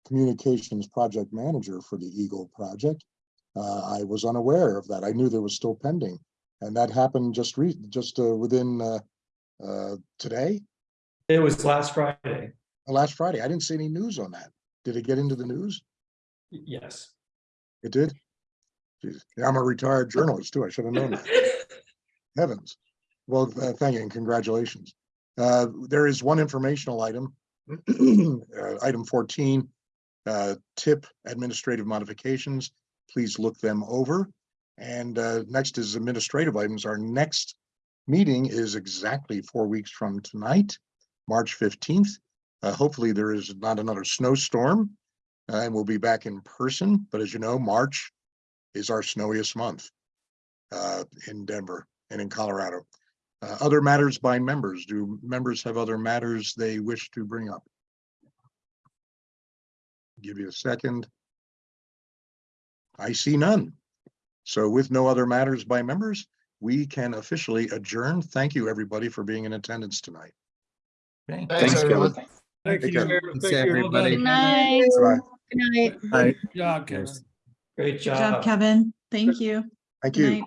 communications project manager for the Eagle project. Uh, I was unaware of that. I knew there was still pending. And that happened just re, just uh, within uh, uh, today, It was last Friday. last Friday. I didn't see any news on that. Did it get into the news? Yes. It did? Jeez, I'm a retired journalist too. I should have known that. Heavens. Well, uh, thank you and congratulations. Uh, There is one informational item. uh, Item 14, uh, TIP administrative modifications. Please look them over. And uh, next is administrative items. Our next meeting is exactly four weeks from tonight, March fifteenth. Uh, hopefully there is not another snowstorm. uh, and we'll be back in person, but as you know, March is our snowiest month uh, in Denver and in Colorado. Uh, other matters by members. Do members have other matters they wish to bring up? Give you a second. I see none. So with no other matters by members, we can officially adjourn. Thank you, everybody, for being in attendance tonight. Okay. Thanks, Kevin. Take care. Thanks, everybody. Good night. Bye-bye. Good night. Good job, Kevin. Great Good job, job. Kevin. Thank you. Thank Good you. night.